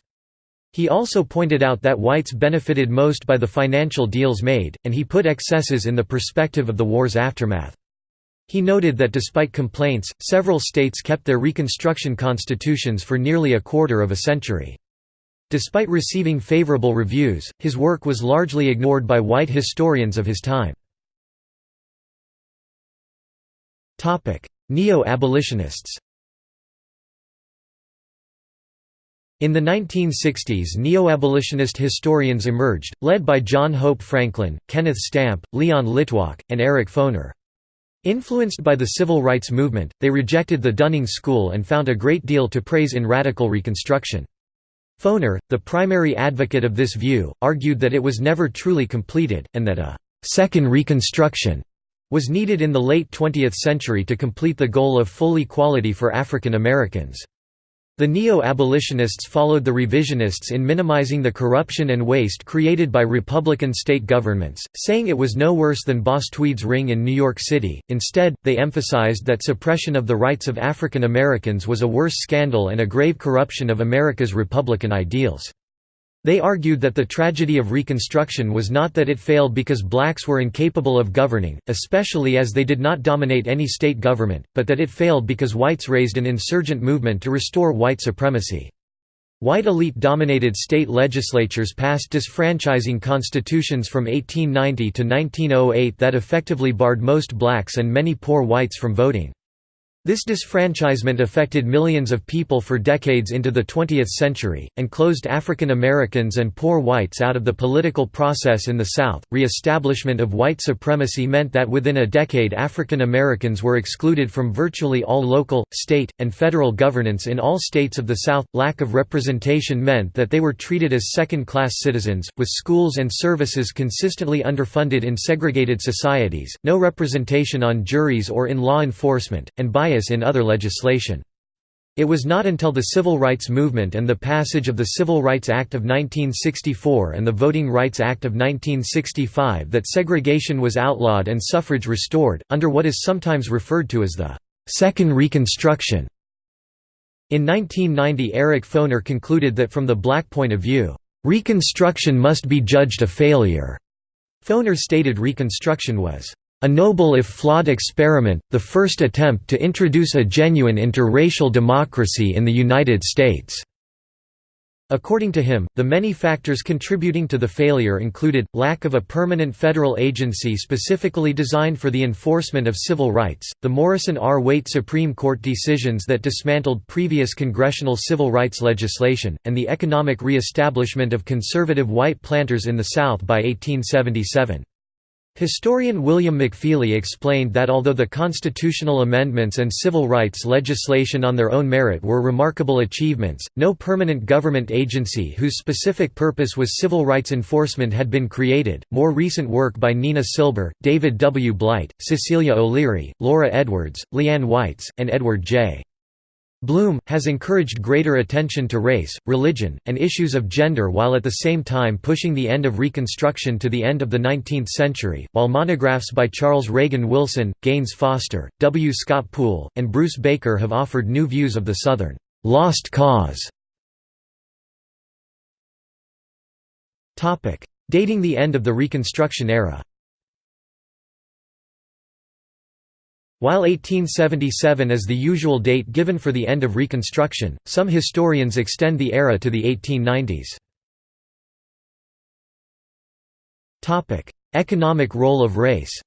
He also pointed out that whites benefited most by the financial deals made, and he put excesses in the perspective of the war's aftermath. He noted that despite complaints, several states kept their Reconstruction constitutions for nearly a quarter of a century. Despite receiving favorable reviews, his work was largely ignored by white historians of his time. Neo-abolitionists In the 1960s neo-abolitionist historians emerged, led by John Hope Franklin, Kenneth Stampp, Leon Litwack, and Eric Foner. Influenced by the civil rights movement, they rejected the Dunning School and found a great deal to praise in radical Reconstruction. Foner, the primary advocate of this view, argued that it was never truly completed, and that a second Reconstruction» was needed in the late 20th century to complete the goal of full equality for African Americans. The neo-abolitionists followed the revisionists in minimizing the corruption and waste created by Republican state governments, saying it was no worse than Boss Tweed's ring in New York City. Instead, they emphasized that suppression of the rights of African Americans was a worse scandal and a grave corruption of America's Republican ideals. They argued that the tragedy of Reconstruction was not that it failed because blacks were incapable of governing, especially as they did not dominate any state government, but that it failed because whites raised an insurgent movement to restore white supremacy. White elite-dominated state legislatures passed disfranchising constitutions from 1890 to 1908 that effectively barred most blacks and many poor whites from voting. This disfranchisement affected millions of people for decades into the 20th century, and closed African Americans and poor whites out of the political process in the South. Re establishment of white supremacy meant that within a decade African Americans were excluded from virtually all local, state, and federal governance in all states of the South. Lack of representation meant that they were treated as second class citizens, with schools and services consistently underfunded in segregated societies, no representation on juries or in law enforcement, and bias in other legislation. It was not until the Civil Rights Movement and the passage of the Civil Rights Act of 1964 and the Voting Rights Act of 1965 that segregation was outlawed and suffrage restored, under what is sometimes referred to as the Second Reconstruction. In 1990 Eric Foner concluded that from the black point of view, "...Reconstruction must be judged a failure." Foner stated Reconstruction was a noble if flawed experiment, the first attempt to introduce a genuine interracial democracy in the United States." According to him, the many factors contributing to the failure included, lack of a permanent federal agency specifically designed for the enforcement of civil rights, the Morrison R. Waite Supreme Court decisions that dismantled previous congressional civil rights legislation, and the economic re-establishment of conservative white planters in the South by 1877. Historian William McFeely explained that although the constitutional amendments and civil rights legislation on their own merit were remarkable achievements, no permanent government agency whose specific purpose was civil rights enforcement had been created. More recent work by Nina Silber, David W. Blight, Cecilia O'Leary, Laura Edwards, LeeAnn Whites, and Edward J. Blum, has encouraged greater attention to race, religion, and issues of gender while at the same time pushing the end of Reconstruction to the end of the 19th century, while monographs by Charles Reagan Wilson, Gaines Foster, W. Scott Poole, and Bruce Baker have offered new views of the Southern «lost cause». Dating the end of the Reconstruction era While 1877 is the usual date given for the end of Reconstruction, some historians extend the era to the 1890s. Economic role of race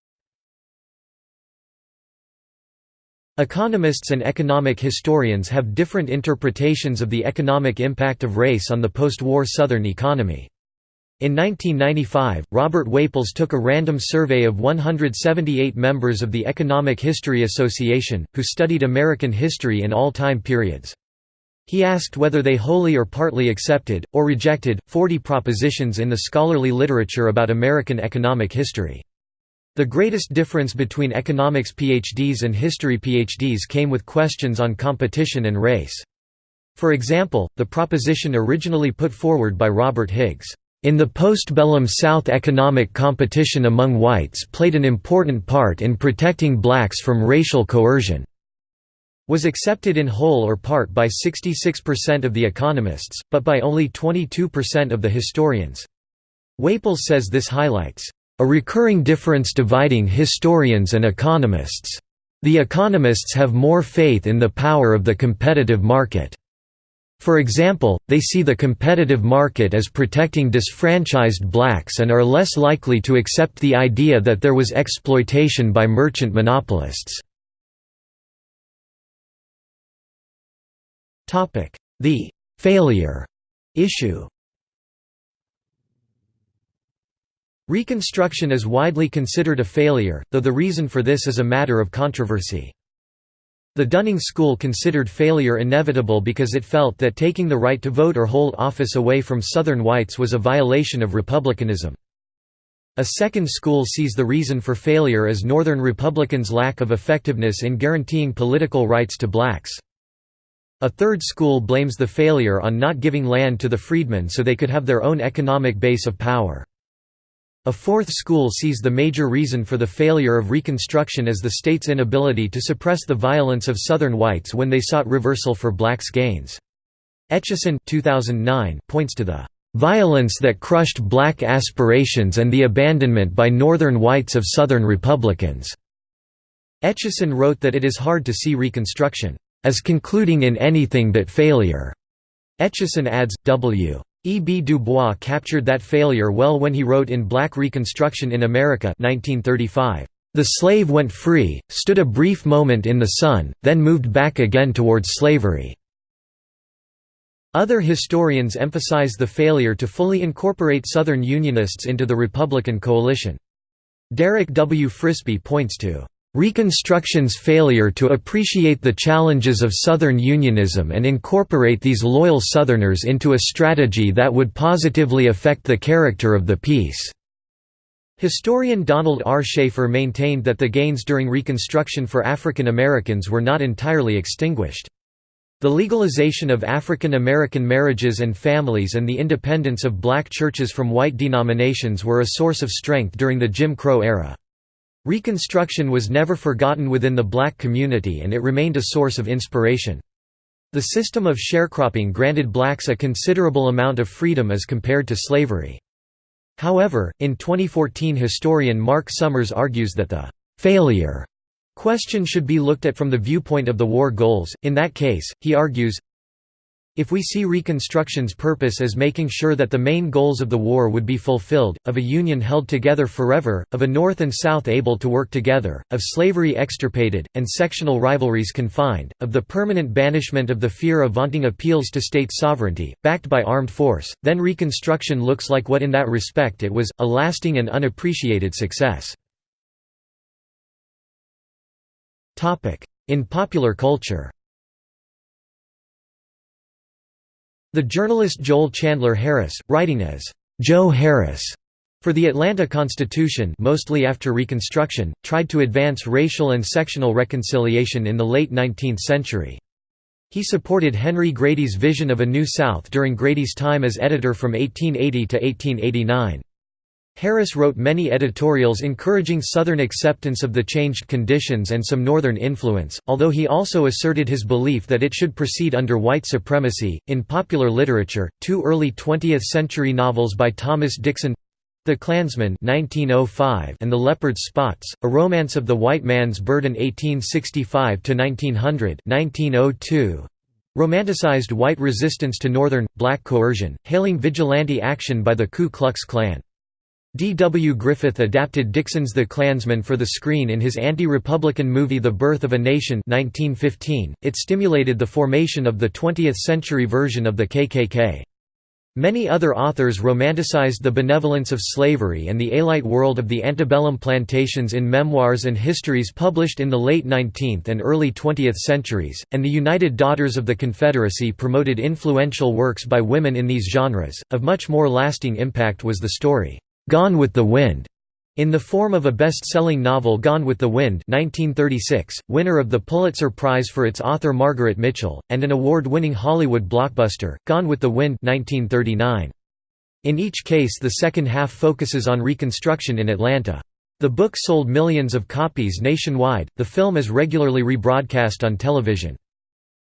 Economists and economic historians have different interpretations of the economic impact of race on the post-war Southern economy. In 1995, Robert Whaples took a random survey of 178 members of the Economic History Association, who studied American history in all time periods. He asked whether they wholly or partly accepted, or rejected, 40 propositions in the scholarly literature about American economic history. The greatest difference between economics PhDs and history PhDs came with questions on competition and race. For example, the proposition originally put forward by Robert Higgs, in the postbellum South economic competition among whites played an important part in protecting blacks from racial coercion was accepted in whole or part by 66% of the economists, but by only 22% of the historians. Whaples says this highlights, "...a recurring difference dividing historians and economists. The economists have more faith in the power of the competitive market." For example, they see the competitive market as protecting disfranchised blacks and are less likely to accept the idea that there was exploitation by merchant monopolists. The «failure» issue Reconstruction is widely considered a failure, though the reason for this is a matter of controversy. The Dunning School considered failure inevitable because it felt that taking the right to vote or hold office away from Southern whites was a violation of republicanism. A second school sees the reason for failure as Northern Republicans' lack of effectiveness in guaranteeing political rights to blacks. A third school blames the failure on not giving land to the freedmen so they could have their own economic base of power. A fourth school sees the major reason for the failure of Reconstruction as the state's inability to suppress the violence of Southern whites when they sought reversal for blacks' gains. Etcheson 2009 points to the "...violence that crushed black aspirations and the abandonment by Northern whites of Southern Republicans." Etcheson wrote that it is hard to see Reconstruction as concluding in anything but failure. Etcheson adds, W. E. B. Du Bois captured that failure well when he wrote in Black Reconstruction in America 1935, "...the slave went free, stood a brief moment in the sun, then moved back again towards slavery." Other historians emphasize the failure to fully incorporate Southern Unionists into the Republican coalition. Derek W. Frisby points to Reconstruction's failure to appreciate the challenges of Southern Unionism and incorporate these loyal Southerners into a strategy that would positively affect the character of the peace. Historian Donald R. Shaffer maintained that the gains during Reconstruction for African Americans were not entirely extinguished. The legalization of African American marriages and families and the independence of black churches from white denominations were a source of strength during the Jim Crow era. Reconstruction was never forgotten within the black community and it remained a source of inspiration. The system of sharecropping granted blacks a considerable amount of freedom as compared to slavery. However, in 2014 historian Mark Summers argues that the «failure» question should be looked at from the viewpoint of the war goals, in that case, he argues, if we see Reconstruction's purpose as making sure that the main goals of the war would be fulfilled, of a Union held together forever, of a North and South able to work together, of slavery extirpated, and sectional rivalries confined, of the permanent banishment of the fear of vaunting appeals to state sovereignty, backed by armed force, then Reconstruction looks like what in that respect it was, a lasting and unappreciated success. In popular culture The journalist Joel Chandler Harris, writing as Joe Harris for the Atlanta Constitution mostly after Reconstruction, tried to advance racial and sectional reconciliation in the late 19th century. He supported Henry Grady's vision of a New South during Grady's time as editor from 1880 to 1889. Harris wrote many editorials encouraging Southern acceptance of the changed conditions and some Northern influence, although he also asserted his belief that it should proceed under white supremacy. In popular literature, two early 20th century novels by Thomas Dixon The Klansman 1905 and The Leopard's Spots, A Romance of the White Man's Burden 1865–1900 1902, romanticized white resistance to Northern, black coercion, hailing vigilante action by the Ku Klux Klan. D. W. Griffith adapted Dixon's The Klansman for the screen in his anti-Republican movie The Birth of a Nation 1915. .It stimulated the formation of the 20th-century version of the KKK. Many other authors romanticized the benevolence of slavery and the alite world of the antebellum plantations in memoirs and histories published in the late 19th and early 20th centuries, and the United Daughters of the Confederacy promoted influential works by women in these genres. Of much more lasting impact was the story, Gone with the Wind, in the form of a best-selling novel Gone with the Wind 1936, winner of the Pulitzer Prize for its author Margaret Mitchell, and an award-winning Hollywood blockbuster, Gone with the Wind 1939. In each case the second half focuses on Reconstruction in Atlanta. The book sold millions of copies nationwide, the film is regularly rebroadcast on television.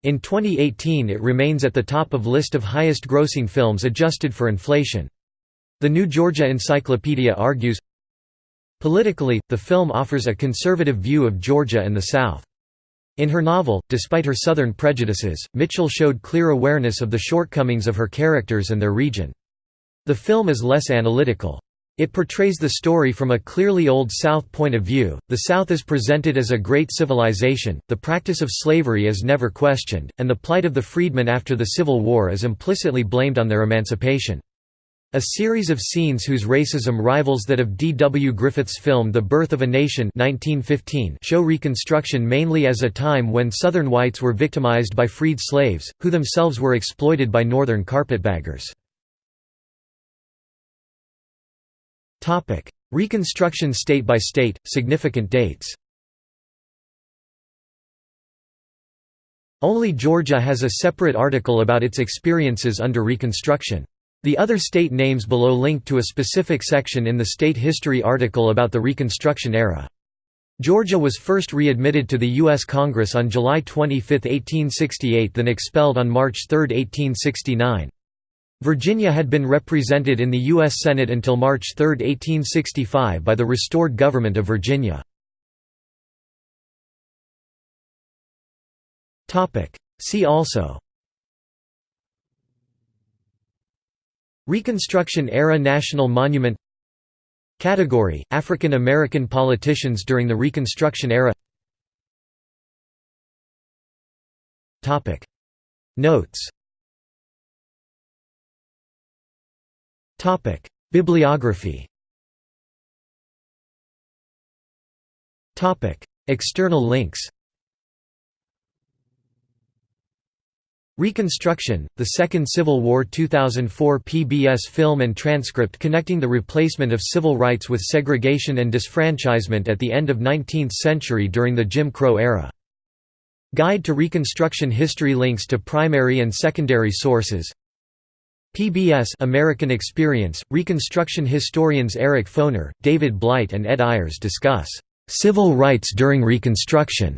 In 2018 it remains at the top of list of highest grossing films adjusted for inflation. The New Georgia Encyclopedia argues, Politically, the film offers a conservative view of Georgia and the South. In her novel, despite her Southern prejudices, Mitchell showed clear awareness of the shortcomings of her characters and their region. The film is less analytical. It portrays the story from a clearly Old South point of view. The South is presented as a great civilization, the practice of slavery is never questioned, and the plight of the freedmen after the Civil War is implicitly blamed on their emancipation. A series of scenes whose racism rivals that of D. W. Griffith's film The Birth of a Nation 1915 show Reconstruction mainly as a time when Southern whites were victimized by freed slaves, who themselves were exploited by Northern carpetbaggers. Reconstruction state by state, significant dates Only Georgia has a separate article about its experiences under Reconstruction. The other state names below link to a specific section in the state history article about the Reconstruction era. Georgia was first readmitted to the U.S. Congress on July 25, 1868 then expelled on March 3, 1869. Virginia had been represented in the U.S. Senate until March 3, 1865 by the restored government of Virginia. See also Reconstruction-era National Monument Category – African American politicians during the Reconstruction era Topic. Notes Topic. Bibliography Topic. External links Reconstruction, The Second Civil War 2004 PBS film and transcript connecting the replacement of civil rights with segregation and disfranchisement at the end of 19th century during the Jim Crow era. Guide to Reconstruction History links to primary and secondary sources PBS American Experience, Reconstruction historians Eric Foner, David Blight and Ed Ayers discuss "...civil rights during Reconstruction."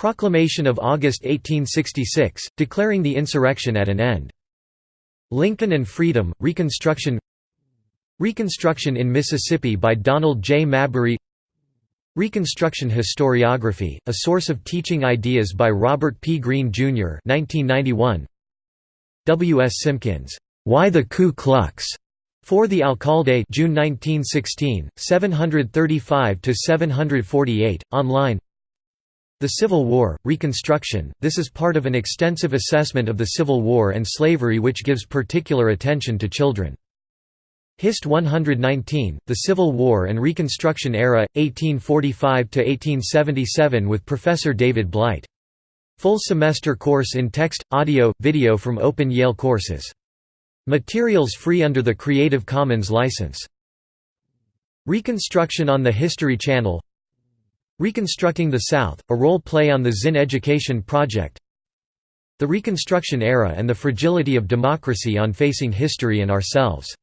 Proclamation of August 1866, declaring the insurrection at an end. Lincoln and Freedom, Reconstruction Reconstruction in Mississippi by Donald J. Mabry Reconstruction Historiography, a source of teaching ideas by Robert P. Greene, Jr. 1991. W. S. Simkins, "'Why the Ku Klux' For the Alcalde June 1916, 735–748, online The Civil War, Reconstruction, this is part of an extensive assessment of the Civil War and slavery which gives particular attention to children. Hist 119, The Civil War and Reconstruction Era, 1845–1877 with Professor David Blight Full semester course in text, audio, video from Open Yale Courses. Materials free under the Creative Commons license. Reconstruction on the History Channel Reconstructing the South, a role play on the Zinn Education Project. The Reconstruction Era and the Fragility of Democracy on Facing History and Ourselves